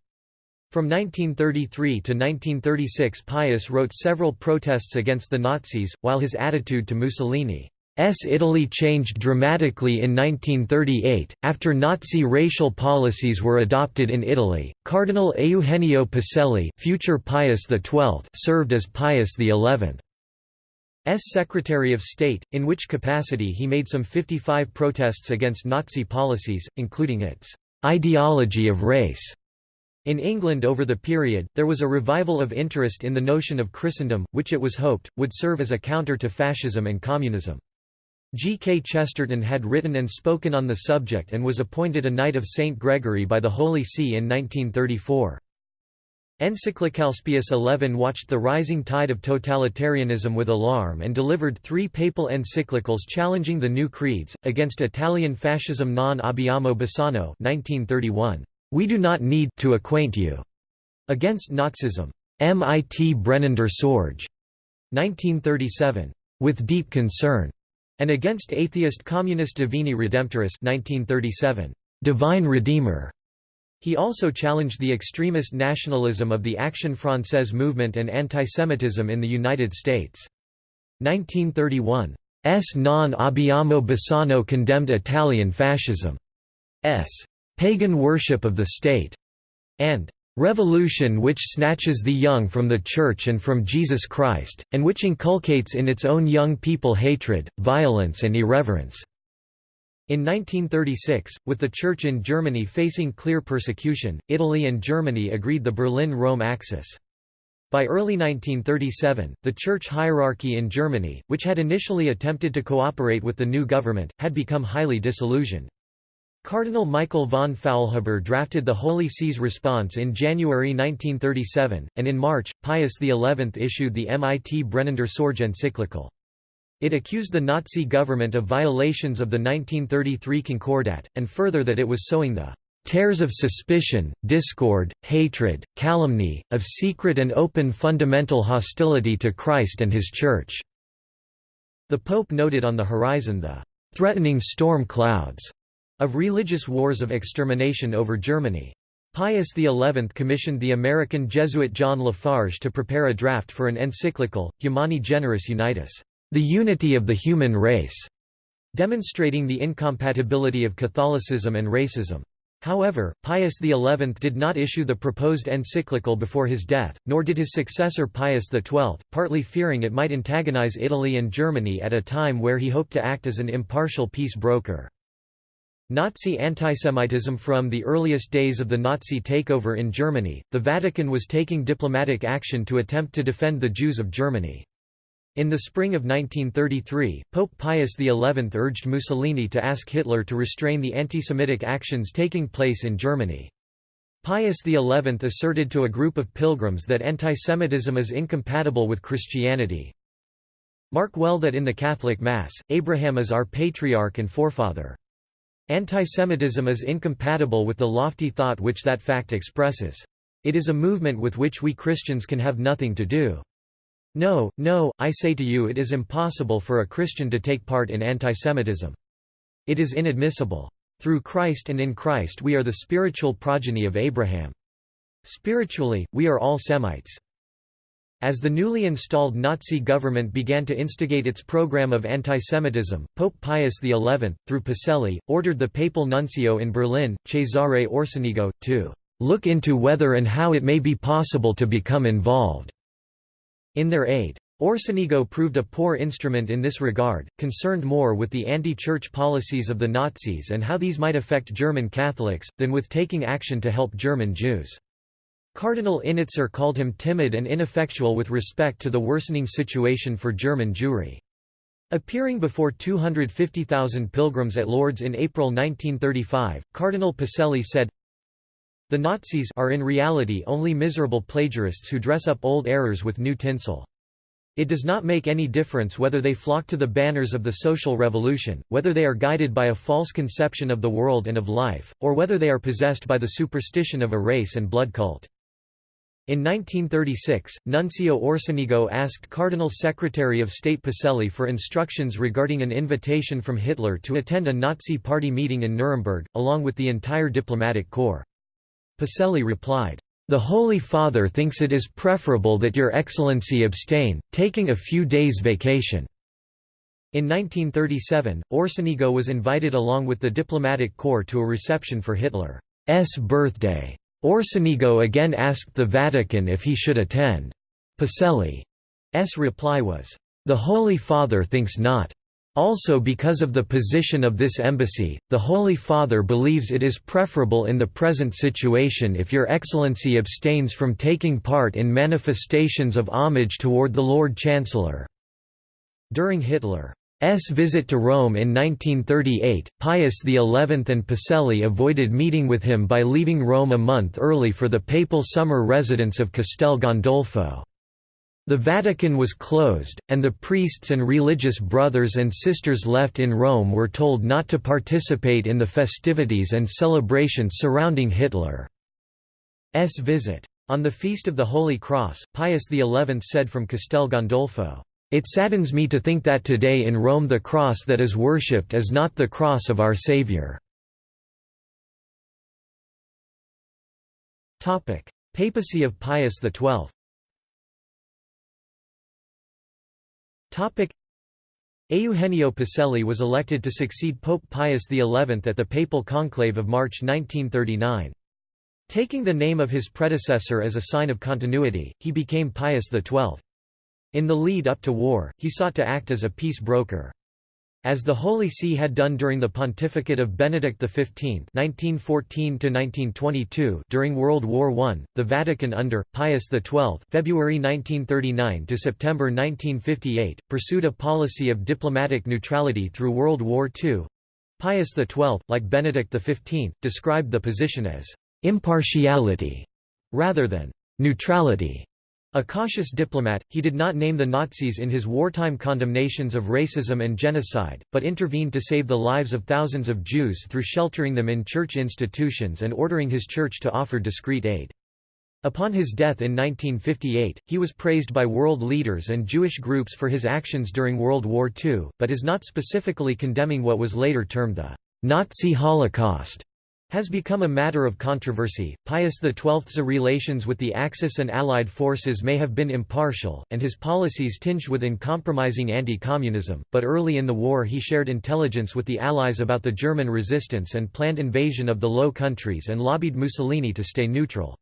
From 1933 to 1936 Pius wrote several protests against the Nazis, while his attitude to Mussolini Italy changed dramatically in 1938, after Nazi racial policies were adopted in Italy. Cardinal Eugenio Pacelli, future Pius XII, served as Pius XI. S Secretary of State, in which capacity he made some 55 protests against Nazi policies, including its ideology of race. In England over the period, there was a revival of interest in the notion of Christendom, which it was hoped, would serve as a counter to fascism and communism. G. K. Chesterton had written and spoken on the subject and was appointed a Knight of St. Gregory by the Holy See in 1934. Encyclicalspius XI watched the rising tide of totalitarianism with alarm and delivered three papal encyclicals challenging the new creeds, against Italian fascism non abbiamo bisogno 1931, We do not need to acquaint you, against Nazism, Mit brennender Sorge 1937, with deep concern, and against atheist communist Divini Redemptoris 1937, Divine Redeemer. He also challenged the extremist nationalism of the Action Française movement and antisemitism in the United States. 1931. S. non abbiamo bisogno condemned Italian fascism. S. pagan worship of the state, and revolution which snatches the young from the Church and from Jesus Christ, and which inculcates in its own young people hatred, violence and irreverence." In 1936, with the Church in Germany facing clear persecution, Italy and Germany agreed the Berlin–Rome Axis. By early 1937, the church hierarchy in Germany, which had initially attempted to cooperate with the new government, had become highly disillusioned. Cardinal Michael von Faulhaber drafted the Holy See's response in January 1937, and in March, Pius XI issued the Mit brennender Sorge encyclical. It accused the Nazi government of violations of the 1933 Concordat, and further that it was sowing the tares of suspicion, discord, hatred, calumny, of secret and open fundamental hostility to Christ and His Church." The Pope noted on the horizon the "...threatening storm clouds," of religious wars of extermination over Germany. Pius XI commissioned the American Jesuit John Lafarge to prepare a draft for an encyclical, Humani Generis Unitas the unity of the human race, demonstrating the incompatibility of Catholicism and racism. However, Pius XI did not issue the proposed encyclical before his death, nor did his successor Pius XII, partly fearing it might antagonize Italy and Germany at a time where he hoped to act as an impartial peace broker. Nazi antisemitism From the earliest days of the Nazi takeover in Germany, the Vatican was taking diplomatic action to attempt to defend the Jews of Germany. In the spring of 1933, Pope Pius XI urged Mussolini to ask Hitler to restrain the anti-Semitic actions taking place in Germany. Pius XI asserted to a group of pilgrims that antisemitism is incompatible with Christianity. Mark well that in the Catholic Mass, Abraham is our patriarch and forefather. Antisemitism is incompatible with the lofty thought which that fact expresses. It is a movement with which we Christians can have nothing to do. No, no, I say to you it is impossible for a Christian to take part in antisemitism. It is inadmissible. Through Christ and in Christ we are the spiritual progeny of Abraham. Spiritually, we are all Semites. As the newly installed Nazi government began to instigate its program of antisemitism, Pope Pius XI, through Pacelli, ordered the papal nuncio in Berlin, Cesare Orsenigo, to look into whether and how it may be possible to become involved in their aid. Orsenigo proved a poor instrument in this regard, concerned more with the anti-church policies of the Nazis and how these might affect German Catholics, than with taking action to help German Jews. Cardinal Innitzer called him timid and ineffectual with respect to the worsening situation for German Jewry. Appearing before 250,000 pilgrims at Lourdes in April 1935, Cardinal Pacelli said, the Nazis are in reality only miserable plagiarists who dress up old errors with new tinsel. It does not make any difference whether they flock to the banners of the social revolution, whether they are guided by a false conception of the world and of life, or whether they are possessed by the superstition of a race and blood cult. In 1936, Nuncio Orsenigo asked Cardinal Secretary of State Pacelli for instructions regarding an invitation from Hitler to attend a Nazi party meeting in Nuremberg, along with the entire diplomatic corps. Pacelli replied, "...the Holy Father thinks it is preferable that Your Excellency abstain, taking a few days vacation." In 1937, Orsenigo was invited along with the diplomatic corps to a reception for Hitler's birthday. Orsenigo again asked the Vatican if he should attend. Pacelli's reply was, "'The Holy Father thinks not. Also because of the position of this embassy, the Holy Father believes it is preferable in the present situation if Your Excellency abstains from taking part in manifestations of homage toward the Lord Chancellor." During Hitler's visit to Rome in 1938, Pius XI and Pacelli avoided meeting with him by leaving Rome a month early for the papal summer residence of Castel Gandolfo. The Vatican was closed, and the priests and religious brothers and sisters left in Rome were told not to participate in the festivities and celebrations surrounding Hitler's visit. On the Feast of the Holy Cross, Pius XI said from Castel Gandolfo, "'It saddens me to think that today in Rome the cross that is worshipped is not the cross of our Saviour." Papacy of Pius XII Eugenio Pacelli was elected to succeed Pope Pius XI at the papal conclave of March 1939. Taking the name of his predecessor as a sign of continuity, he became Pius XII. In the lead up to war, he sought to act as a peace broker. As the Holy See had done during the pontificate of Benedict XV (1914–1922) during World War I, the Vatican under Pius XII (February 1939 to September 1958) pursued a policy of diplomatic neutrality through World War II. Pius XII, like Benedict XV, described the position as impartiality rather than neutrality. A cautious diplomat, he did not name the Nazis in his wartime condemnations of racism and genocide, but intervened to save the lives of thousands of Jews through sheltering them in church institutions and ordering his church to offer discreet aid. Upon his death in 1958, he was praised by world leaders and Jewish groups for his actions during World War II, but is not specifically condemning what was later termed the Nazi Holocaust has become a matter of controversy. Pius XII's relations with the Axis and Allied forces may have been impartial, and his policies tinged with uncompromising anti-communism, but early in the war he shared intelligence with the Allies about the German resistance and planned invasion of the Low Countries and lobbied Mussolini to stay neutral.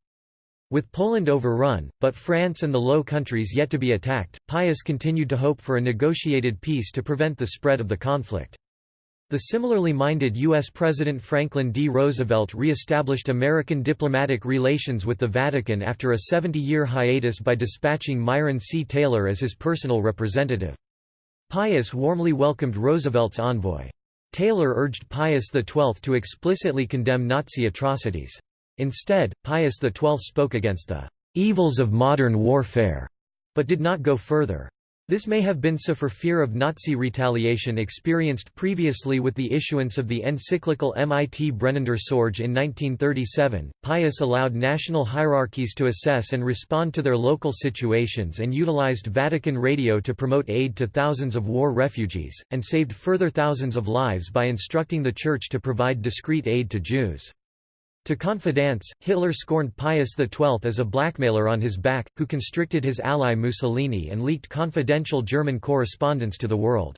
With Poland overrun, but France and the Low Countries yet to be attacked, Pius continued to hope for a negotiated peace to prevent the spread of the conflict. The similarly minded U.S. President Franklin D. Roosevelt re-established American diplomatic relations with the Vatican after a 70-year hiatus by dispatching Myron C. Taylor as his personal representative. Pius warmly welcomed Roosevelt's envoy. Taylor urged Pius XII to explicitly condemn Nazi atrocities. Instead, Pius XII spoke against the "...evils of modern warfare", but did not go further. This may have been so for fear of Nazi retaliation experienced previously with the issuance of the encyclical Mit brennender Sorge in 1937. Pius allowed national hierarchies to assess and respond to their local situations and utilized Vatican radio to promote aid to thousands of war refugees, and saved further thousands of lives by instructing the Church to provide discreet aid to Jews. To confidence, Hitler scorned Pius XII as a blackmailer on his back, who constricted his ally Mussolini and leaked confidential German correspondence to the world.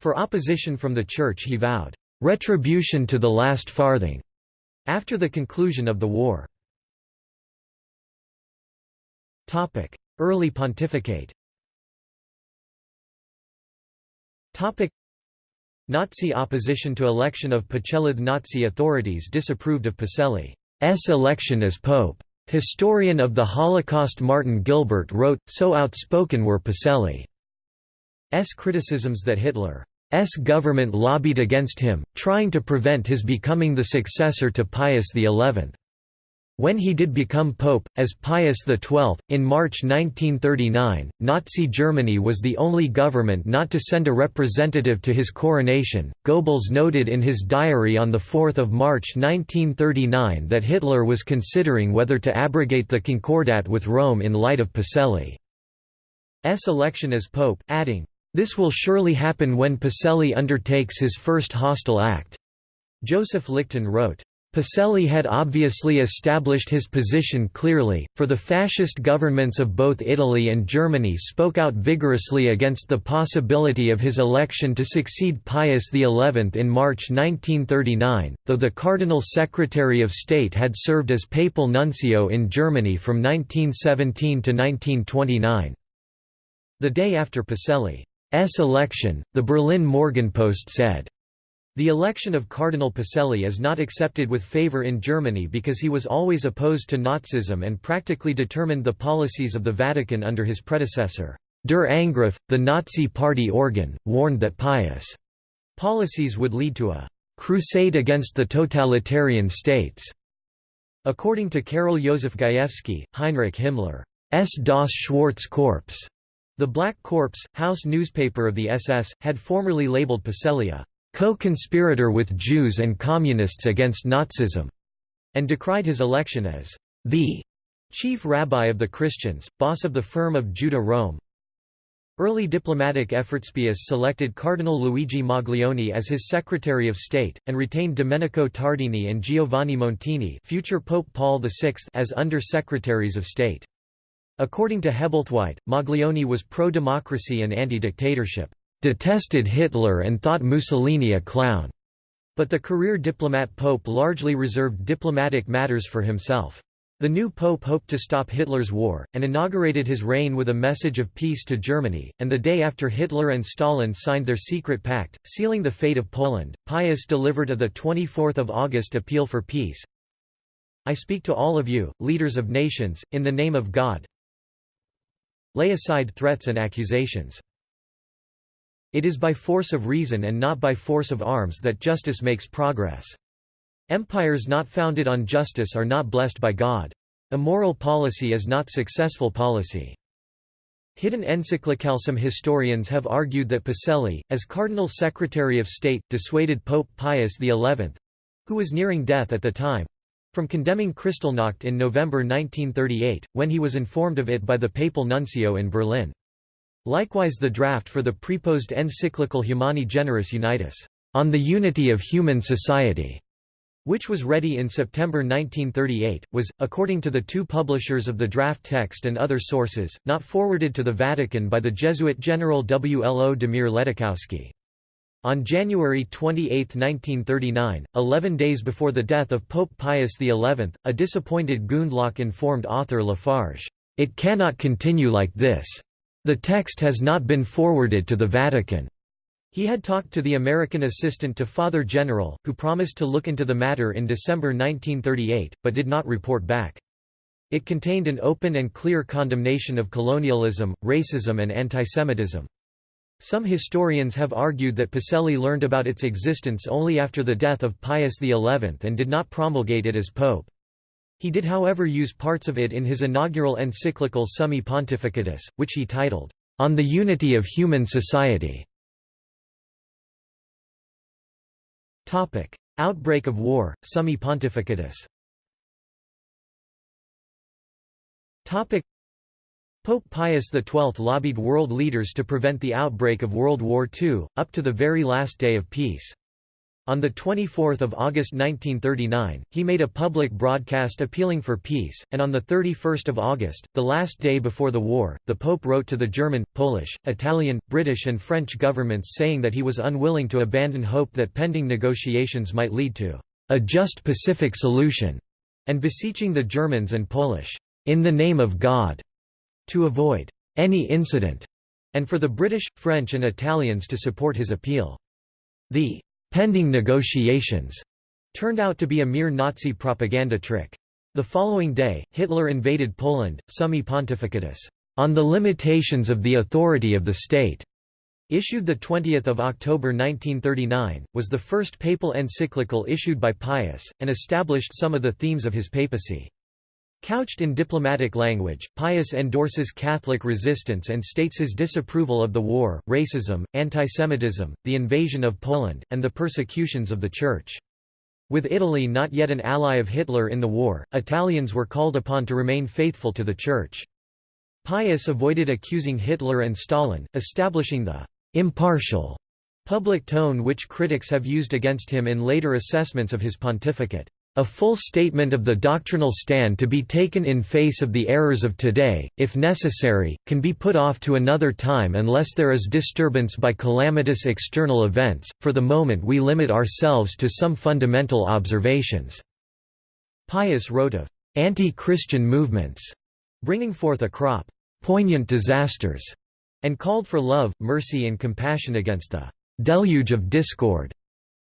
For opposition from the Church he vowed, "...retribution to the last farthing." After the conclusion of the war. Early pontificate Nazi opposition to election of Pacelli Nazi authorities disapproved of Pacelli's election as pope. Historian of the Holocaust Martin Gilbert wrote, so outspoken were Pacelli's criticisms that Hitler's government lobbied against him, trying to prevent his becoming the successor to Pius XI. When he did become pope, as Pius XII, in March 1939, Nazi Germany was the only government not to send a representative to his coronation. Goebbels noted in his diary on 4 March 1939 that Hitler was considering whether to abrogate the Concordat with Rome in light of Pacelli's election as pope, adding, "...this will surely happen when Pacelli undertakes his first hostile act." Joseph Lichten wrote, Pacelli had obviously established his position clearly, for the fascist governments of both Italy and Germany spoke out vigorously against the possibility of his election to succeed Pius XI in March 1939, though the Cardinal Secretary of State had served as papal nuncio in Germany from 1917 to 1929. The day after Pacelli's election, the Berlin Morgenpost said, the election of Cardinal Pacelli is not accepted with favor in Germany because he was always opposed to Nazism and practically determined the policies of the Vatican under his predecessor. Der Angriff, the Nazi party organ, warned that Pius' policies would lead to a crusade against the totalitarian states. According to Karol Josef Gajewski, Heinrich Himmler's Das Schwarze Korps, the Black Corps, house newspaper of the SS, had formerly labeled Pacelli a co-conspirator with Jews and Communists against Nazism, and decried his election as the chief rabbi of the Christians, boss of the firm of Judah Rome. Early diplomatic efforts Pius selected Cardinal Luigi Maglione as his Secretary of State, and retained Domenico Tardini and Giovanni Montini future Pope Paul VI as Under-Secretaries of State. According to Hebblethwaite, Maglione was pro-democracy and anti-dictatorship detested Hitler and thought Mussolini a clown, but the career diplomat pope largely reserved diplomatic matters for himself. The new pope hoped to stop Hitler's war, and inaugurated his reign with a message of peace to Germany, and the day after Hitler and Stalin signed their secret pact, sealing the fate of Poland, Pius delivered a 24 August appeal for peace. I speak to all of you, leaders of nations, in the name of God. Lay aside threats and accusations. It is by force of reason and not by force of arms that justice makes progress. Empires not founded on justice are not blessed by God. Immoral policy is not successful policy. Hidden encyclical Some historians have argued that Pacelli, as Cardinal Secretary of State, dissuaded Pope Pius XI—who was nearing death at the time—from condemning Kristallnacht in November 1938, when he was informed of it by the papal nuncio in Berlin. Likewise the draft for the preposed encyclical Humani Generis Unitas, on the unity of human society, which was ready in September 1938, was, according to the two publishers of the draft text and other sources, not forwarded to the Vatican by the Jesuit General Wlodimir Ledóchowski. On January 28, 1939, eleven days before the death of Pope Pius XI, a disappointed Gundlach informed author Lafarge, "...it cannot continue like this. The text has not been forwarded to the Vatican. He had talked to the American assistant to Father General, who promised to look into the matter in December 1938, but did not report back. It contained an open and clear condemnation of colonialism, racism and antisemitism. Some historians have argued that Pacelli learned about its existence only after the death of Pius XI and did not promulgate it as pope. He did however use parts of it in his inaugural encyclical Summi Pontificatus, which he titled, On the Unity of Human Society. Outbreak of war, Summi Pontificatus Pope Pius XII lobbied world leaders to prevent the outbreak of World War II, up to the very last day of peace. On 24 August 1939, he made a public broadcast appealing for peace, and on 31 August, the last day before the war, the Pope wrote to the German, Polish, Italian, British and French governments saying that he was unwilling to abandon hope that pending negotiations might lead to a just pacific solution, and beseeching the Germans and Polish, in the name of God, to avoid any incident, and for the British, French and Italians to support his appeal. The pending negotiations turned out to be a mere Nazi propaganda trick. The following day, Hitler invaded Poland, Summi Pontificatus, on the limitations of the authority of the state, issued 20 October 1939, was the first papal encyclical issued by Pius, and established some of the themes of his papacy. Couched in diplomatic language, Pius endorses Catholic resistance and states his disapproval of the war, racism, antisemitism, the invasion of Poland, and the persecutions of the Church. With Italy not yet an ally of Hitler in the war, Italians were called upon to remain faithful to the Church. Pius avoided accusing Hitler and Stalin, establishing the «impartial» public tone which critics have used against him in later assessments of his pontificate. A full statement of the doctrinal stand to be taken in face of the errors of today, if necessary, can be put off to another time unless there is disturbance by calamitous external events. For the moment, we limit ourselves to some fundamental observations. Pius wrote of anti Christian movements, bringing forth a crop poignant disasters, and called for love, mercy, and compassion against the deluge of discord.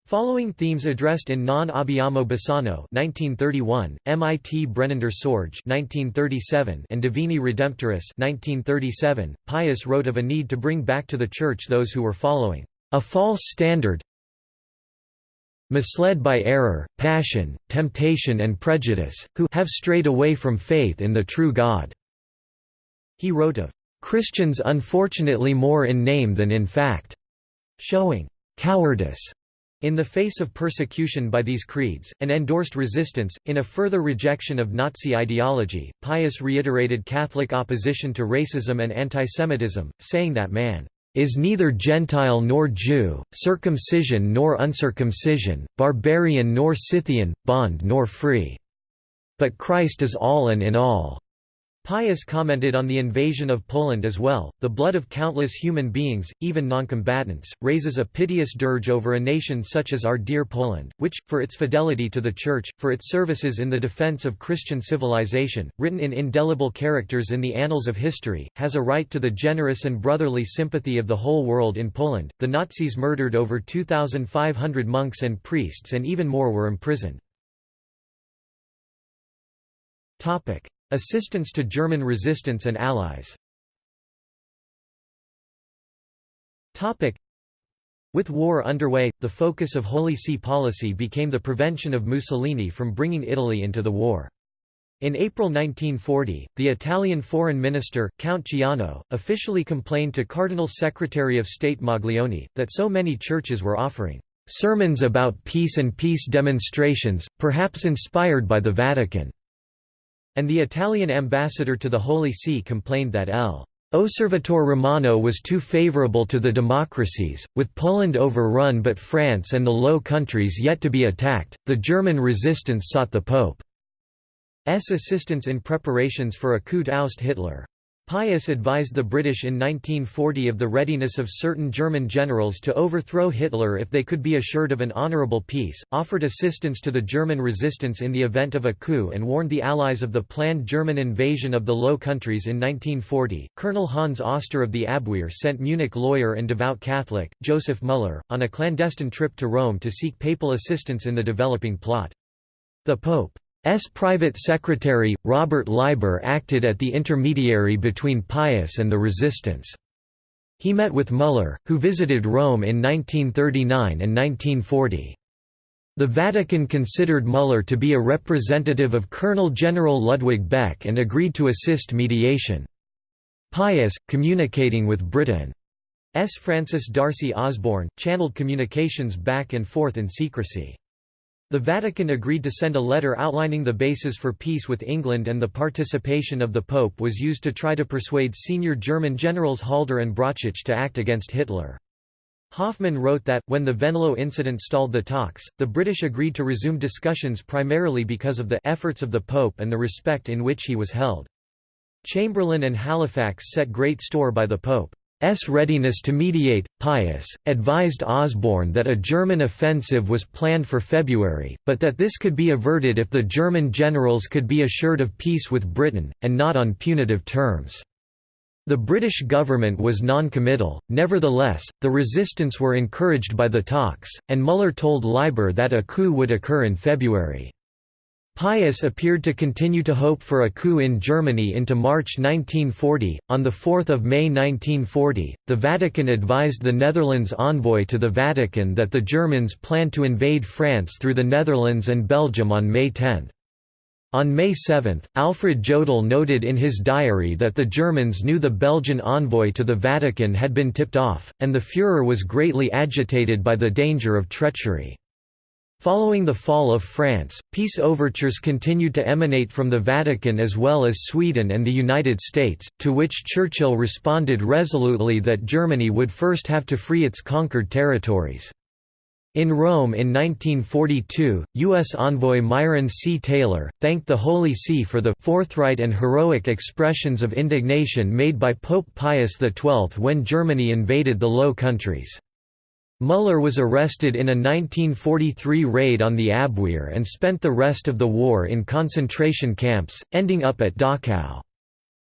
Following themes addressed in Non Abbiamo Bisogno (1931), Mit brennender Sorge (1937), and Divini Redemptoris (1937), Pius wrote of a need to bring back to the Church those who were following a false standard, misled by error, passion, temptation, and prejudice, who have strayed away from faith in the true God. He wrote of Christians unfortunately more in name than in fact, showing cowardice in the face of persecution by these creeds, and endorsed resistance, in a further rejection of Nazi ideology, Pius reiterated Catholic opposition to racism and antisemitism, saying that man is neither Gentile nor Jew, circumcision nor uncircumcision, barbarian nor Scythian, bond nor free. But Christ is all and in all. Pius commented on the invasion of Poland as well. The blood of countless human beings, even noncombatants, raises a piteous dirge over a nation such as our dear Poland, which, for its fidelity to the Church, for its services in the defense of Christian civilization, written in indelible characters in the annals of history, has a right to the generous and brotherly sympathy of the whole world in Poland. The Nazis murdered over 2,500 monks and priests and even more were imprisoned. Topic. Assistance to German resistance and allies with war underway, the focus of Holy See policy became the prevention of Mussolini from bringing Italy into the war. In April 1940, the Italian foreign minister, Count Ciano, officially complained to Cardinal Secretary of State Maglione, that so many churches were offering "...sermons about peace and peace demonstrations, perhaps inspired by the Vatican." And the Italian ambassador to the Holy See complained that L. Osservatore Romano was too favorable to the democracies, with Poland overrun but France and the Low Countries yet to be attacked. The German resistance sought the Pope's assistance in preparations for a coup to oust Hitler. Pius advised the British in 1940 of the readiness of certain German generals to overthrow Hitler if they could be assured of an honourable peace, offered assistance to the German resistance in the event of a coup and warned the Allies of the planned German invasion of the Low Countries in 1940. Colonel Hans Oster of the Abwehr sent Munich lawyer and devout Catholic, Joseph Müller, on a clandestine trip to Rome to seek papal assistance in the developing plot. The Pope S. private secretary, Robert Leiber acted at the intermediary between Pius and the resistance. He met with Müller, who visited Rome in 1939 and 1940. The Vatican considered Müller to be a representative of Colonel General Ludwig Beck and agreed to assist mediation. Pius, communicating with Britain's Francis D'Arcy Osborne, channeled communications back and forth in secrecy. The Vatican agreed to send a letter outlining the basis for peace with England and the participation of the Pope was used to try to persuade senior German generals Halder and Brauchitsch to act against Hitler. Hoffmann wrote that, when the Venlo incident stalled the talks, the British agreed to resume discussions primarily because of the efforts of the Pope and the respect in which he was held. Chamberlain and Halifax set great store by the Pope. S readiness to mediate, Pius, advised Osborne that a German offensive was planned for February, but that this could be averted if the German generals could be assured of peace with Britain, and not on punitive terms. The British government was non-committal, nevertheless, the resistance were encouraged by the talks, and Müller told Leiber that a coup would occur in February. Pius appeared to continue to hope for a coup in Germany into March 1940. On 4 May 1940, the Vatican advised the Netherlands envoy to the Vatican that the Germans planned to invade France through the Netherlands and Belgium on May 10. On May 7, Alfred Jodl noted in his diary that the Germans knew the Belgian envoy to the Vatican had been tipped off, and the Führer was greatly agitated by the danger of treachery. Following the fall of France, peace overtures continued to emanate from the Vatican as well as Sweden and the United States, to which Churchill responded resolutely that Germany would first have to free its conquered territories. In Rome in 1942, U.S. envoy Myron C. Taylor, thanked the Holy See for the «forthright and heroic expressions of indignation made by Pope Pius XII when Germany invaded the Low Countries». Müller was arrested in a 1943 raid on the Abwehr and spent the rest of the war in concentration camps, ending up at Dachau.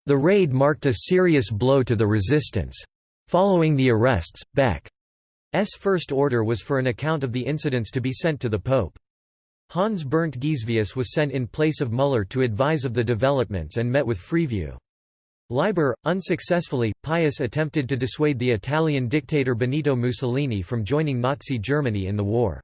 The raid marked a serious blow to the resistance. Following the arrests, Beck's first order was for an account of the incidents to be sent to the Pope. Hans Bernd Gisevius was sent in place of Müller to advise of the developments and met with Freeview. Leiber, unsuccessfully, Pius attempted to dissuade the Italian dictator Benito Mussolini from joining Nazi Germany in the war.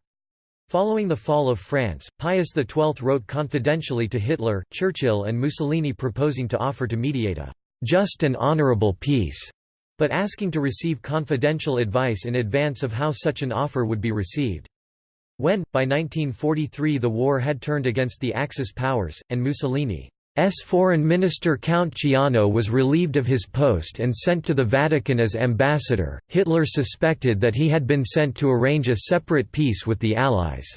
Following the fall of France, Pius XII wrote confidentially to Hitler, Churchill and Mussolini proposing to offer to mediate a «just and honorable peace» but asking to receive confidential advice in advance of how such an offer would be received. When, by 1943 the war had turned against the Axis powers, and Mussolini's foreign minister Count Ciano was relieved of his post and sent to the Vatican as ambassador, Hitler suspected that he had been sent to arrange a separate peace with the Allies.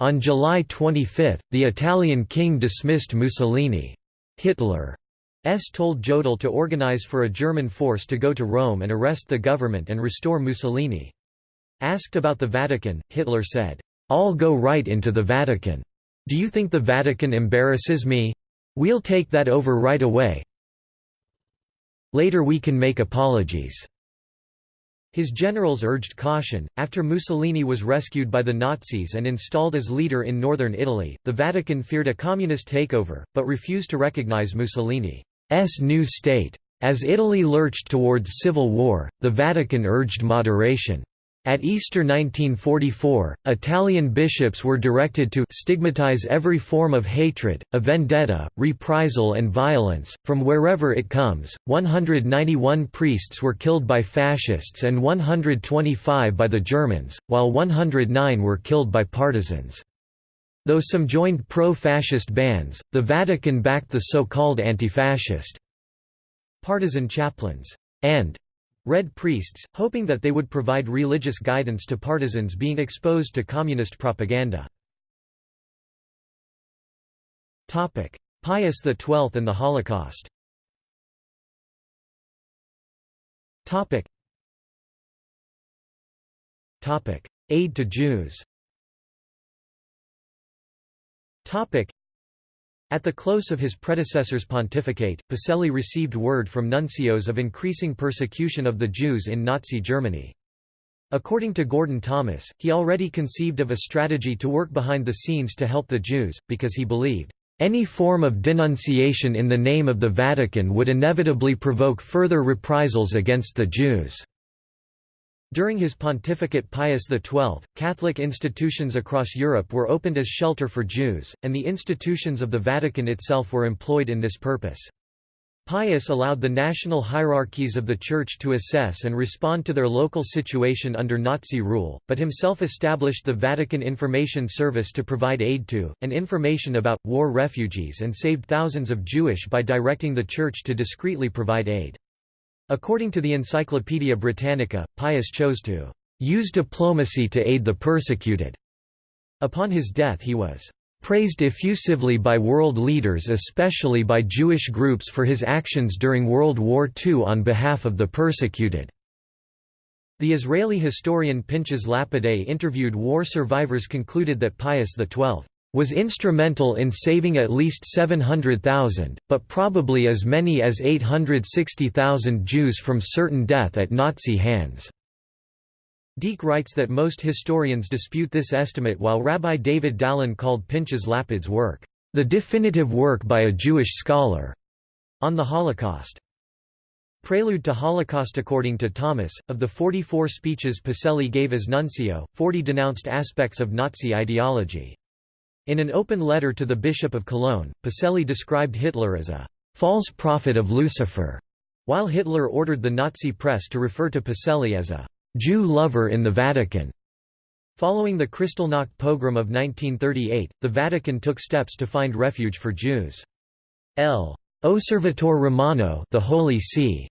On July 25, the Italian king dismissed Mussolini. Hitler S told Jodl to organize for a German force to go to Rome and arrest the government and restore Mussolini. Asked about the Vatican, Hitler said, "'I'll go right into the Vatican. Do you think the Vatican embarrasses me? We'll take that over right away. Later we can make apologies." His generals urged caution. After Mussolini was rescued by the Nazis and installed as leader in northern Italy, the Vatican feared a communist takeover, but refused to recognize Mussolini's new state. As Italy lurched towards civil war, the Vatican urged moderation. At Easter 1944, Italian bishops were directed to stigmatize every form of hatred, a vendetta, reprisal, and violence, from wherever it comes. 191 priests were killed by fascists and 125 by the Germans, while 109 were killed by partisans. Though some joined pro-fascist bands, the Vatican backed the so-called anti-fascist partisan chaplains and Red Priests, hoping that they would provide religious guidance to partisans being exposed to communist propaganda. Pius XII and the Holocaust. Aid to Jews At the close of his predecessor's pontificate, Pacelli received word from nuncios of increasing persecution of the Jews in Nazi Germany. According to Gordon Thomas, he already conceived of a strategy to work behind the scenes to help the Jews, because he believed, "...any form of denunciation in the name of the Vatican would inevitably provoke further reprisals against the Jews." During his pontificate Pius XII, Catholic institutions across Europe were opened as shelter for Jews, and the institutions of the Vatican itself were employed in this purpose. Pius allowed the national hierarchies of the Church to assess and respond to their local situation under Nazi rule, but himself established the Vatican Information Service to provide aid to, and information about, war refugees and saved thousands of Jewish by directing the Church to discreetly provide aid. According to the Encyclopaedia Britannica, Pius chose to use diplomacy to aid the persecuted. Upon his death he was praised effusively by world leaders especially by Jewish groups for his actions during World War II on behalf of the persecuted. The Israeli historian Pinchas Lapide interviewed war survivors concluded that Pius XII was instrumental in saving at least 700,000, but probably as many as 860,000 Jews from certain death at Nazi hands. Deák writes that most historians dispute this estimate while Rabbi David Dalin called Pinchas Lapide's work, "...the definitive work by a Jewish scholar," on the Holocaust. Prelude to Holocaust According to Thomas, of the 44 speeches Pacelli gave as nuncio, 40 denounced aspects of Nazi ideology. In an open letter to the Bishop of Cologne, Pacelli described Hitler as a «false prophet of Lucifer», while Hitler ordered the Nazi press to refer to Pacelli as a «Jew lover in the Vatican». Following the Kristallnacht pogrom of 1938, the Vatican took steps to find refuge for Jews. L. Osservatore Romano the Holy See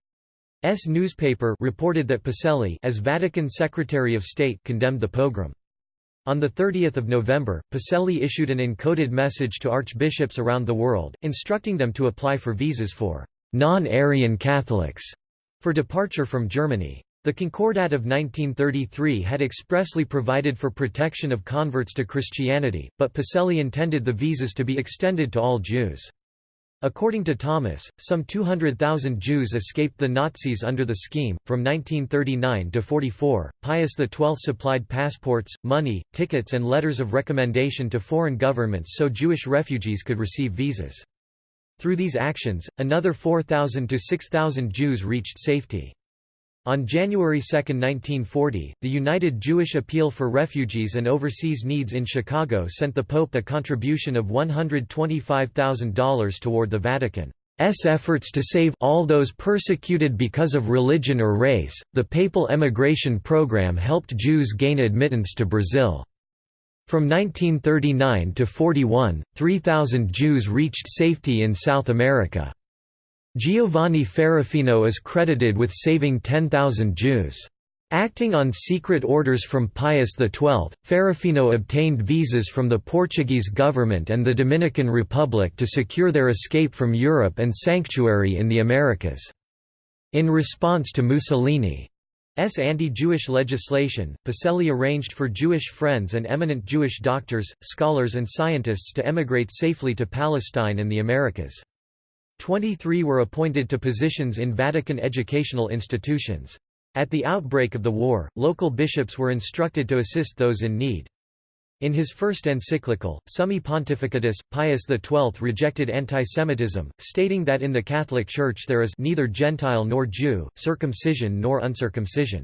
S newspaper reported that Pacelli as Vatican Secretary of State condemned the pogrom. On 30 November, Pacelli issued an encoded message to archbishops around the world, instructing them to apply for visas for «non-Aryan Catholics» for departure from Germany. The Concordat of 1933 had expressly provided for protection of converts to Christianity, but Pacelli intended the visas to be extended to all Jews. According to Thomas, some 200,000 Jews escaped the Nazis under the scheme. From 1939 to 44, Pius XII supplied passports, money, tickets, and letters of recommendation to foreign governments so Jewish refugees could receive visas. Through these actions, another 4,000 to 6,000 Jews reached safety. On January 2, 1940, the United Jewish Appeal for Refugees and Overseas Needs in Chicago sent the Pope a contribution of $125,000 toward the Vatican's efforts to save all those persecuted because of religion or race. The papal emigration program helped Jews gain admittance to Brazil. From 1939 to 41, 3,000 Jews reached safety in South America. Giovanni Ferrofino is credited with saving 10,000 Jews. Acting on secret orders from Pius XII, Ferrofino obtained visas from the Portuguese government and the Dominican Republic to secure their escape from Europe and sanctuary in the Americas. In response to Mussolini's anti-Jewish legislation, Pacelli arranged for Jewish friends and eminent Jewish doctors, scholars and scientists to emigrate safely to Palestine and the Americas. Twenty-three were appointed to positions in Vatican educational institutions. At the outbreak of the war, local bishops were instructed to assist those in need. In his first encyclical, Summi Pontificatus, Pius XII rejected antisemitism, stating that in the Catholic Church there is neither Gentile nor Jew, circumcision nor uncircumcision.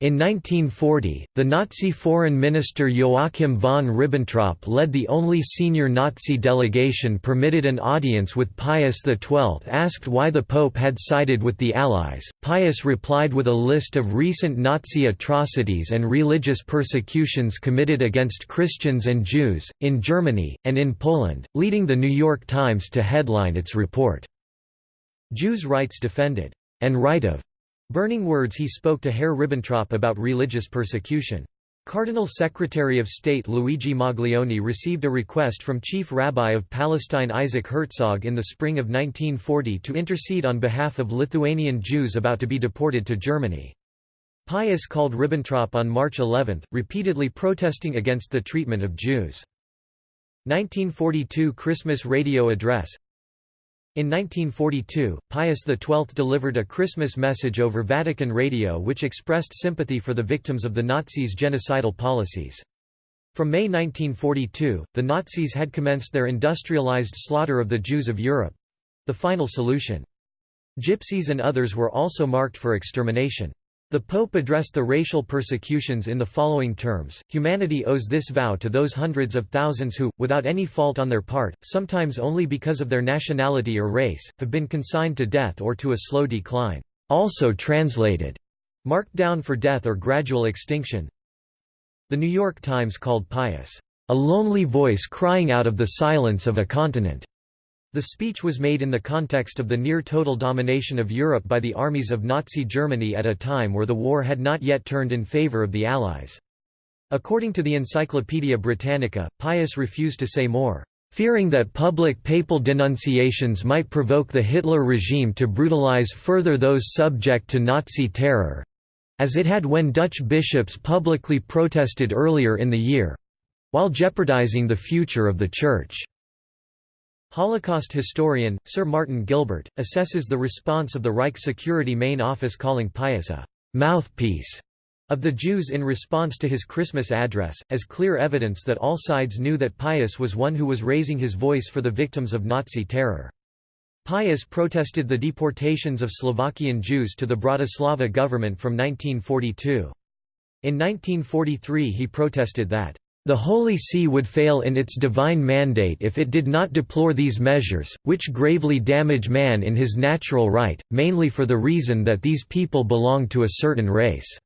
In 1940, the Nazi foreign minister Joachim von Ribbentrop led the only senior Nazi delegation permitted an audience with Pius XII. Asked why the Pope had sided with the Allies, Pius replied with a list of recent Nazi atrocities and religious persecutions committed against Christians and Jews, in Germany, and in Poland, leading the New York Times to headline its report, Jews' rights defended, and right of Burning words he spoke to Herr Ribbentrop about religious persecution. Cardinal Secretary of State Luigi Maglione received a request from Chief Rabbi of Palestine Isaac Herzog in the spring of 1940 to intercede on behalf of Lithuanian Jews about to be deported to Germany. Pius called Ribbentrop on March 11, repeatedly protesting against the treatment of Jews. 1942 Christmas radio address in 1942, Pius XII delivered a Christmas message over Vatican radio which expressed sympathy for the victims of the Nazis' genocidal policies. From May 1942, the Nazis had commenced their industrialized slaughter of the Jews of Europe—the final solution. Gypsies and others were also marked for extermination. The Pope addressed the racial persecutions in the following terms, humanity owes this vow to those hundreds of thousands who, without any fault on their part, sometimes only because of their nationality or race, have been consigned to death or to a slow decline. Also translated, marked down for death or gradual extinction. The New York Times called Pius, a lonely voice crying out of the silence of a continent. The speech was made in the context of the near-total domination of Europe by the armies of Nazi Germany at a time where the war had not yet turned in favor of the Allies. According to the Encyclopaedia Britannica, Pius refused to say more, fearing that public papal denunciations might provoke the Hitler regime to brutalize further those subject to Nazi terror, as it had when Dutch bishops publicly protested earlier in the year while jeopardizing the future of the Church. Holocaust historian, Sir Martin Gilbert, assesses the response of the Reich Security Main Office calling Pius a «mouthpiece» of the Jews in response to his Christmas address, as clear evidence that all sides knew that Pius was one who was raising his voice for the victims of Nazi terror. Pius protested the deportations of Slovakian Jews to the Bratislava government from 1942. In 1943 he protested that the Holy See would fail in its divine mandate if it did not deplore these measures, which gravely damage man in his natural right, mainly for the reason that these people belong to a certain race."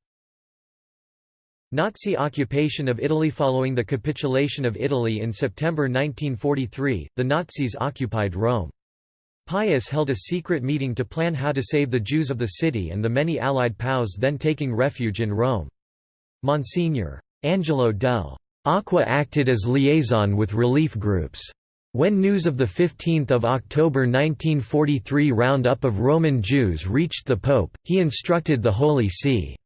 Nazi occupation of Italy Following the capitulation of Italy in September 1943, the Nazis occupied Rome. Pius held a secret meeting to plan how to save the Jews of the city and the many Allied POWs then taking refuge in Rome. Monsignor Angelo del Acqua acted as liaison with relief groups. When news of the 15 October 1943 roundup of Roman Jews reached the Pope, he instructed the Holy See.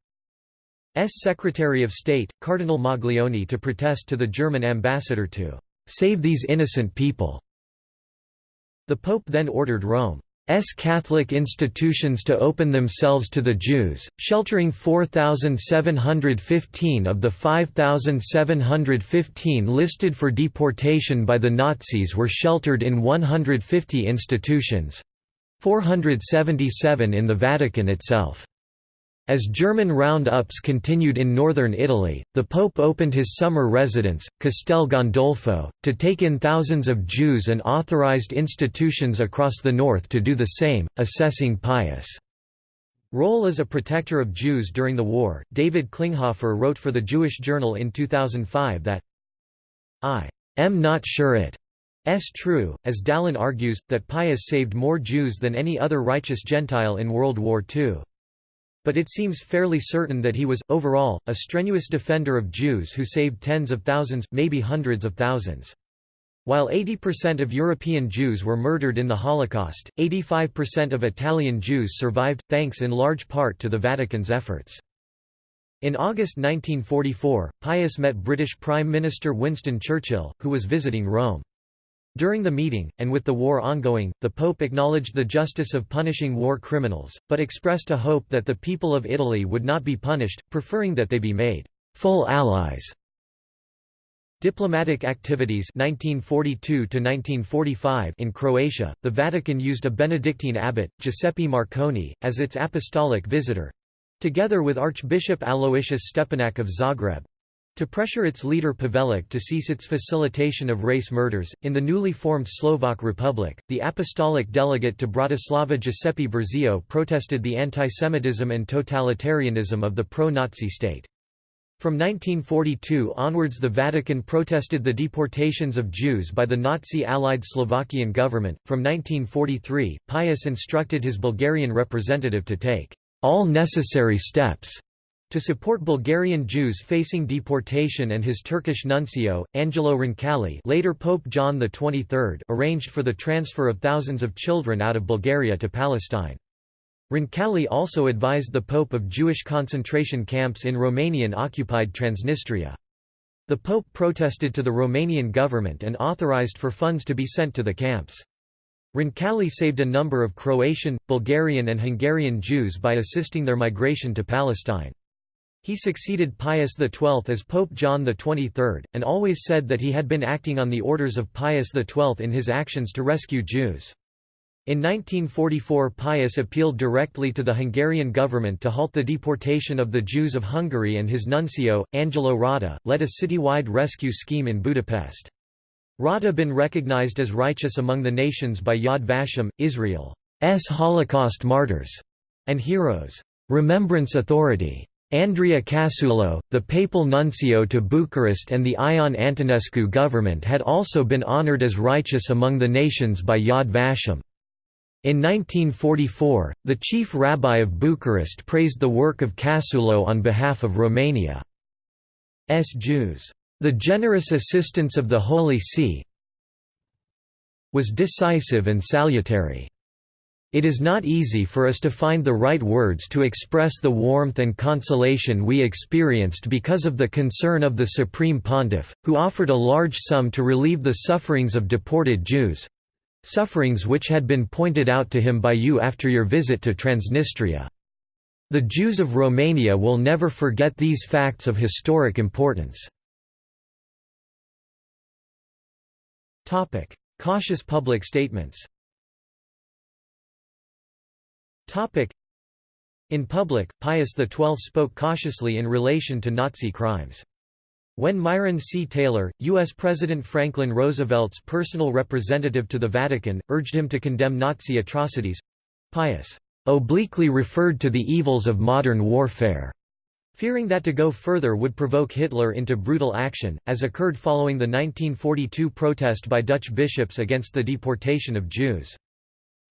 S. Secretary of State, Cardinal Maglione to protest to the German ambassador to "'save these innocent people'". The Pope then ordered Rome S Catholic institutions to open themselves to the Jews, sheltering 4,715 of the 5,715 listed for deportation by the Nazis were sheltered in 150 institutions—477 in the Vatican itself. As German round-ups continued in northern Italy, the Pope opened his summer residence, Castel Gandolfo, to take in thousands of Jews and authorized institutions across the north to do the same, assessing Pius' role as a protector of Jews during the war. David Klinghoffer wrote for the Jewish Journal in 2005 that I am not sure it s true, as Dalin argues, that Pius saved more Jews than any other righteous Gentile in World War II. But it seems fairly certain that he was, overall, a strenuous defender of Jews who saved tens of thousands, maybe hundreds of thousands. While 80% of European Jews were murdered in the Holocaust, 85% of Italian Jews survived, thanks in large part to the Vatican's efforts. In August 1944, Pius met British Prime Minister Winston Churchill, who was visiting Rome. During the meeting, and with the war ongoing, the Pope acknowledged the justice of punishing war criminals, but expressed a hope that the people of Italy would not be punished, preferring that they be made full allies. Diplomatic activities 1942 in Croatia, the Vatican used a Benedictine abbot, Giuseppe Marcone, as its apostolic visitor—together with Archbishop Aloysius Stepinac of Zagreb, to pressure its leader Pavelić to cease its facilitation of race murders, in the newly formed Slovak Republic, the apostolic delegate to Bratislava Giuseppe Burzio protested the antisemitism and totalitarianism of the pro-Nazi state. From 1942 onwards the Vatican protested the deportations of Jews by the Nazi-allied Slovakian government. From 1943, Pius instructed his Bulgarian representative to take all necessary steps to support Bulgarian Jews facing deportation and his Turkish nuncio, Angelo Roncalli later Pope John XXIII arranged for the transfer of thousands of children out of Bulgaria to Palestine. Roncalli also advised the Pope of Jewish concentration camps in Romanian-occupied Transnistria. The Pope protested to the Romanian government and authorized for funds to be sent to the camps. Roncalli saved a number of Croatian, Bulgarian and Hungarian Jews by assisting their migration to Palestine. He succeeded Pius XII as Pope John XXIII, and always said that he had been acting on the orders of Pius XII in his actions to rescue Jews. In 1944 Pius appealed directly to the Hungarian government to halt the deportation of the Jews of Hungary and his nuncio, Angelo Rotta, led a citywide rescue scheme in Budapest. Rotta been recognized as righteous among the nations by Yad Vashem, Israel's Holocaust martyrs and heroes. Remembrance Authority Andrea Cassulo, the papal nuncio to Bucharest and the Ion Antonescu government had also been honored as righteous among the nations by Yad Vashem. In 1944, the chief rabbi of Bucharest praised the work of Cassulo on behalf of Romania's Jews. The generous assistance of the Holy See was decisive and salutary. It is not easy for us to find the right words to express the warmth and consolation we experienced because of the concern of the Supreme Pontiff, who offered a large sum to relieve the sufferings of deported Jews—sufferings which had been pointed out to him by you after your visit to Transnistria. The Jews of Romania will never forget these facts of historic importance. Cautious public statements in public, Pius XII spoke cautiously in relation to Nazi crimes. When Myron C. Taylor, U.S. President Franklin Roosevelt's personal representative to the Vatican, urged him to condemn Nazi atrocities—Pius obliquely referred to the evils of modern warfare, fearing that to go further would provoke Hitler into brutal action, as occurred following the 1942 protest by Dutch bishops against the deportation of Jews.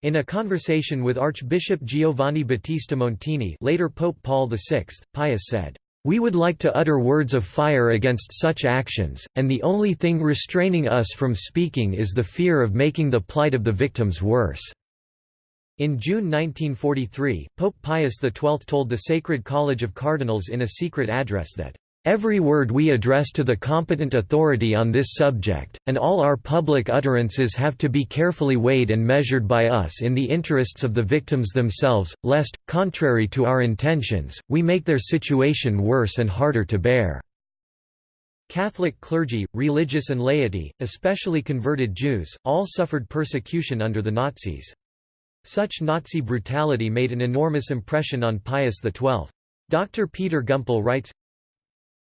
In a conversation with Archbishop Giovanni Battista Montini later Pope Paul VI, Pius said, We would like to utter words of fire against such actions, and the only thing restraining us from speaking is the fear of making the plight of the victims worse." In June 1943, Pope Pius XII told the Sacred College of Cardinals in a secret address that, Every word we address to the competent authority on this subject, and all our public utterances have to be carefully weighed and measured by us in the interests of the victims themselves, lest, contrary to our intentions, we make their situation worse and harder to bear." Catholic clergy, religious and laity, especially converted Jews, all suffered persecution under the Nazis. Such Nazi brutality made an enormous impression on Pius XII. Dr. Peter Gumpel writes,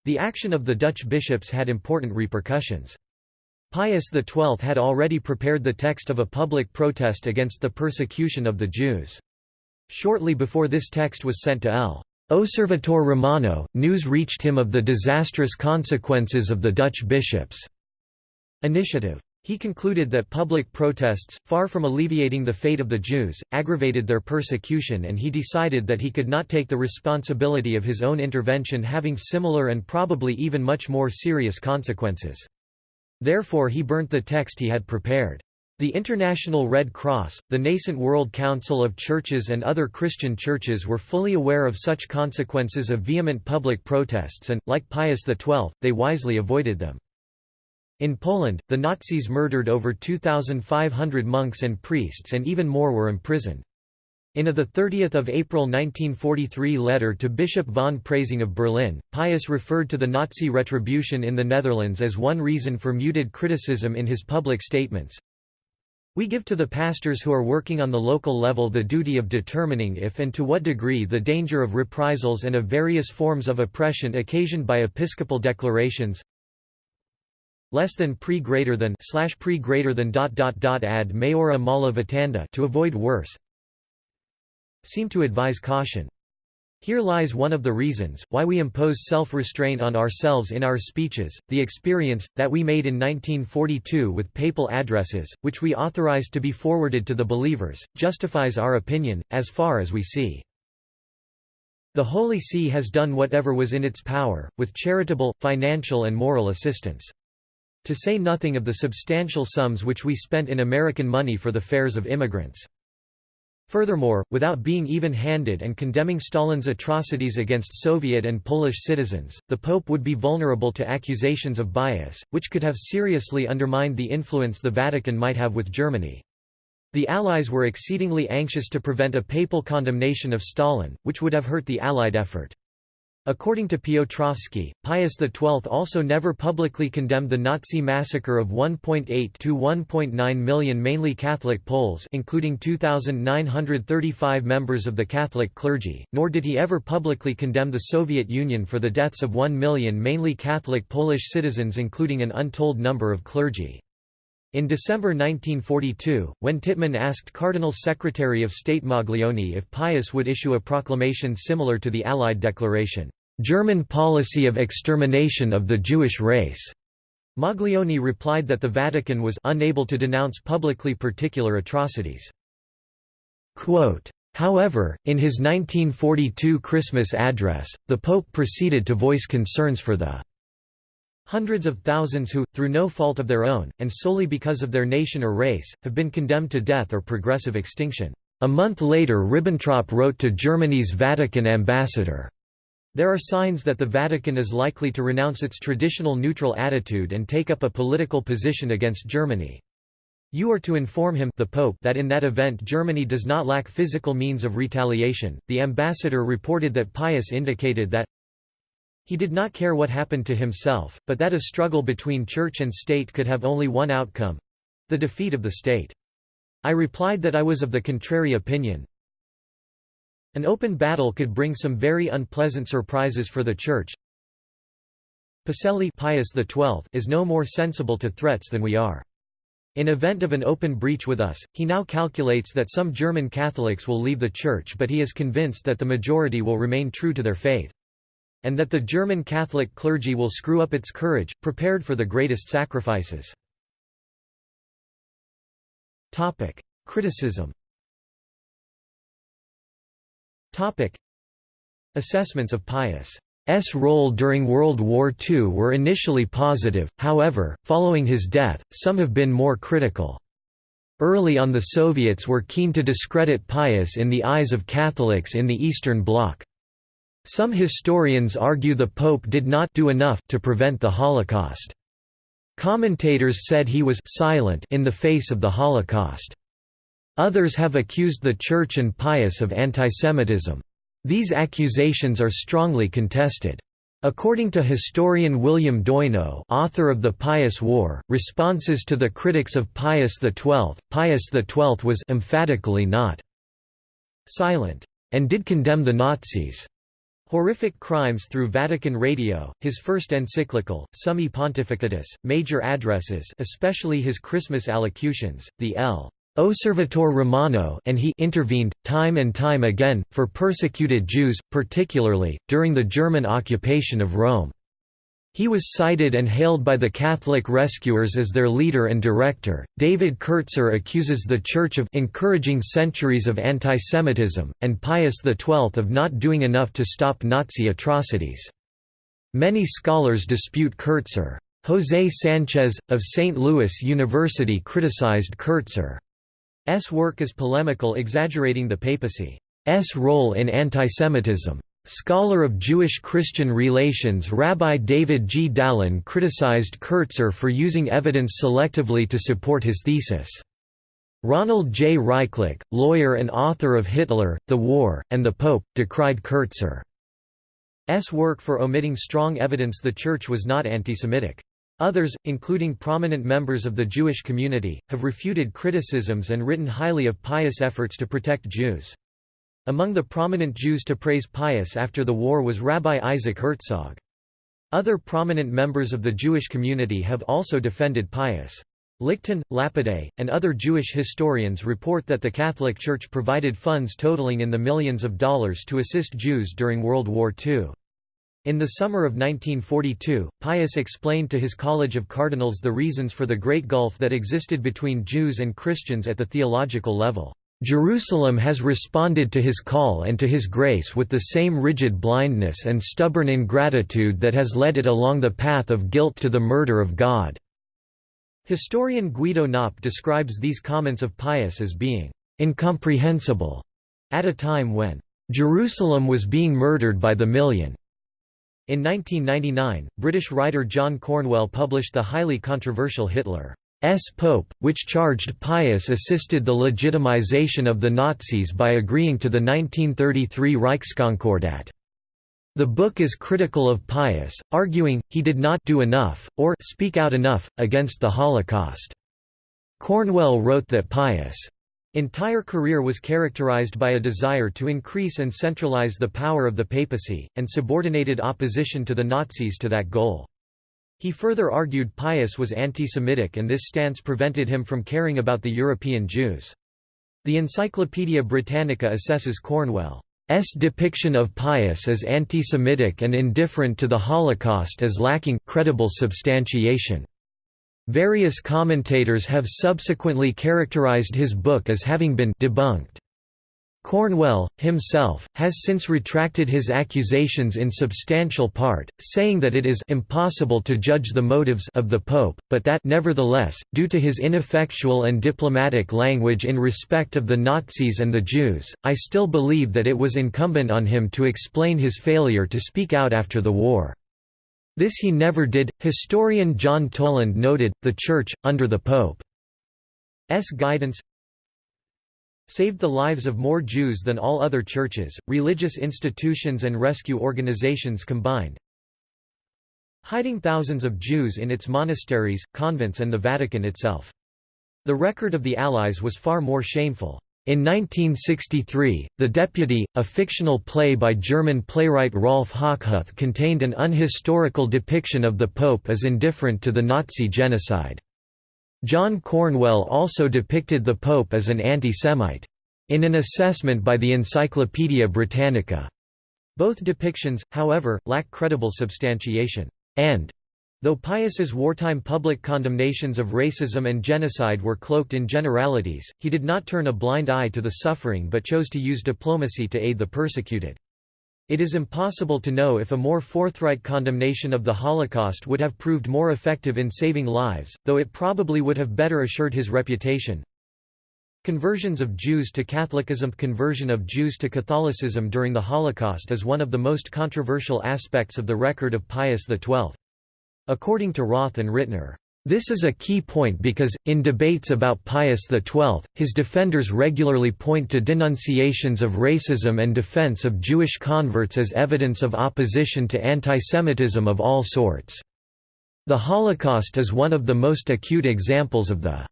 the action of the Dutch bishops had important repercussions. Pius XII had already prepared the text of a public protest against the persecution of the Jews. Shortly before this text was sent to L. Osservatore Romano, news reached him of the disastrous consequences of the Dutch bishops' initiative. He concluded that public protests, far from alleviating the fate of the Jews, aggravated their persecution and he decided that he could not take the responsibility of his own intervention having similar and probably even much more serious consequences. Therefore he burnt the text he had prepared. The International Red Cross, the nascent World Council of Churches and other Christian churches were fully aware of such consequences of vehement public protests and, like Pius XII, they wisely avoided them. In Poland, the Nazis murdered over 2,500 monks and priests and even more were imprisoned. In a 30 April 1943 letter to Bishop von Preysing of Berlin, Pius referred to the Nazi retribution in the Netherlands as one reason for muted criticism in his public statements. We give to the pastors who are working on the local level the duty of determining if and to what degree the danger of reprisals and of various forms of oppression occasioned by episcopal declarations less than pre greater than slash pre greater than dot dot dot ad maiora mala vitanda to avoid worse seem to advise caution. Here lies one of the reasons, why we impose self-restraint on ourselves in our speeches, the experience, that we made in 1942 with papal addresses, which we authorized to be forwarded to the believers, justifies our opinion, as far as we see. The Holy See has done whatever was in its power, with charitable, financial and moral assistance. To say nothing of the substantial sums which we spent in American money for the fares of immigrants. Furthermore, without being even-handed and condemning Stalin's atrocities against Soviet and Polish citizens, the Pope would be vulnerable to accusations of bias, which could have seriously undermined the influence the Vatican might have with Germany. The Allies were exceedingly anxious to prevent a papal condemnation of Stalin, which would have hurt the Allied effort. According to Piotrowski, Pius XII also never publicly condemned the Nazi massacre of 1.8 to 1.9 million mainly Catholic Poles including 2,935 members of the Catholic clergy, nor did he ever publicly condemn the Soviet Union for the deaths of 1 million mainly Catholic Polish citizens including an untold number of clergy. In December 1942, when Tittmann asked Cardinal Secretary of State Maglione if Pius would issue a proclamation similar to the Allied declaration, "'German policy of extermination of the Jewish race'", Maglione replied that the Vatican was unable to denounce publicly particular atrocities. Quote, However, in his 1942 Christmas address, the Pope proceeded to voice concerns for the Hundreds of thousands who, through no fault of their own, and solely because of their nation or race, have been condemned to death or progressive extinction. A month later Ribbentrop wrote to Germany's Vatican ambassador, there are signs that the Vatican is likely to renounce its traditional neutral attitude and take up a political position against Germany. You are to inform him the Pope that in that event Germany does not lack physical means of retaliation. The ambassador reported that Pius indicated that he did not care what happened to himself, but that a struggle between church and state could have only one outcome—the defeat of the state. I replied that I was of the contrary opinion. An open battle could bring some very unpleasant surprises for the church. Pacelli Pius XII is no more sensible to threats than we are. In event of an open breach with us, he now calculates that some German Catholics will leave the Church but he is convinced that the majority will remain true to their faith and that the German Catholic clergy will screw up its courage, prepared for the greatest sacrifices. Criticism Assessments of Pius role during World War II were initially positive, however, following his death, some have been more critical. Early on the Soviets were keen to discredit Pius in the eyes of Catholics in the Eastern Bloc. Some historians argue the Pope did not do enough to prevent the Holocaust. Commentators said he was silent in the face of the Holocaust. Others have accused the Church and Pius of antisemitism. These accusations are strongly contested. According to historian William Doino author of The Pius War, responses to the critics of Pius XII, Pius XII was emphatically not silent, and did condemn the Nazis. Horrific Crimes through Vatican Radio, his first encyclical, Summi Pontificatus, major addresses especially his Christmas allocutions, the L. Osservatore Romano and he intervened, time and time again, for persecuted Jews, particularly, during the German occupation of Rome. He was cited and hailed by the Catholic rescuers as their leader and director. David Kertzer accuses the Church of encouraging centuries of anti-Semitism, and Pius XII of not doing enough to stop Nazi atrocities. Many scholars dispute Kertzer. José Sánchez, of St. Louis University criticized Kertzer's work as polemical exaggerating the papacy's role in antisemitism. Scholar of Jewish-Christian relations Rabbi David G. Dalin criticized Kertzer for using evidence selectively to support his thesis. Ronald J. Rychlak, lawyer and author of Hitler, the War, and the Pope, decried Kertzer's work for omitting strong evidence the Church was not antisemitic. Others, including prominent members of the Jewish community, have refuted criticisms and written highly of pious efforts to protect Jews. Among the prominent Jews to praise Pius after the war was Rabbi Isaac Herzog. Other prominent members of the Jewish community have also defended Pius. Lichten, Lapide, and other Jewish historians report that the Catholic Church provided funds totaling in the millions of dollars to assist Jews during World War II. In the summer of 1942, Pius explained to his College of Cardinals the reasons for the great gulf that existed between Jews and Christians at the theological level. Jerusalem has responded to his call and to his grace with the same rigid blindness and stubborn ingratitude that has led it along the path of guilt to the murder of God." Historian Guido Knopp describes these comments of Pius as being «incomprehensible» at a time when «Jerusalem was being murdered by the million». In 1999, British writer John Cornwell published the highly controversial Hitler S. Pope, which charged Pius assisted the legitimization of the Nazis by agreeing to the 1933 Reichskonkordat. The book is critical of Pius, arguing, he did not do enough, or speak out enough, against the Holocaust. Cornwell wrote that Pius' entire career was characterized by a desire to increase and centralize the power of the papacy, and subordinated opposition to the Nazis to that goal. He further argued Pius was anti-Semitic and this stance prevented him from caring about the European Jews. The Encyclopaedia Britannica assesses Cornwell's depiction of Pius as anti-Semitic and indifferent to the Holocaust as lacking credible substantiation. Various commentators have subsequently characterized his book as having been debunked. Cornwell, himself, has since retracted his accusations in substantial part, saying that it is impossible to judge the motives of the Pope, but that nevertheless, due to his ineffectual and diplomatic language in respect of the Nazis and the Jews, I still believe that it was incumbent on him to explain his failure to speak out after the war. This he never did. Historian John Toland noted, the Church, under the Pope's guidance, saved the lives of more Jews than all other churches, religious institutions and rescue organizations combined, hiding thousands of Jews in its monasteries, convents and the Vatican itself. The record of the Allies was far more shameful. In 1963, The Deputy, a fictional play by German playwright Rolf Hochhuth contained an unhistorical depiction of the Pope as indifferent to the Nazi genocide. John Cornwell also depicted the Pope as an anti-Semite. In an assessment by the Encyclopaedia Britannica. Both depictions, however, lack credible substantiation. And Though Pius's wartime public condemnations of racism and genocide were cloaked in generalities, he did not turn a blind eye to the suffering but chose to use diplomacy to aid the persecuted. It is impossible to know if a more forthright condemnation of the Holocaust would have proved more effective in saving lives, though it probably would have better assured his reputation. Conversions of Jews to Catholicism Conversion of Jews to Catholicism during the Holocaust is one of the most controversial aspects of the record of Pius XII. According to Roth and Rittner, this is a key point because, in debates about Pius XII, his defenders regularly point to denunciations of racism and defense of Jewish converts as evidence of opposition to antisemitism of all sorts. The Holocaust is one of the most acute examples of the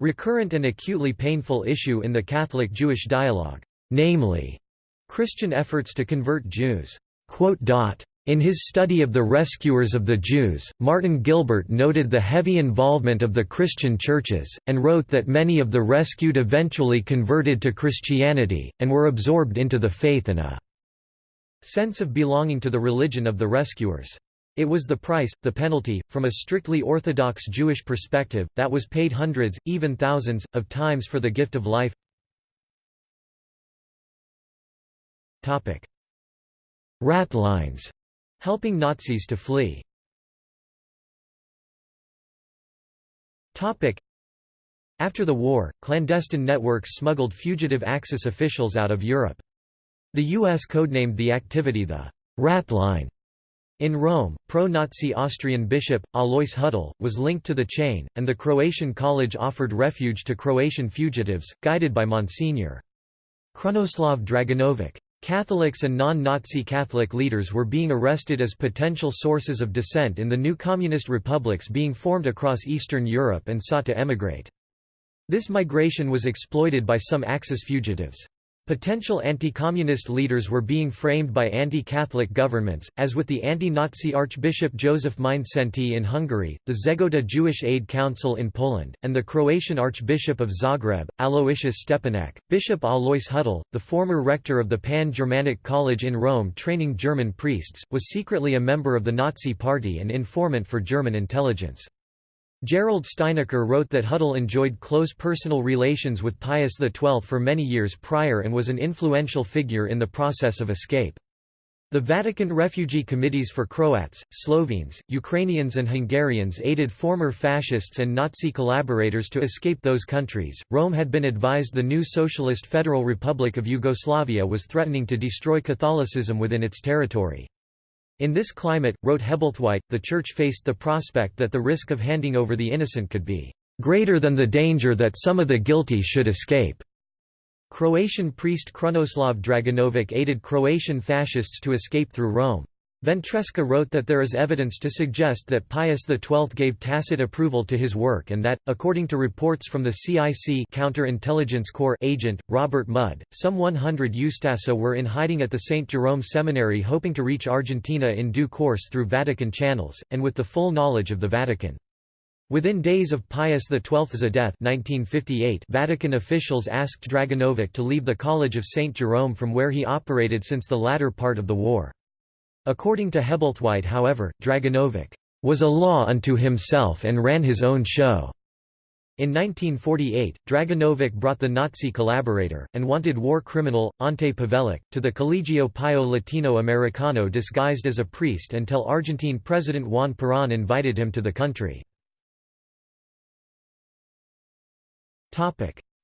recurrent and acutely painful issue in the Catholic-Jewish dialogue, namely, Christian efforts to convert Jews. In his study of the rescuers of the Jews, Martin Gilbert noted the heavy involvement of the Christian churches, and wrote that many of the rescued eventually converted to Christianity, and were absorbed into the faith and a sense of belonging to the religion of the rescuers. It was the price, the penalty, from a strictly Orthodox Jewish perspective, that was paid hundreds, even thousands, of times for the gift of life. Rat lines Helping Nazis to flee After the war, clandestine networks smuggled fugitive Axis officials out of Europe. The U.S. codenamed the activity the «rat line». In Rome, pro-Nazi Austrian bishop, Alois Hudal, was linked to the chain, and the Croatian college offered refuge to Croatian fugitives, guided by Monsignor. Krunoslav Draganovic. Catholics and non-Nazi Catholic leaders were being arrested as potential sources of dissent in the new communist republics being formed across Eastern Europe and sought to emigrate. This migration was exploited by some Axis fugitives. Potential anti-communist leaders were being framed by anti-Catholic governments, as with the anti-Nazi Archbishop Joseph Mindszenty in Hungary, the Zegota Jewish Aid Council in Poland, and the Croatian Archbishop of Zagreb, Aloysius Stepinac. Bishop Alois Hudal, the former rector of the Pan-Germanic College in Rome training German priests, was secretly a member of the Nazi Party and informant for German intelligence. Gerald Steinacher wrote that Hudal enjoyed close personal relations with Pius XII for many years prior and was an influential figure in the process of escape. The Vatican refugee committees for Croats, Slovenes, Ukrainians, and Hungarians aided former fascists and Nazi collaborators to escape those countries. Rome had been advised the new Socialist Federal Republic of Yugoslavia was threatening to destroy Catholicism within its territory. In this climate, wrote Hebblethwaite, the Church faced the prospect that the risk of handing over the innocent could be greater than the danger that some of the guilty should escape. Croatian priest Krunoslav Draganovic aided Croatian fascists to escape through Rome. Ventresca wrote that there is evidence to suggest that Pius XII gave tacit approval to his work and that, according to reports from the CIC Counterintelligence Corps agent, Robert Mudd, some 100 Ustasa were in hiding at the St. Jerome Seminary hoping to reach Argentina in due course through Vatican channels, and with the full knowledge of the Vatican. Within days of Pius XII's death 1958, Vatican officials asked Draganovic to leave the College of St. Jerome from where he operated since the latter part of the war. According to Hebblethwaite however, Draganovic was a law unto himself and ran his own show. In 1948, Draganovic brought the Nazi collaborator, and wanted war criminal, Ante Pavelic, to the Colegio Pio Latino Americano disguised as a priest until Argentine President Juan Perón invited him to the country.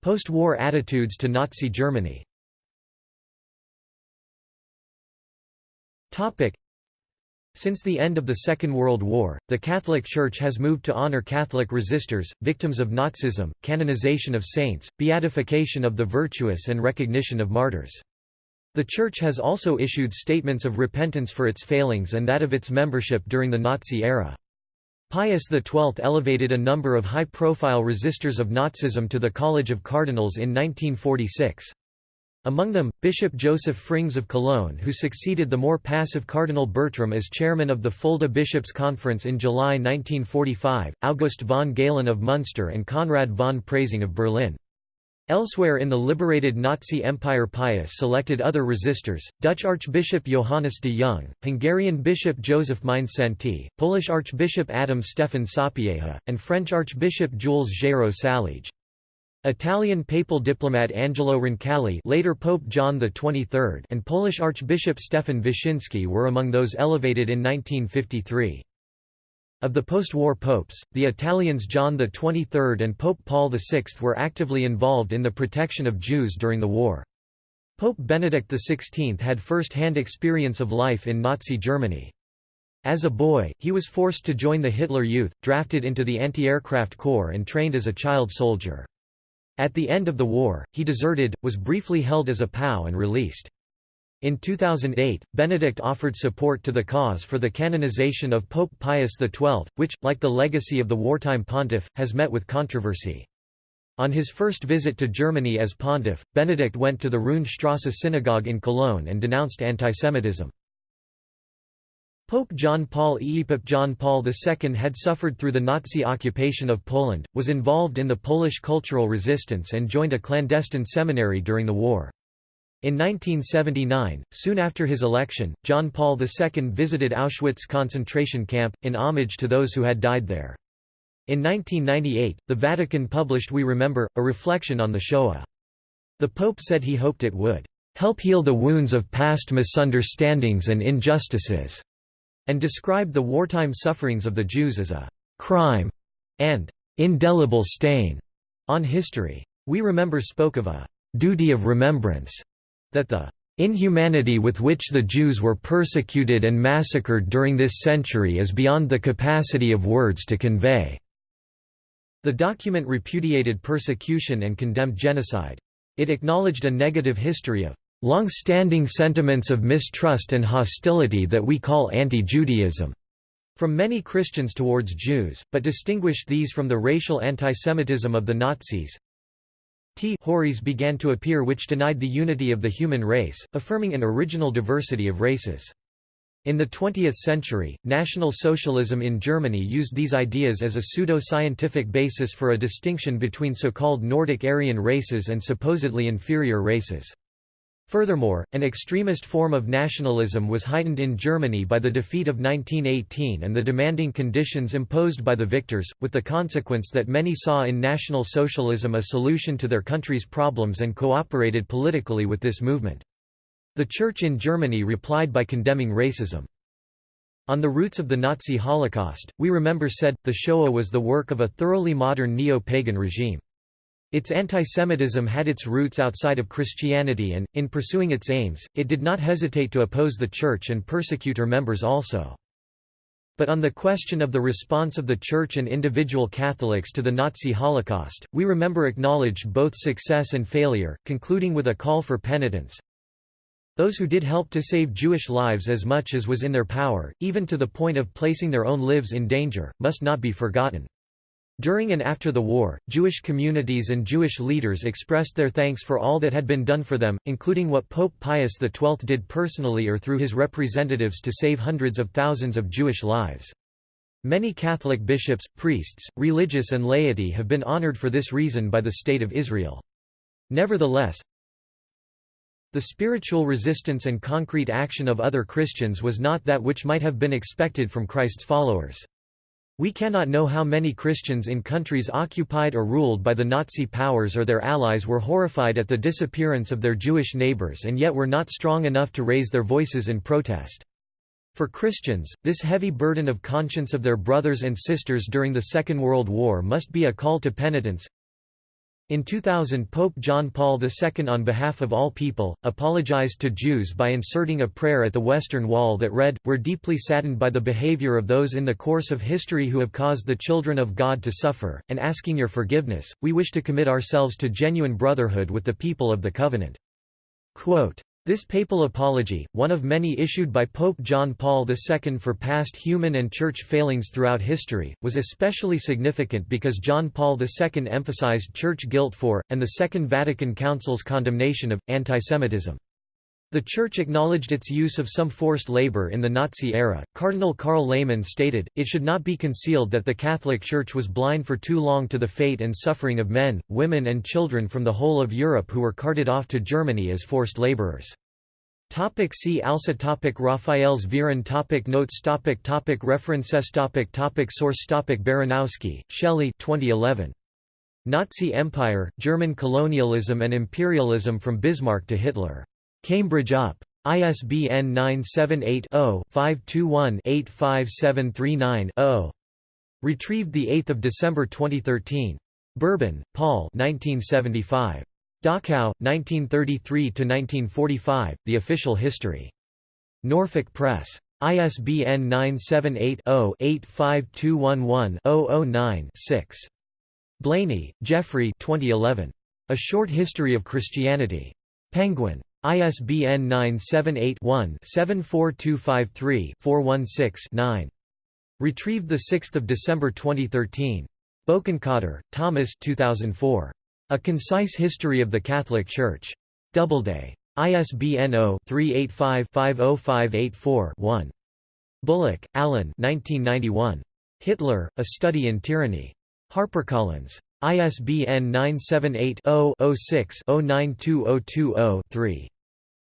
Post-war attitudes to Nazi Germany Since the end of the Second World War, the Catholic Church has moved to honor Catholic resistors, victims of Nazism, canonization of saints, beatification of the virtuous and recognition of martyrs. The Church has also issued statements of repentance for its failings and that of its membership during the Nazi era. Pius XII elevated a number of high-profile resistors of Nazism to the College of Cardinals in 1946. Among them, Bishop Joseph Frings of Cologne who succeeded the more passive Cardinal Bertram as chairman of the Fulda Bishops' Conference in July 1945, August von Galen of Munster and Konrad von Preysing of Berlin. Elsewhere in the liberated Nazi Empire Pius selected other resistors, Dutch Archbishop Johannes de Jong, Hungarian Bishop Joseph Mindszenty, Polish Archbishop Adam Stefan Sapieha, and French Archbishop Jules Géraud Saliège. Italian papal diplomat Angelo Roncalli later Pope John XXIII and Polish Archbishop Stefan Wyszynski were among those elevated in 1953. Of the post-war popes, the Italians John XXIII and Pope Paul VI were actively involved in the protection of Jews during the war. Pope Benedict XVI had first-hand experience of life in Nazi Germany. As a boy, he was forced to join the Hitler Youth, drafted into the anti-aircraft corps and trained as a child soldier. At the end of the war, he deserted, was briefly held as a POW and released. In 2008, Benedict offered support to the cause for the canonization of Pope Pius XII, which, like the legacy of the wartime pontiff, has met with controversy. On his first visit to Germany as pontiff, Benedict went to the Roonstrasse synagogue in Cologne and denounced antisemitism. Pope John Paul II Pope John Paul II had suffered through the Nazi occupation of Poland, was involved in the Polish cultural resistance and joined a clandestine seminary during the war. In 1979, soon after his election, John Paul II visited Auschwitz concentration camp, in homage to those who had died there. In 1998, the Vatican published We Remember, a reflection on the Shoah. The Pope said he hoped it would help heal the wounds of past misunderstandings and injustices and described the wartime sufferings of the Jews as a crime and indelible stain on history. We Remember spoke of a duty of remembrance, that the inhumanity with which the Jews were persecuted and massacred during this century is beyond the capacity of words to convey. The document repudiated persecution and condemned genocide. It acknowledged a negative history of long-standing sentiments of mistrust and hostility that we call anti-Judaism from many Christians towards Jews, but distinguished these from the racial antisemitism of the Nazis. T Hories began to appear which denied the unity of the human race, affirming an original diversity of races. In the 20th century, National Socialism in Germany used these ideas as a pseudo-scientific basis for a distinction between so-called Nordic Aryan races and supposedly inferior races. Furthermore, an extremist form of nationalism was heightened in Germany by the defeat of 1918 and the demanding conditions imposed by the victors, with the consequence that many saw in National Socialism a solution to their country's problems and cooperated politically with this movement. The Church in Germany replied by condemning racism. On the roots of the Nazi Holocaust, We Remember said, the Shoah was the work of a thoroughly modern neo-pagan regime. Its antisemitism had its roots outside of Christianity and, in pursuing its aims, it did not hesitate to oppose the Church and persecute her members also. But on the question of the response of the Church and individual Catholics to the Nazi Holocaust, we remember acknowledged both success and failure, concluding with a call for penitence. Those who did help to save Jewish lives as much as was in their power, even to the point of placing their own lives in danger, must not be forgotten. During and after the war, Jewish communities and Jewish leaders expressed their thanks for all that had been done for them, including what Pope Pius XII did personally or through his representatives to save hundreds of thousands of Jewish lives. Many Catholic bishops, priests, religious and laity have been honored for this reason by the State of Israel. Nevertheless, the spiritual resistance and concrete action of other Christians was not that which might have been expected from Christ's followers. We cannot know how many Christians in countries occupied or ruled by the Nazi powers or their allies were horrified at the disappearance of their Jewish neighbors and yet were not strong enough to raise their voices in protest. For Christians, this heavy burden of conscience of their brothers and sisters during the Second World War must be a call to penitence, in 2000 Pope John Paul II on behalf of all people, apologized to Jews by inserting a prayer at the Western Wall that read, We're deeply saddened by the behavior of those in the course of history who have caused the children of God to suffer, and asking your forgiveness, we wish to commit ourselves to genuine brotherhood with the people of the covenant. Quote, this papal apology, one of many issued by Pope John Paul II for past human and church failings throughout history, was especially significant because John Paul II emphasized church guilt for, and the Second Vatican Council's condemnation of, antisemitism. The Church acknowledged its use of some forced labor in the Nazi era. Cardinal Karl Lehmann stated, It should not be concealed that the Catholic Church was blind for too long to the fate and suffering of men, women, and children from the whole of Europe who were carted off to Germany as forced laborers. Topic see also topic Raphaelsverein topic Notes topic topic References topic topic Source topic Baranowski, Shelley 2011. Nazi Empire, German colonialism and imperialism from Bismarck to Hitler. Cambridge UP. ISBN 978 0 521 85739 0. Retrieved 8 December 2013. Berben, Paul 1975. Dachau, 1933–1945, The Official History. Norfolk Press. ISBN 978-0-85211-009-6. Blainey, Geoffrey 2011. A Short History of Christianity. Penguin. ISBN 978-1-74253-416-9. Retrieved 6 December 2013. Bokenkotter, Thomas 2004. A Concise History of the Catholic Church. Doubleday. ISBN 0-385-50584-1. Bullock, Alan Hitler, A Study in Tyranny. HarperCollins. ISBN 978-0-06-092020-3.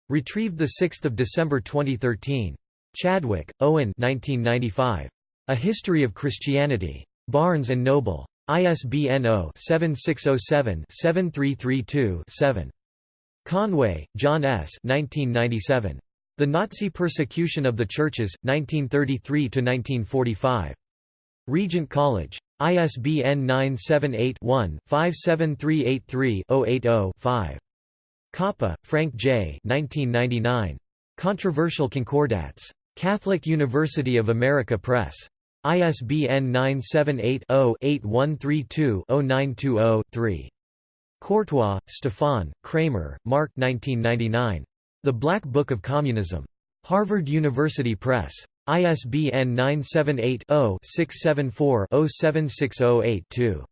Retrieved 6 December 2013. Chadwick, Owen 1995. A History of Christianity. Barnes & Noble. ISBN 0-7607-7332-7. Conway, John S. 1997. The Nazi Persecution of the Churches, 1933–1945. Regent College. ISBN 978-1-57383-080-5. Coppa, Frank J. 1999. Controversial Concordats. Catholic University of America Press. ISBN 978-0-8132-0920-3. Courtois, Stefan, Kramer, Mark 1999. The Black Book of Communism. Harvard University Press. ISBN 978-0-674-07608-2.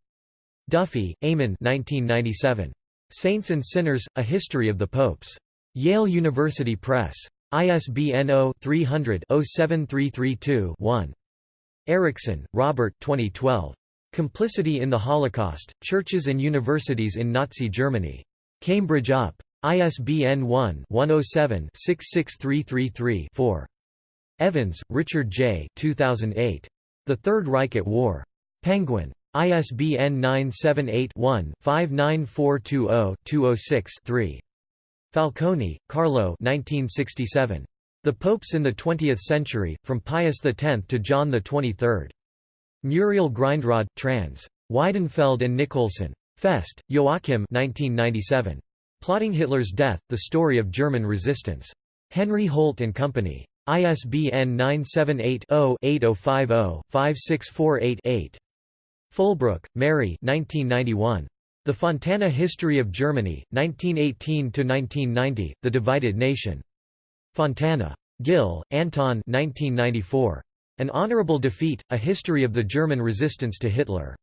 Duffy, Eamon 1997. Saints and Sinners, A History of the Popes. Yale University Press. ISBN 0-300-07332-1. Ericksen, Robert 2012. Complicity in the Holocaust, Churches and Universities in Nazi Germany. Cambridge UP. ISBN 1-107-66333-4. Evans, Richard J. 2008. The Third Reich at War. Penguin. ISBN 978-1-59420-206-3. Falconi, Carlo 1967. The Popes in the Twentieth Century, from Pius X to John XXIII. Muriel Grindrod, trans. Weidenfeld and Nicolson. Fest, Joachim 1997. Plotting Hitler's Death, The Story of German Resistance. Henry Holt and Company. ISBN 978-0-8050-56488-8. Fulbrook, Mary 1991. The Fontana History of Germany, 1918–1990, The Divided Nation. Fontana. Gill, Anton 1994. An Honorable Defeat, A History of the German Resistance to Hitler.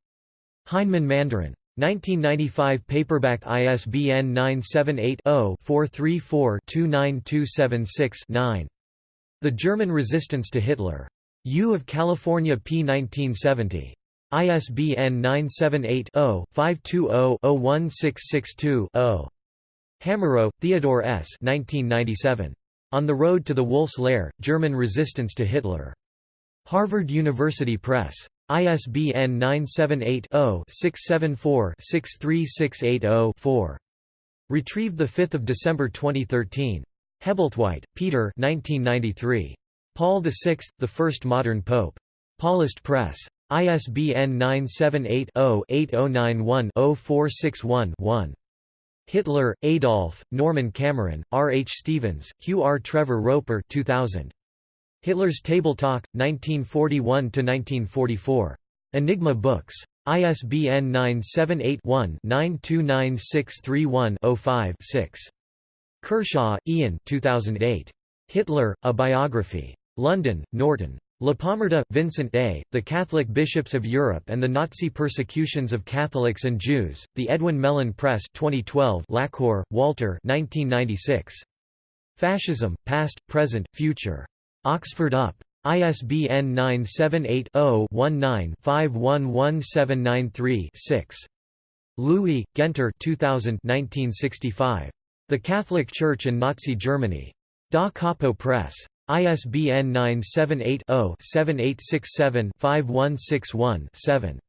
Heinemann Mandarin. 1995 paperback ISBN 978-0-434-29276-9. The German Resistance to Hitler. U of California p. 1970. ISBN 978 0 520 01662 0. Hamerow, Theodore S. 1997. On the Road to the Wolf's Lair, German Resistance to Hitler. Harvard University Press. ISBN 978-0-674-63680-4. Retrieved 5 December 2013. Hebblethwaite, Peter 1993. Paul VI, The First Modern Pope. Paulist Press. ISBN 978-0-8091-0461-1. Hitler, Adolf, Norman Cameron, R. H. Stevens, Hugh R. Trevor Roper 2000. Hitler's Table Talk, 1941–1944. Enigma Books. ISBN 978-1-929631-05-6. Kershaw, Ian 2008. Hitler, A Biography. London, Norton. Lapomarda, Vincent A., The Catholic Bishops of Europe and the Nazi Persecutions of Catholics and Jews, The Edwin Mellen Press 2012 Laqueur, Walter 1996. Fascism, Past, Present, Future. Oxford UP. ISBN 978 0 19 511793 6. Lewy, Guenter 2000 1965. The Catholic Church and Nazi Germany. Da Capo Press. ISBN 978 0-7867-5161-7.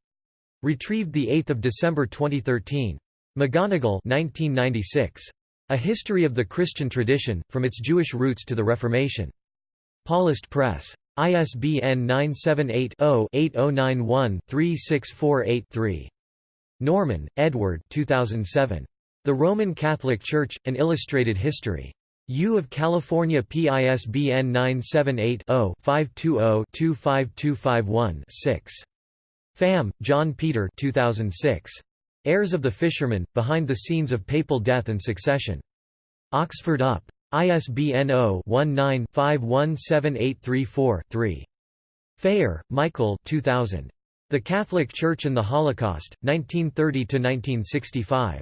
Retrieved 8 December 2013. McGonigle 1996. A History of the Christian Tradition, From Its Jewish Roots to the Reformation. Paulist Press. ISBN 978-0-8091-3648-3. Norman, Edward 2007. The Roman Catholic Church, An Illustrated History. U of California PISBN 978-0-520-25251-6. Pham, John Peter 2006. Heirs of the Fisherman, Behind the Scenes of Papal Death and Succession. Oxford UP. ISBN 0-19-517834-3. Phayer, Michael 2000. The Catholic Church and the Holocaust, 1930–1965.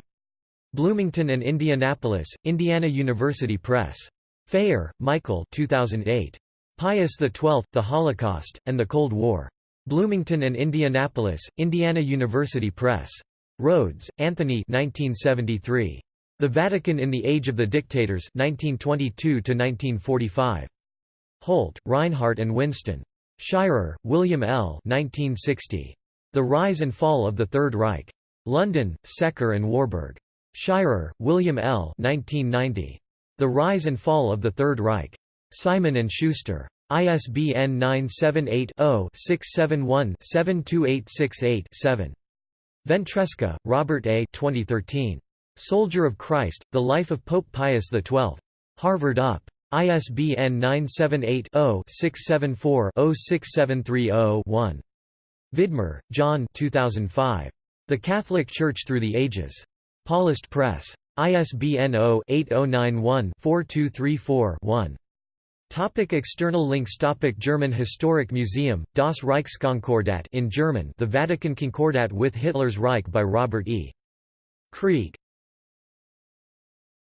Bloomington and Indianapolis, Indiana University Press. Phayer, Michael 2008. Pius XII, The Holocaust, and the Cold War. Bloomington and Indianapolis, Indiana University Press. Rhodes, Anthony 1973. The Vatican in the Age of the Dictators 1922 Holt, Rinehart and Winston. Shirer, William L. 1960. The Rise and Fall of the Third Reich. London, Secker and Warburg. Shirer, William L. 1990. The Rise and Fall of the Third Reich. Simon & Schuster. ISBN 978-0-671-72868-7. Ventresca, Robert A. 2013. Soldier of Christ, The Life of Pope Pius XII. Harvard UP. ISBN 978 0 674 06730 one Vidmar, John 2005. The Catholic Church Through the Ages. Paulist Press. ISBN 0-8091-4234-1. Topic external links Topic German Historic Museum, Das Reichskonkordat in German The Vatican Concordat with Hitler's Reich by Robert E. Krieg